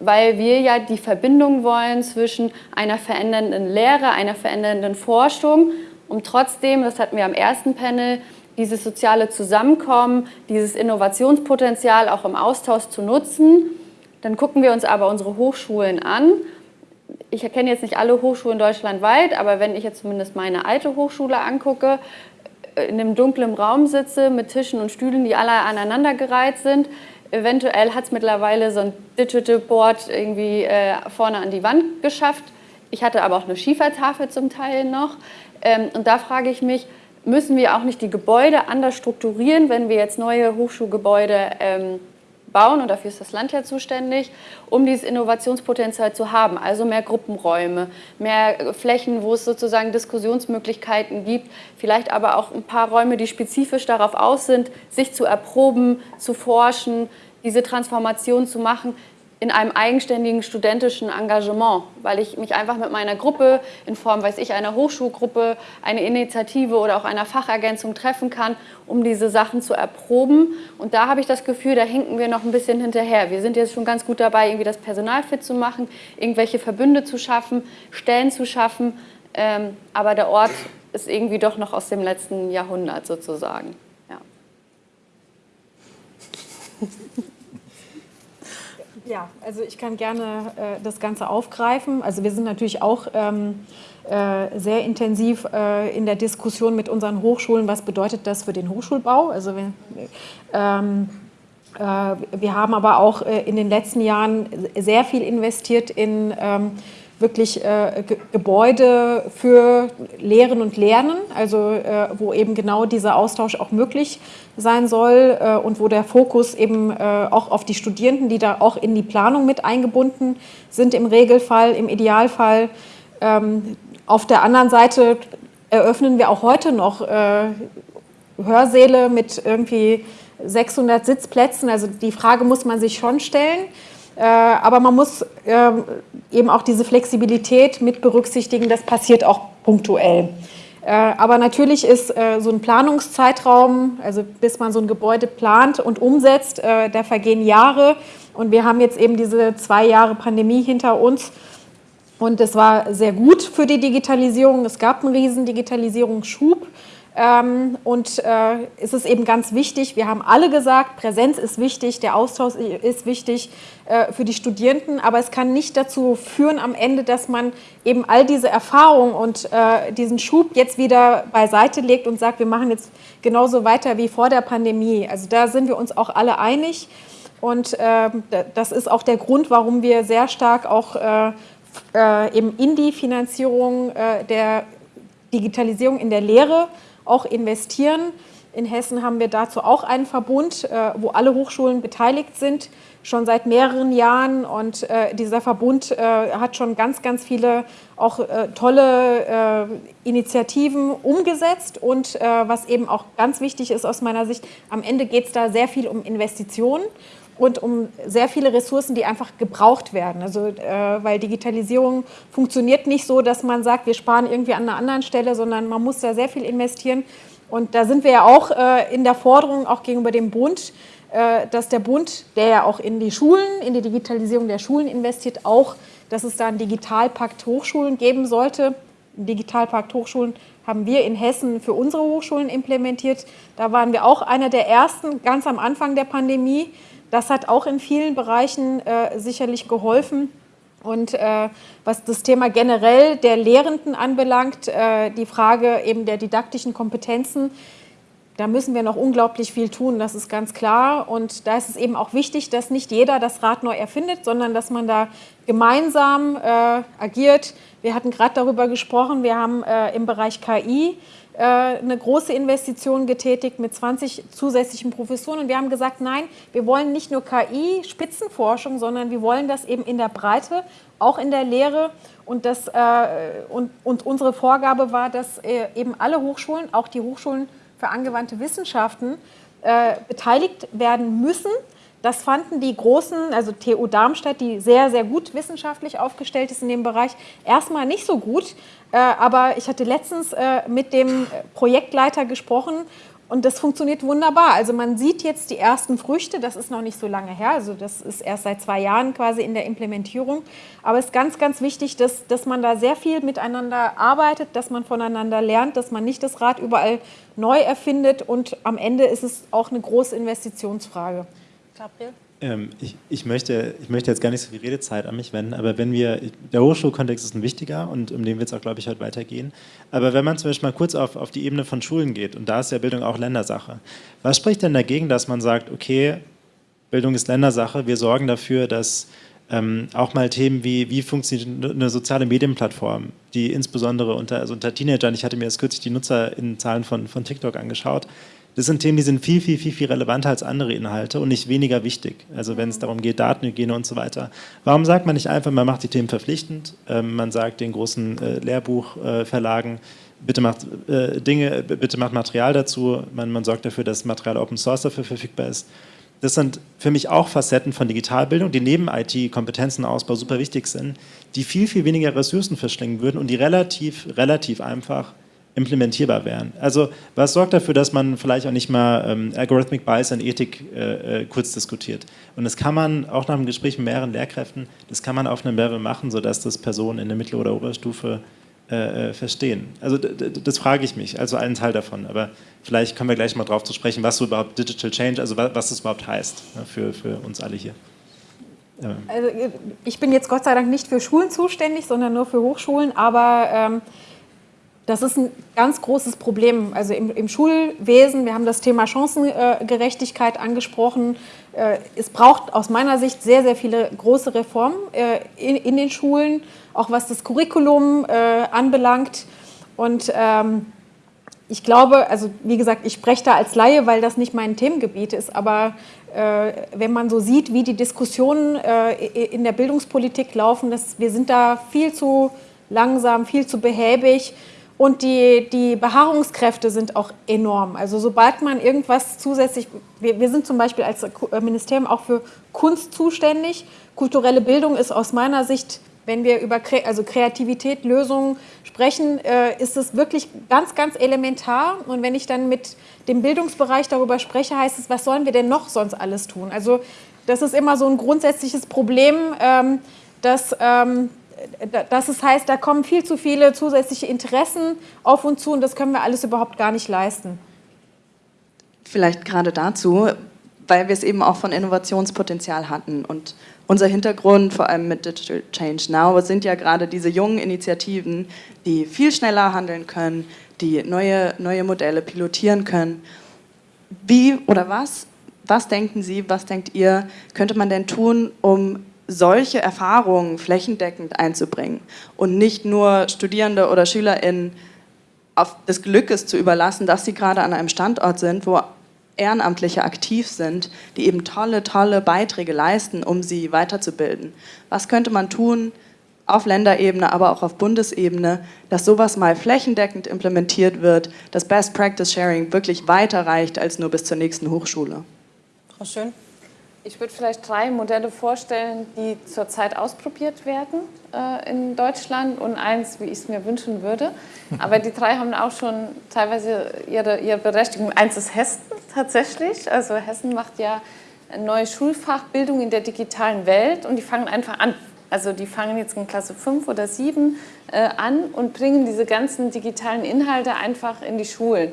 weil wir ja die Verbindung wollen zwischen einer verändernden Lehre, einer verändernden Forschung, um trotzdem, das hatten wir am ersten Panel, dieses soziale Zusammenkommen, dieses Innovationspotenzial auch im Austausch zu nutzen. Dann gucken wir uns aber unsere Hochschulen an ich erkenne jetzt nicht alle Hochschulen deutschlandweit, aber wenn ich jetzt zumindest meine alte Hochschule angucke, äh, in einem dunklen Raum sitze mit Tischen und Stühlen, die alle aneinandergereiht sind, eventuell hat es mittlerweile so ein Digital Board irgendwie äh, vorne an die Wand geschafft. Ich hatte aber auch eine Schiefertafel zum Teil noch. Ähm, und da frage ich mich, müssen wir auch nicht die Gebäude anders strukturieren, wenn wir jetzt neue Hochschulgebäude ähm, bauen und dafür ist das Land ja zuständig, um dieses Innovationspotenzial zu haben. Also mehr Gruppenräume, mehr Flächen, wo es sozusagen Diskussionsmöglichkeiten gibt, vielleicht aber auch ein paar Räume, die spezifisch darauf aus sind, sich zu erproben, zu forschen, diese Transformation zu machen. In einem eigenständigen studentischen Engagement, weil ich mich einfach mit meiner Gruppe in Form, weiß ich, einer Hochschulgruppe, einer Initiative oder auch einer Fachergänzung treffen kann, um diese Sachen zu erproben. Und da habe ich das Gefühl, da hinken wir noch ein bisschen hinterher. Wir sind jetzt schon ganz gut dabei, irgendwie das Personal fit zu machen, irgendwelche Verbünde zu schaffen, Stellen zu schaffen. Ähm, aber der Ort ist irgendwie doch noch aus dem letzten Jahrhundert sozusagen. Ja. Ja, also ich kann gerne äh, das Ganze aufgreifen. Also wir sind natürlich auch ähm, äh, sehr intensiv äh, in der Diskussion mit unseren Hochschulen, was bedeutet das für den Hochschulbau. Also wir, ähm, äh, wir haben aber auch äh, in den letzten Jahren sehr viel investiert in ähm, wirklich äh, Gebäude für Lehren und Lernen, also äh, wo eben genau dieser Austausch auch möglich sein soll äh, und wo der Fokus eben äh, auch auf die Studierenden, die da auch in die Planung mit eingebunden sind im Regelfall, im Idealfall. Ähm, auf der anderen Seite eröffnen wir auch heute noch äh, Hörsäle mit irgendwie 600 Sitzplätzen. Also die Frage muss man sich schon stellen. Äh, aber man muss ähm, eben auch diese Flexibilität mit berücksichtigen, das passiert auch punktuell. Äh, aber natürlich ist äh, so ein Planungszeitraum, also bis man so ein Gebäude plant und umsetzt, da vergehen Jahre. Und wir haben jetzt eben diese zwei Jahre Pandemie hinter uns. Und es war sehr gut für die Digitalisierung. Es gab einen riesen Digitalisierungsschub. Ähm, und äh, es ist eben ganz wichtig, wir haben alle gesagt, Präsenz ist wichtig, der Austausch ist wichtig äh, für die Studierenden, aber es kann nicht dazu führen am Ende, dass man eben all diese Erfahrung und äh, diesen Schub jetzt wieder beiseite legt und sagt, wir machen jetzt genauso weiter wie vor der Pandemie. Also da sind wir uns auch alle einig und das ist auch der Grund, warum wir sehr stark auch eben in die Finanzierung der Digitalisierung in der Lehre auch investieren. In Hessen haben wir dazu auch einen Verbund, äh, wo alle Hochschulen beteiligt sind, schon seit mehreren Jahren. Und äh, dieser Verbund äh, hat schon ganz, ganz viele auch tolle Initiativen umgesetzt. Und was eben auch ganz wichtig ist aus meiner Sicht, am Ende geht es da sehr viel um Investitionen und um sehr viele Ressourcen, die einfach gebraucht werden. Also, äh, weil Digitalisierung funktioniert nicht so, dass man sagt, wir sparen irgendwie an einer anderen Stelle, sondern man muss da sehr viel investieren. Und da sind wir ja auch äh, in der Forderung, auch gegenüber dem Bund, äh, dass der Bund, der ja auch in die Schulen, in die Digitalisierung der Schulen investiert, auch, dass es da einen Digitalpakt Hochschulen geben sollte. Ein Digitalpakt Hochschulen haben wir in Hessen für unsere Hochschulen implementiert. Da waren wir auch einer der ersten, ganz am Anfang der Pandemie, das hat auch in vielen Bereichen äh, sicherlich geholfen. Und äh, was das Thema generell der Lehrenden anbelangt, äh, die Frage eben der didaktischen Kompetenzen, da müssen wir noch unglaublich viel tun, das ist ganz klar. Und da ist es eben auch wichtig, dass nicht jeder das Rad neu erfindet, sondern dass man da gemeinsam äh, agiert. Wir hatten gerade darüber gesprochen, wir haben äh, im Bereich KI eine große Investition getätigt mit 20 zusätzlichen Professoren. Und wir haben gesagt, nein, wir wollen nicht nur KI-Spitzenforschung, sondern wir wollen das eben in der Breite, auch in der Lehre. Und, das, äh, und, und unsere Vorgabe war, dass äh, eben alle Hochschulen, auch die Hochschulen für angewandte Wissenschaften, äh, beteiligt werden müssen. Das fanden die großen, also TU Darmstadt, die sehr, sehr gut wissenschaftlich aufgestellt ist in dem Bereich, erstmal nicht so gut. Äh, aber ich hatte letztens äh, mit dem Projektleiter gesprochen und das funktioniert wunderbar. Also man sieht jetzt die ersten Früchte, das ist noch nicht so lange her, also das ist erst seit zwei Jahren quasi in der Implementierung. Aber es ist ganz, ganz wichtig, dass, dass man da sehr viel miteinander arbeitet, dass man voneinander lernt, dass man nicht das Rad überall neu erfindet und am Ende ist es auch eine große Investitionsfrage. Gabriel? Ähm, ich, ich, möchte, ich möchte jetzt gar nicht so viel Redezeit an mich wenden, aber wenn wir, der Hochschulkontext ist ein wichtiger und um den wird es auch, glaube ich, heute weitergehen. Aber wenn man zum Beispiel mal kurz auf, auf die Ebene von Schulen geht, und da ist ja Bildung auch Ländersache, was spricht denn dagegen, dass man sagt, okay, Bildung ist Ländersache, wir sorgen dafür, dass ähm, auch mal Themen wie, wie funktioniert eine soziale Medienplattform, die insbesondere unter, also unter Teenagern, ich hatte mir jetzt kürzlich die Nutzerinnenzahlen von, von TikTok angeschaut, das sind Themen, die sind viel, viel, viel, viel relevanter als andere Inhalte und nicht weniger wichtig. Also wenn es darum geht, Datenhygiene und so weiter. Warum sagt man nicht einfach, man macht die Themen verpflichtend, ähm, man sagt den großen äh, Lehrbuchverlagen, bitte macht äh, Dinge, bitte macht Material dazu, man, man sorgt dafür, dass Material Open Source dafür verfügbar ist. Das sind für mich auch Facetten von Digitalbildung, die neben IT-Kompetenzenausbau super wichtig sind, die viel, viel weniger Ressourcen verschlingen würden und die relativ, relativ einfach implementierbar wären. Also was sorgt dafür, dass man vielleicht auch nicht mal ähm, Algorithmic Bias und Ethik äh, äh, kurz diskutiert. Und das kann man auch nach einem Gespräch mit mehreren Lehrkräften, das kann man auf einem Level machen, sodass das Personen in der Mittel- oder Oberstufe äh, äh verstehen. Also das frage ich mich, also einen Teil davon. Aber vielleicht kommen wir gleich mal drauf zu sprechen, was so überhaupt Digital Change, also was das überhaupt heißt ne, für, für uns alle hier. Also ich bin jetzt Gott sei Dank nicht für Schulen zuständig, sondern nur für Hochschulen, aber ähm, das ist ein ganz großes Problem. Also im, im Schulwesen, wir haben das Thema Chancengerechtigkeit angesprochen. Äh, es braucht aus meiner Sicht sehr, sehr viele große Reformen äh, in, in, den Schulen, auch was das Curriculum äh, anbelangt. Und ähm, ich glaube, also wie gesagt, ich spreche da als Laie, weil das nicht mein Themengebiet ist, aber wenn man so sieht, wie die Diskussionen in der Bildungspolitik laufen, das, wir sind da viel zu langsam, viel zu behäbig. Und die, die Beharrungskräfte sind auch enorm. Also sobald man irgendwas zusätzlich, wir, wir sind zum Beispiel als äh, Ministerium auch für Kunst zuständig. Kulturelle Bildung ist aus meiner Sicht, wenn wir über also Kreativität, Lösungen sprechen, äh, ist es wirklich ganz, ganz elementar. Und wenn ich dann mit dem Bildungsbereich darüber spreche, heißt es, was sollen wir denn noch sonst alles tun? Also das ist immer so ein grundsätzliches Problem, ähm, dass ähm, dass es heißt, da kommen viel zu viele zusätzliche Interessen auf uns zu und das können wir alles überhaupt gar nicht leisten. Vielleicht gerade dazu, weil wir es eben auch von Innovationspotenzial hatten und unser Hintergrund, vor allem mit Digital Change Now, sind ja gerade diese jungen Initiativen, die viel schneller handeln können, die neue, neue Modelle pilotieren können. Wie oder was, was denken Sie, was denkt ihr, könnte man denn tun, um solche Erfahrungen flächendeckend einzubringen und nicht nur Studierende oder SchülerInnen auf des Glückes zu überlassen, dass sie gerade an einem Standort sind, wo Ehrenamtliche aktiv sind, die eben tolle, tolle Beiträge leisten, um sie weiterzubilden. Was könnte man tun auf Länderebene, aber auch auf Bundesebene, dass sowas mal flächendeckend implementiert wird, dass Best Practice Sharing wirklich weiter reicht als nur bis zur nächsten Hochschule? Frau Schön. Ich würde vielleicht drei Modelle vorstellen, die zurzeit ausprobiert werden äh, in Deutschland und eins, wie ich es mir wünschen würde. <laughs> Aber die drei haben auch schon teilweise ihre, ihre Berechtigung. Eins ist Hessen tatsächlich. Also Hessen macht ja eine neue Schulfachbildung in der digitalen Welt und die fangen einfach an. Also die fangen jetzt in Klasse 5 oder 7 äh, an und bringen diese ganzen digitalen Inhalte einfach in die Schulen.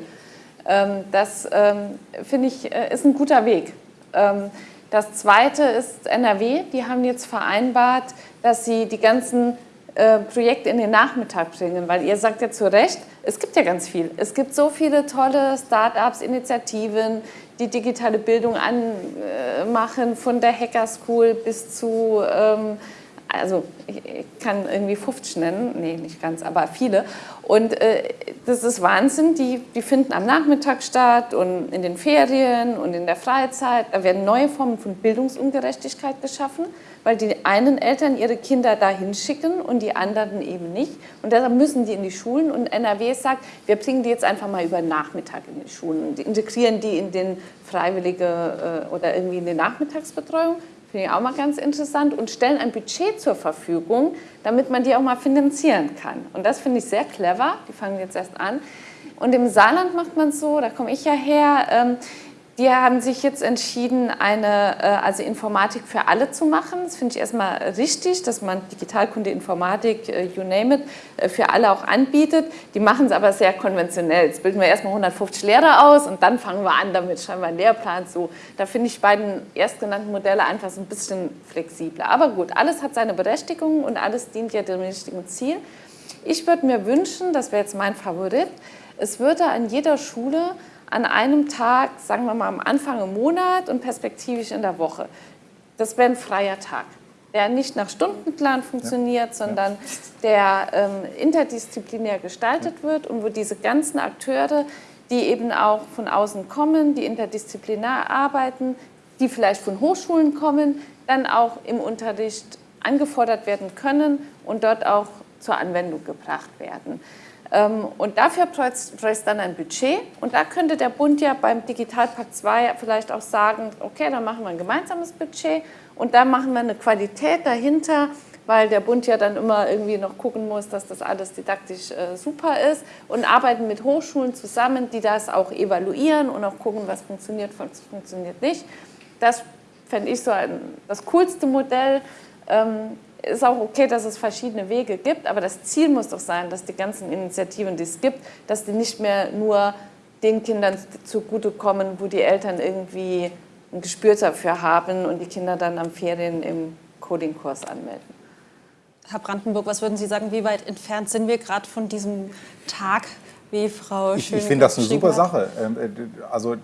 Ähm, das ähm, finde ich äh, ist ein guter Weg. Ähm, das zweite ist NRW. Die haben jetzt vereinbart, dass sie die ganzen äh, Projekte in den Nachmittag bringen, weil ihr sagt ja zu Recht, es gibt ja ganz viel. Es gibt so viele tolle Start-ups, Initiativen, die digitale Bildung anmachen, von der Hacker School bis zu ähm, also ich, kann irgendwie 50 nennen, nee, nicht ganz, aber viele. Und äh, das ist Wahnsinn, die, die finden am Nachmittag statt und in den Ferien und in der Freizeit. Da werden neue Formen von Bildungsungerechtigkeit geschaffen, weil die einen Eltern ihre Kinder dahin schicken und die anderen eben nicht. Und deshalb müssen die in die Schulen und NRW sagt, wir bringen die jetzt einfach mal über Nachmittag in die Schulen und integrieren die in den freiwillige äh, oder irgendwie in die Nachmittagsbetreuung Finde ich auch mal ganz interessant und stellen ein Budget zur Verfügung, damit man die auch mal finanzieren kann. Und das finde ich sehr clever. Die fangen jetzt erst an. Und im Saarland macht man es so, da komme ich ja her, ähm, die haben sich jetzt entschieden, eine äh, also Informatik für alle zu machen. Das finde ich erstmal richtig, dass man Digitalkunde, Informatik, äh, you name it, äh, für alle auch anbietet. Die machen es aber sehr konventionell. Jetzt bilden wir erstmal 150 Lehrer aus und dann fangen wir an, damit schreiben wir einen Lehrplan. So, da finde ich beiden erstgenannten Modelle einfach so ein bisschen flexibler. Aber gut, alles hat seine Berechtigung und alles dient ja dem richtigen Ziel. Ich würde mir wünschen, das wäre jetzt mein Favorit, es würde an jeder Schule an einem Tag, sagen wir mal am Anfang im Monat und perspektivisch in der Woche. Das wäre ein freier Tag, der nicht nach Stundenplan funktioniert, ja. sondern der ähm, interdisziplinär gestaltet wird und wo diese ganzen Akteure, die eben auch von außen kommen, die interdisziplinär arbeiten, die vielleicht von Hochschulen kommen, dann auch im Unterricht angefordert werden können und dort auch zur Anwendung gebracht werden. Ähm, und dafür bräuchte es dann ein Budget. Und da könnte der Bund ja beim Digitalpakt 2 vielleicht auch sagen, okay, dann machen wir ein gemeinsames Budget und dann machen wir eine Qualität dahinter, weil der Bund ja dann immer irgendwie noch gucken muss, dass das alles didaktisch äh, super ist und arbeiten mit Hochschulen zusammen, die das auch evaluieren und auch gucken, was funktioniert, was funktioniert nicht. Das fände ich so ein, das coolste Modell. Ähm, ist auch okay, dass es verschiedene Wege gibt, aber das Ziel muss doch sein, dass die ganzen Initiativen, die es gibt, dass die nicht mehr nur den Kindern zugutekommen, wo die Eltern irgendwie ein Gespür dafür haben und die Kinder dann am Ferien im Coding-Kurs anmelden. Herr Brandenburg, was würden Sie sagen, wie weit entfernt sind wir gerade von diesem Tag wie Frau Ich, ich finde das eine super. Sache. Ähm, äh, also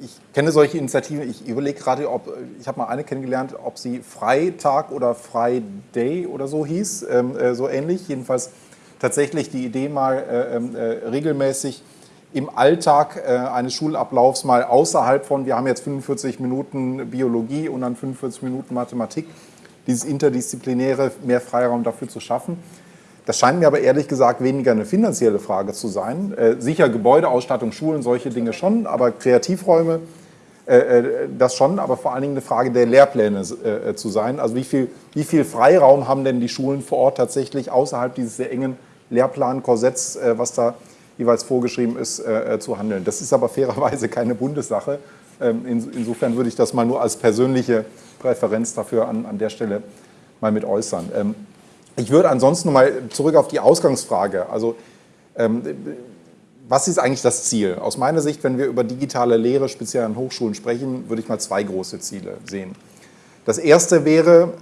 ich kenne solche Initiativen. Ich überlege gerade, ob ich habe mal eine kennengelernt, ob sie Freitag oder Friday oder so hieß, ähm, äh, so ähnlich. Jedenfalls tatsächlich die Idee mal äh, ähm, regelmäßig im Alltag eines Schulablaufs mal außerhalb von, wir haben jetzt 45 Minuten Biologie und dann 45 Minuten Mathematik, dieses interdisziplinäre, mehr Freiraum dafür zu schaffen. Das scheint mir aber ehrlich gesagt weniger eine finanzielle Frage zu sein. Äh, sicher Gebäudeausstattung, Schulen, solche Dinge schon, aber Kreativräume, äh, äh, das schon, aber vor allen Dingen eine Frage der Lehrpläne äh, zu sein. Also wie viel, wie viel Freiraum haben denn die Schulen vor Ort tatsächlich außerhalb dieses sehr engen Lehrplankorsetts, äh, was da jeweils vorgeschrieben ist, äh, zu handeln. Das ist aber <laughs> fairerweise keine Bundessache. Ähm, in, insofern würde ich das mal nur als persönliche Präferenz dafür an, an der Stelle mal mit äußern. Ähm, ich würde ansonsten noch mal zurück auf die Ausgangsfrage. Also, ähm, was ist eigentlich das Ziel? Aus meiner Sicht, wenn wir über digitale Lehre, speziell an Hochschulen sprechen, würde ich mal zwei große Ziele sehen. Das erste wäre,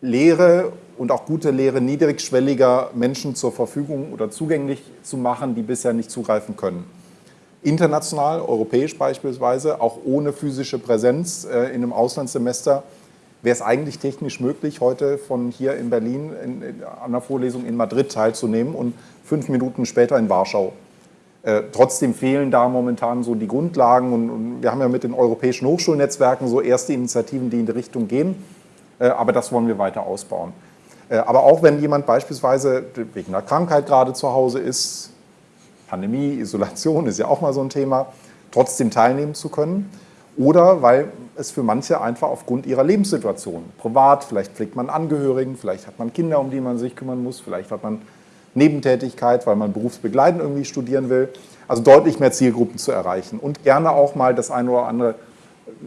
Lehre und auch gute Lehre niedrigschwelliger Menschen zur Verfügung oder zugänglich zu machen, die bisher nicht zugreifen können. International, europäisch beispielsweise, auch ohne physische Präsenz äh, in einem Auslandssemester wäre es eigentlich technisch möglich, heute von hier in Berlin in, in, an einer Vorlesung in Madrid teilzunehmen und fünf Minuten später in Warschau. Äh, trotzdem fehlen da momentan so die Grundlagen und, und, wir haben ja mit den europäischen Hochschulnetzwerken so erste Initiativen, die in die Richtung gehen, äh, aber das wollen wir weiter ausbauen. Äh, aber auch wenn jemand beispielsweise wegen einer Krankheit gerade zu Hause ist, Pandemie, Isolation ist ja auch mal so ein Thema, trotzdem teilnehmen zu können oder weil es für manche einfach aufgrund ihrer Lebenssituation, privat, vielleicht pflegt man Angehörigen, vielleicht hat man Kinder, um die man sich kümmern muss, vielleicht hat man Nebentätigkeit, weil man berufsbegleitend irgendwie studieren will. Also deutlich mehr Zielgruppen zu erreichen und gerne auch mal das eine oder andere,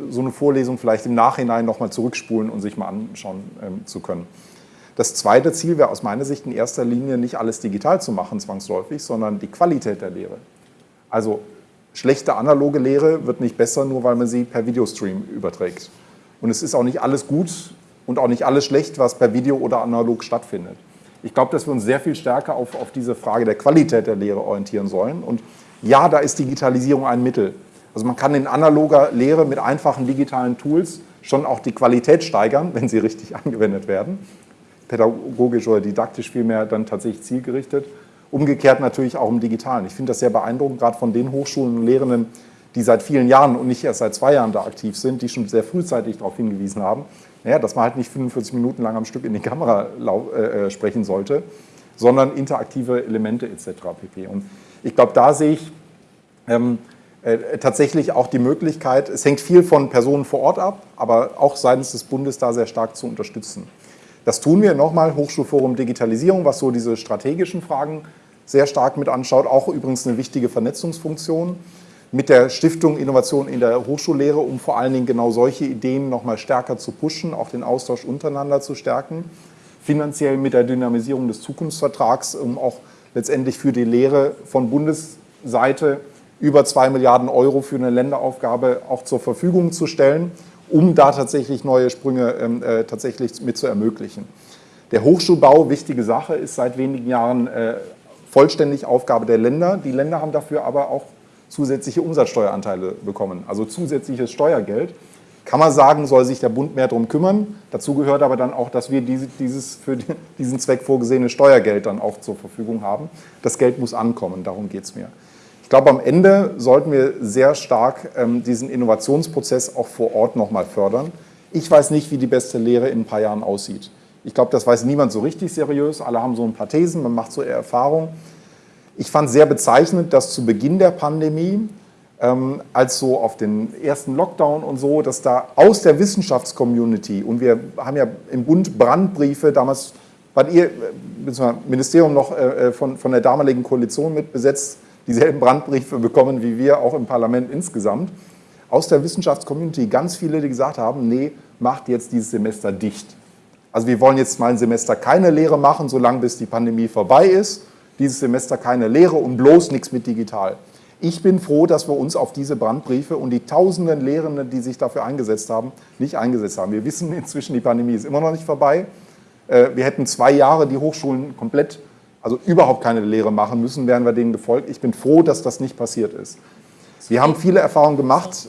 so eine Vorlesung vielleicht im Nachhinein nochmal zurückspulen und sich mal anschauen ähm, zu können. Das zweite Ziel wäre aus meiner Sicht in erster Linie nicht alles digital zu machen zwangsläufig, sondern die Qualität der Lehre. Also schlechte analoge Lehre wird nicht besser, nur weil man sie per Videostream überträgt. Und es ist auch nicht alles gut und auch nicht alles schlecht, was per Video oder analog stattfindet. Ich glaube, dass wir uns sehr viel stärker auf, auf diese Frage der Qualität der Lehre orientieren sollen. Und ja, da ist Digitalisierung ein Mittel. Also man kann in analoger Lehre mit einfachen digitalen Tools schon auch die Qualität steigern, wenn sie richtig <laughs> angewendet werden. Pädagogisch oder didaktisch vielmehr dann tatsächlich zielgerichtet. Umgekehrt natürlich auch im Digitalen. Ich finde das sehr beeindruckend, gerade von den Hochschulen und Lehrenden, die seit vielen Jahren und nicht erst seit zwei Jahren da aktiv sind, die schon sehr frühzeitig darauf hingewiesen haben, naja, dass man halt nicht 45 Minuten lang am Stück in die Kamera äh, äh, sprechen sollte, sondern interaktive Elemente etc. pp. Und ich glaube, da sehe ich ähm, äh, tatsächlich auch die Möglichkeit, es hängt viel von Personen vor Ort ab, aber auch seitens des Bundes da sehr stark zu unterstützen. Das tun wir nochmal, Hochschulforum Digitalisierung, was so diese strategischen Fragen sehr stark mit anschaut. Auch übrigens eine wichtige Vernetzungsfunktion mit der Stiftung Innovation in der Hochschullehre, um vor allen Dingen genau solche Ideen noch mal stärker zu pushen, auch den Austausch untereinander zu stärken. Finanziell mit der Dynamisierung des Zukunftsvertrags, um auch letztendlich für die Lehre von Bundesseite über zwei Milliarden Euro für eine Länderaufgabe auch zur Verfügung zu stellen, um da tatsächlich neue Sprünge ähm, äh, tatsächlich mit zu ermöglichen. Der Hochschulbau, wichtige Sache, ist seit wenigen Jahren äh, vollständig Aufgabe der Länder. Die Länder haben dafür aber auch zusätzliche Umsatzsteueranteile bekommen, also zusätzliches Steuergeld. Kann man sagen, soll sich der Bund mehr darum kümmern. Dazu gehört aber dann auch, dass wir dieses für diesen Zweck vorgesehene Steuergeld dann auch zur Verfügung haben. Das Geld muss ankommen, darum geht es mir. Ich glaube, am Ende sollten wir sehr stark ähm, diesen Innovationsprozess auch vor Ort nochmal fördern. Ich weiß nicht, wie die beste Lehre in ein paar Jahren aussieht. Ich glaube, das weiß niemand so richtig seriös. Alle haben so ein paar Thesen, man macht so eher Erfahrung. Ich fand sehr bezeichnend, dass zu Beginn der Pandemie, ähm, als so auf den ersten Lockdown und so, dass da aus der Wissenschaftscommunity, und wir haben ja im Bund Brandbriefe, damals wart ihr, äh, Ministerium noch äh, von, von der damaligen Koalition mit besetzt, dieselben Brandbriefe bekommen wie wir auch im Parlament insgesamt, aus der Wissenschaftscommunity ganz viele, die gesagt haben, nee, macht jetzt dieses Semester dicht. Also wir wollen jetzt mal ein Semester keine Lehre machen, solange bis die Pandemie vorbei ist. Dieses Semester keine Lehre und bloß nichts mit digital. Ich bin froh, dass wir uns auf diese Brandbriefe und die tausenden Lehrenden, die sich dafür eingesetzt haben, nicht eingesetzt haben. Wir wissen inzwischen, die Pandemie ist immer noch nicht vorbei. Äh, wir hätten zwei Jahre die Hochschulen komplett, also überhaupt keine Lehre machen müssen, wären wir denen gefolgt. Ich bin froh, dass das nicht passiert ist. Wir haben viele Erfahrungen gemacht.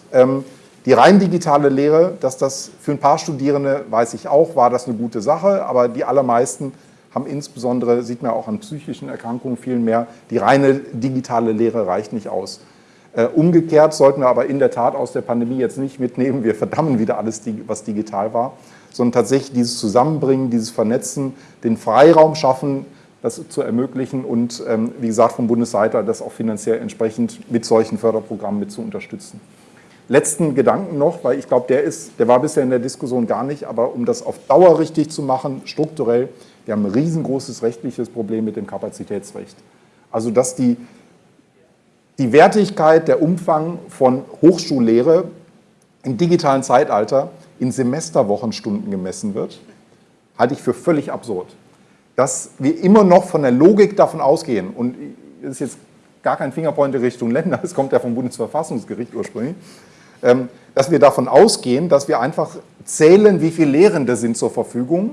Die rein digitale Lehre, dass das für ein paar Studierende, weiß ich auch, war das eine gute Sache, aber die allermeisten haben insbesondere, sieht man auch an psychischen Erkrankungen viel mehr, die reine digitale Lehre reicht nicht aus. Äh, umgekehrt sollten wir aber in der Tat aus der Pandemie jetzt nicht mitnehmen, wir verdammen wieder alles, was digital war, sondern tatsächlich dieses Zusammenbringen, dieses Vernetzen, den Freiraum schaffen, das zu ermöglichen und, ähm, wie gesagt, vom Bundesseite das auch finanziell entsprechend mit solchen Förderprogrammen mit zu unterstützen. Letzten Gedanken noch, weil ich glaube, der, der war bisher in der Diskussion gar nicht, aber um das auf Dauer richtig zu machen, strukturell, wir haben ein riesengroßes rechtliches Problem mit dem Kapazitätsrecht. Also dass die, die Wertigkeit, der Umfang von Hochschullehre im digitalen Zeitalter in Semesterwochenstunden gemessen wird, halte ich für völlig absurd. Dass wir immer noch von der Logik davon ausgehen, und das ist jetzt gar kein Fingerpointer Richtung Länder, <laughs> das kommt ja vom Bundesverfassungsgericht ursprünglich, dass wir davon ausgehen, dass wir einfach zählen, wie viele Lehrende sind zur Verfügung,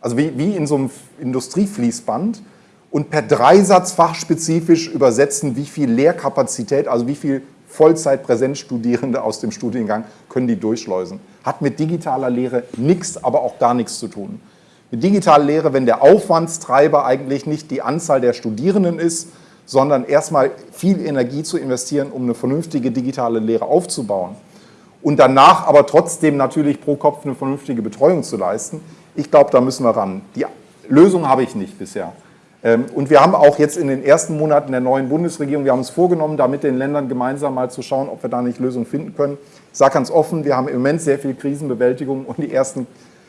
also wie, wie in so einem Industriefließband und per Dreisatz fachspezifisch übersetzen, wie viel Lehrkapazität, also wie viel Vollzeit-Präsenzstudierende aus dem Studiengang können die durchschleusen. Hat mit digitaler Lehre nichts, aber auch gar nichts zu tun. Mit digitaler Lehre, wenn der Aufwandstreiber eigentlich nicht die Anzahl der Studierenden ist, sondern erstmal viel Energie zu investieren, um eine vernünftige digitale Lehre aufzubauen und danach aber trotzdem natürlich pro Kopf eine vernünftige Betreuung zu leisten. Ich glaube, da müssen wir ran. Die Lösung habe ich nicht bisher. Ähm, und wir haben auch jetzt in den ersten Monaten der neuen Bundesregierung, wir haben uns vorgenommen, da mit den Ländern gemeinsam mal zu schauen, ob wir da nicht Lösungen finden können. Ich sage ganz offen, wir haben im Moment sehr viel Krisenbewältigung und die ersten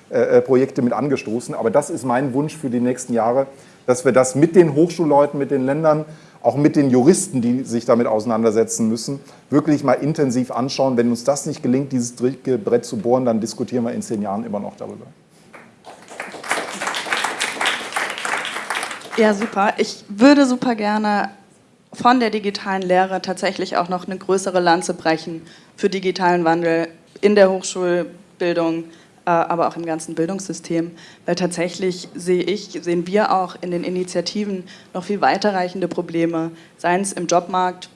äh, äh, Projekte mit angestoßen. Aber das ist mein Wunsch für die nächsten Jahre, dass wir das mit den Hochschulleuten, mit den Ländern auch mit den Juristen, die sich damit auseinandersetzen müssen, wirklich mal intensiv anschauen. Wenn uns das nicht gelingt, dieses dicke Brett zu bohren, dann diskutieren wir in zehn Jahren immer noch darüber. Ja, super. Ich würde super gerne von der digitalen Lehre tatsächlich auch noch eine größere Lanze brechen für digitalen Wandel in der Hochschulbildung, aber auch im ganzen Bildungssystem, weil tatsächlich sehe ich, sehen wir auch in den Initiativen noch viel weiterreichende Probleme, seien es im Jobmarkt,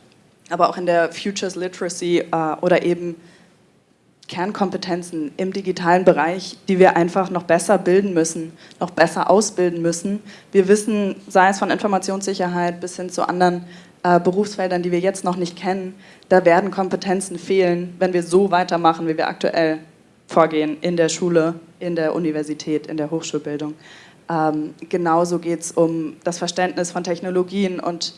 aber auch in der Futures Literacy äh, oder eben Kernkompetenzen im digitalen Bereich, die wir einfach noch besser bilden müssen, noch besser ausbilden müssen. Wir wissen, sei es von Informationssicherheit bis hin zu anderen äh, Berufsfeldern, die wir jetzt noch nicht kennen, da werden Kompetenzen fehlen, wenn wir so weitermachen, wie wir aktuell vorgehen in der Schule, in der Universität, in der Hochschulbildung. Ähm, genauso geht es um das Verständnis von Technologien und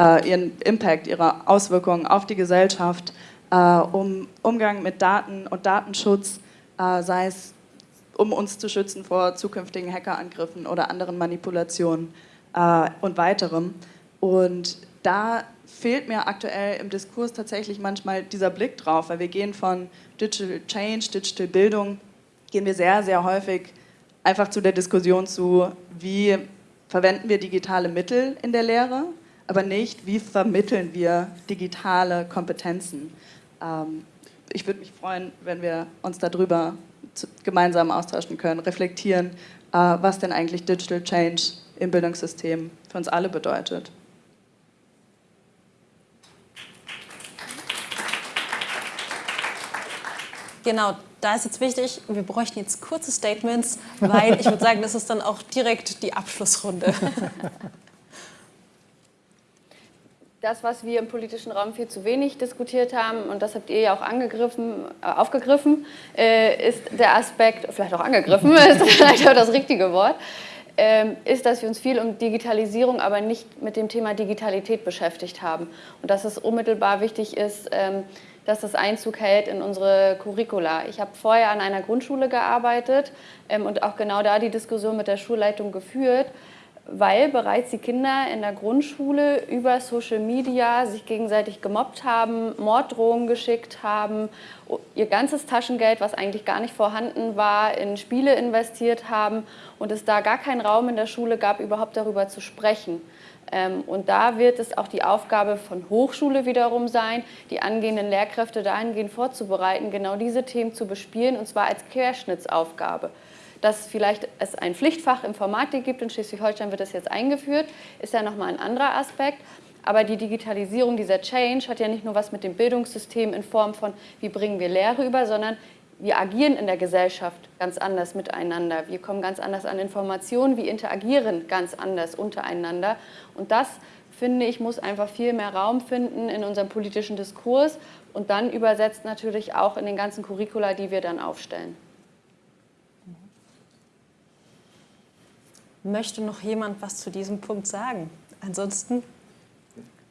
äh, ihren Impact, ihre Auswirkungen auf die Gesellschaft, äh, um Umgang mit Daten und Datenschutz, äh, sei es um uns zu schützen vor zukünftigen Hackerangriffen oder anderen Manipulationen äh, und weiterem. Und da fehlt mir aktuell im Diskurs tatsächlich manchmal dieser Blick drauf, weil wir gehen von Digital Change, Digital Bildung, gehen wir sehr, sehr häufig einfach zu der Diskussion zu, wie verwenden wir digitale Mittel in der Lehre, aber nicht, wie vermitteln wir digitale Kompetenzen. Ähm, ich würde mich freuen, wenn wir uns darüber gemeinsam austauschen können, reflektieren, äh, was denn eigentlich Digital Change im Bildungssystem für uns alle bedeutet. Genau, da ist jetzt wichtig, wir bräuchten jetzt kurze Statements, weil ich würde sagen, das ist dann auch direkt die Abschlussrunde. <laughs> Das, was wir im politischen Raum viel zu wenig diskutiert haben, und das habt ihr ja auch angegriffen, äh, aufgegriffen, äh, ist der Aspekt, vielleicht auch angegriffen, <laughs> ist vielleicht auch das richtige Wort, ähm, ist, dass wir uns viel um Digitalisierung, aber nicht mit dem Thema Digitalität beschäftigt haben. Und dass es unmittelbar wichtig ist, ähm, dass das Einzug hält in unsere Curricula. Ich habe vorher an einer Grundschule gearbeitet ähm, und auch genau da die Diskussion mit der Schulleitung geführt, weil bereits die Kinder in der Grundschule über Social Media sich gegenseitig gemobbt haben, Morddrohungen geschickt haben, ihr ganzes Taschengeld, was eigentlich gar nicht vorhanden war, in Spiele investiert haben und es da gar keinen Raum in der Schule gab, überhaupt darüber zu sprechen. Ähm, und da wird es auch die Aufgabe von Hochschule wiederum sein, die angehenden Lehrkräfte dahingehend vorzubereiten, genau diese Themen zu bespielen, und zwar als Querschnittsaufgabe. Dass vielleicht es ein Pflichtfach Informatik gibt, in Schleswig-Holstein wird das jetzt eingeführt, ist ja nochmal ein anderer Aspekt. Aber die Digitalisierung, dieser Change, hat ja nicht nur was mit dem Bildungssystem in Form von, wie bringen wir Lehre über, sondern wir agieren in der Gesellschaft ganz anders miteinander. Wir kommen ganz anders an Informationen, wir interagieren ganz anders untereinander. Und das, finde ich, muss einfach viel mehr Raum finden in unserem politischen Diskurs und dann übersetzt natürlich auch in den ganzen Curricula, die wir dann aufstellen. Möchte noch jemand was zu diesem Punkt sagen? Ansonsten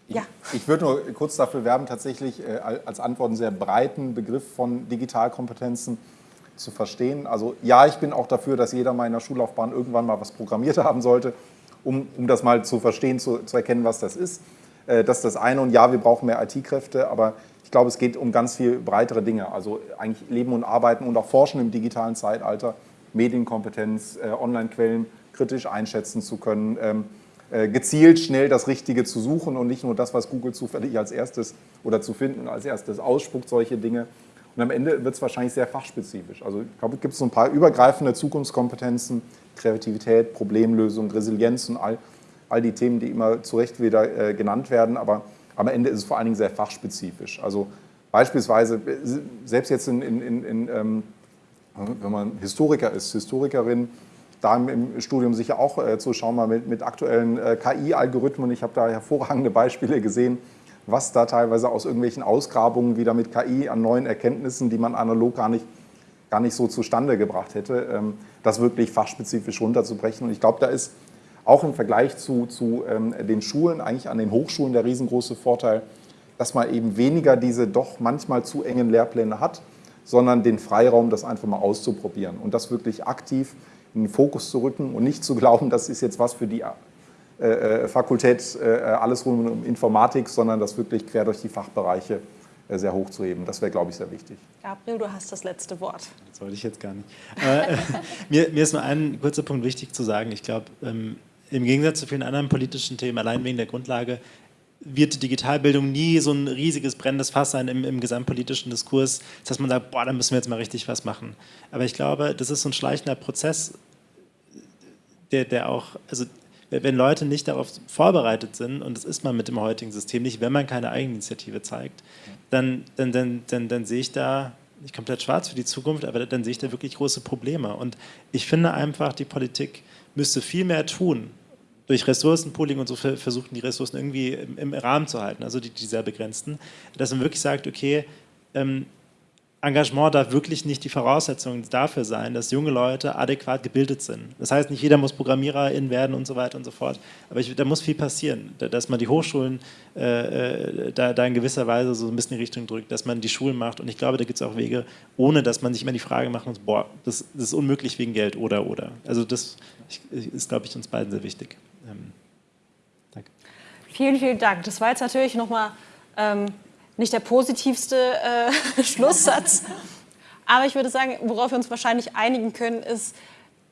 ja. Ich würde nur kurz dafür werben, tatsächlich äh, als Antwort einen sehr breiten Begriff von Digitalkompetenzen zu verstehen. Also ja, ich bin auch dafür, dass jeder mal in der Schullaufbahn irgendwann mal was programmiert <laughs> haben sollte, um, um das mal zu verstehen, zu, zu erkennen, was das ist. Äh, das ist das eine und ja, wir brauchen mehr IT-Kräfte, aber ich glaube, es geht um ganz viel breitere Dinge. Also eigentlich Leben und Arbeiten und auch Forschen im digitalen Zeitalter, Medienkompetenz, äh, Online-Quellen kritisch einschätzen zu können, ähm, äh, gezielt schnell das Richtige zu suchen und nicht nur das, was Google zufällig als erstes oder zu finden als erstes ausspuckt, solche Dinge. Und am Ende wird es wahrscheinlich sehr fachspezifisch. Also ich glaube, es gibt so ein paar übergreifende Zukunftskompetenzen, Kreativität, Problemlösung, Resilienz und all, all die Themen, die immer zu Recht wieder äh, genannt werden. Aber am Ende ist es vor allen Dingen sehr fachspezifisch. Also beispielsweise, äh, selbst jetzt in, in, in, in ähm, wenn man Historiker ist, Historikerin, da im Studium sicher auch äh, zu schauen, mal mit, mit aktuellen äh, KI-Algorithmen. Ich habe da hervorragende Beispiele gesehen, was da teilweise aus irgendwelchen Ausgrabungen wieder mit KI an neuen Erkenntnissen, die man analog gar nicht, gar nicht so zustande gebracht hätte, ähm, das wirklich fachspezifisch runterzubrechen. Und ich glaube, da ist auch im Vergleich zu, zu ähm, den Schulen, eigentlich an den Hochschulen der riesengroße Vorteil, dass man eben weniger diese doch manchmal zu engen Lehrpläne hat, sondern den Freiraum, das einfach mal auszuprobieren und das wirklich aktiv in den Fokus zu rücken und nicht zu glauben, das ist jetzt was für die äh, äh Fakultät äh, alles rund um Informatik, sondern das wirklich quer durch die Fachbereiche äh, sehr hoch zu heben. Das wäre, glaube ich, sehr wichtig. Gabriel, du hast das letzte Wort. Das wollte ich jetzt gar nicht. Äh, <laughs> mir, mir, ist nur ein kurzer Punkt wichtig zu sagen. Ich glaube, ähm, im Gegensatz zu vielen anderen politischen Themen, allein wegen der Grundlage, wird Digitalbildung nie so ein riesiges brennendes Fass sein im, im, gesamtpolitischen Diskurs, dass man sagt, boah, da müssen wir jetzt mal richtig was machen. Aber ich glaube, das ist so ein schleichender Prozess, der, der auch, also wenn Leute nicht darauf vorbereitet sind, und das ist man mit dem heutigen System nicht, wenn man keine Eigeninitiative zeigt, dann, dann, dann, dann, dann sehe ich da nicht komplett schwarz für die Zukunft, aber dann sehe ich da wirklich große Probleme. Und ich finde einfach, die Politik müsste viel mehr tun, durch Ressourcenpooling und so versuchen, die Ressourcen irgendwie im, im Rahmen zu halten, also die, die sehr begrenzten, dass man wirklich sagt, okay, ähm, Engagement darf wirklich nicht die Voraussetzung dafür sein, dass junge Leute adäquat gebildet sind. Das heißt, nicht jeder muss Programmiererin werden und so weiter und so fort. Aber ich, da muss viel passieren, dass man die Hochschulen äh, äh, da, da, in gewisser Weise so ein bisschen in die Richtung drückt, dass man die Schulen macht. Und ich glaube, da gibt es auch Wege, ohne dass man sich immer die Frage macht, muss, boah, das, das, ist unmöglich wegen Geld oder oder. Also das ist, glaube ich, uns beiden sehr wichtig. Ähm, danke. Vielen, vielen Dank. Das war jetzt natürlich nochmal ähm, nicht der positivste äh, <laughs> Schlusssatz. Aber ich würde sagen, worauf wir uns wahrscheinlich einigen können, ist,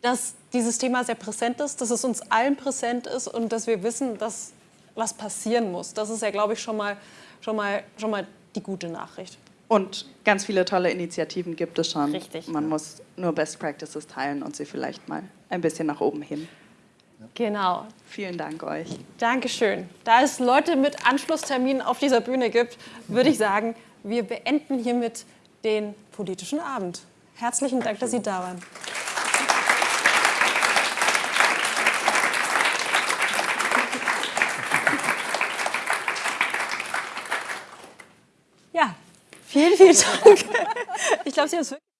dass dieses Thema sehr präsent ist, dass es uns allen präsent ist und dass wir wissen, dass was passieren muss. Das ist ja, glaube ich, schon mal, schon, mal, schon mal die gute Nachricht. Und ganz viele tolle Initiativen gibt es schon. Richtig. Man muss nur Best Practices teilen und sie vielleicht mal ein bisschen nach oben hin. Genau. Vielen Dank euch. Dankeschön. Da es Leute mit Anschlussterminen auf dieser Bühne gibt, würde ich sagen, wir beenden hiermit den politischen Abend. Herzlichen Dank, dass Sie da waren. Ja, vielen, vielen Dank. Ich glaube, Sie haben es wirklich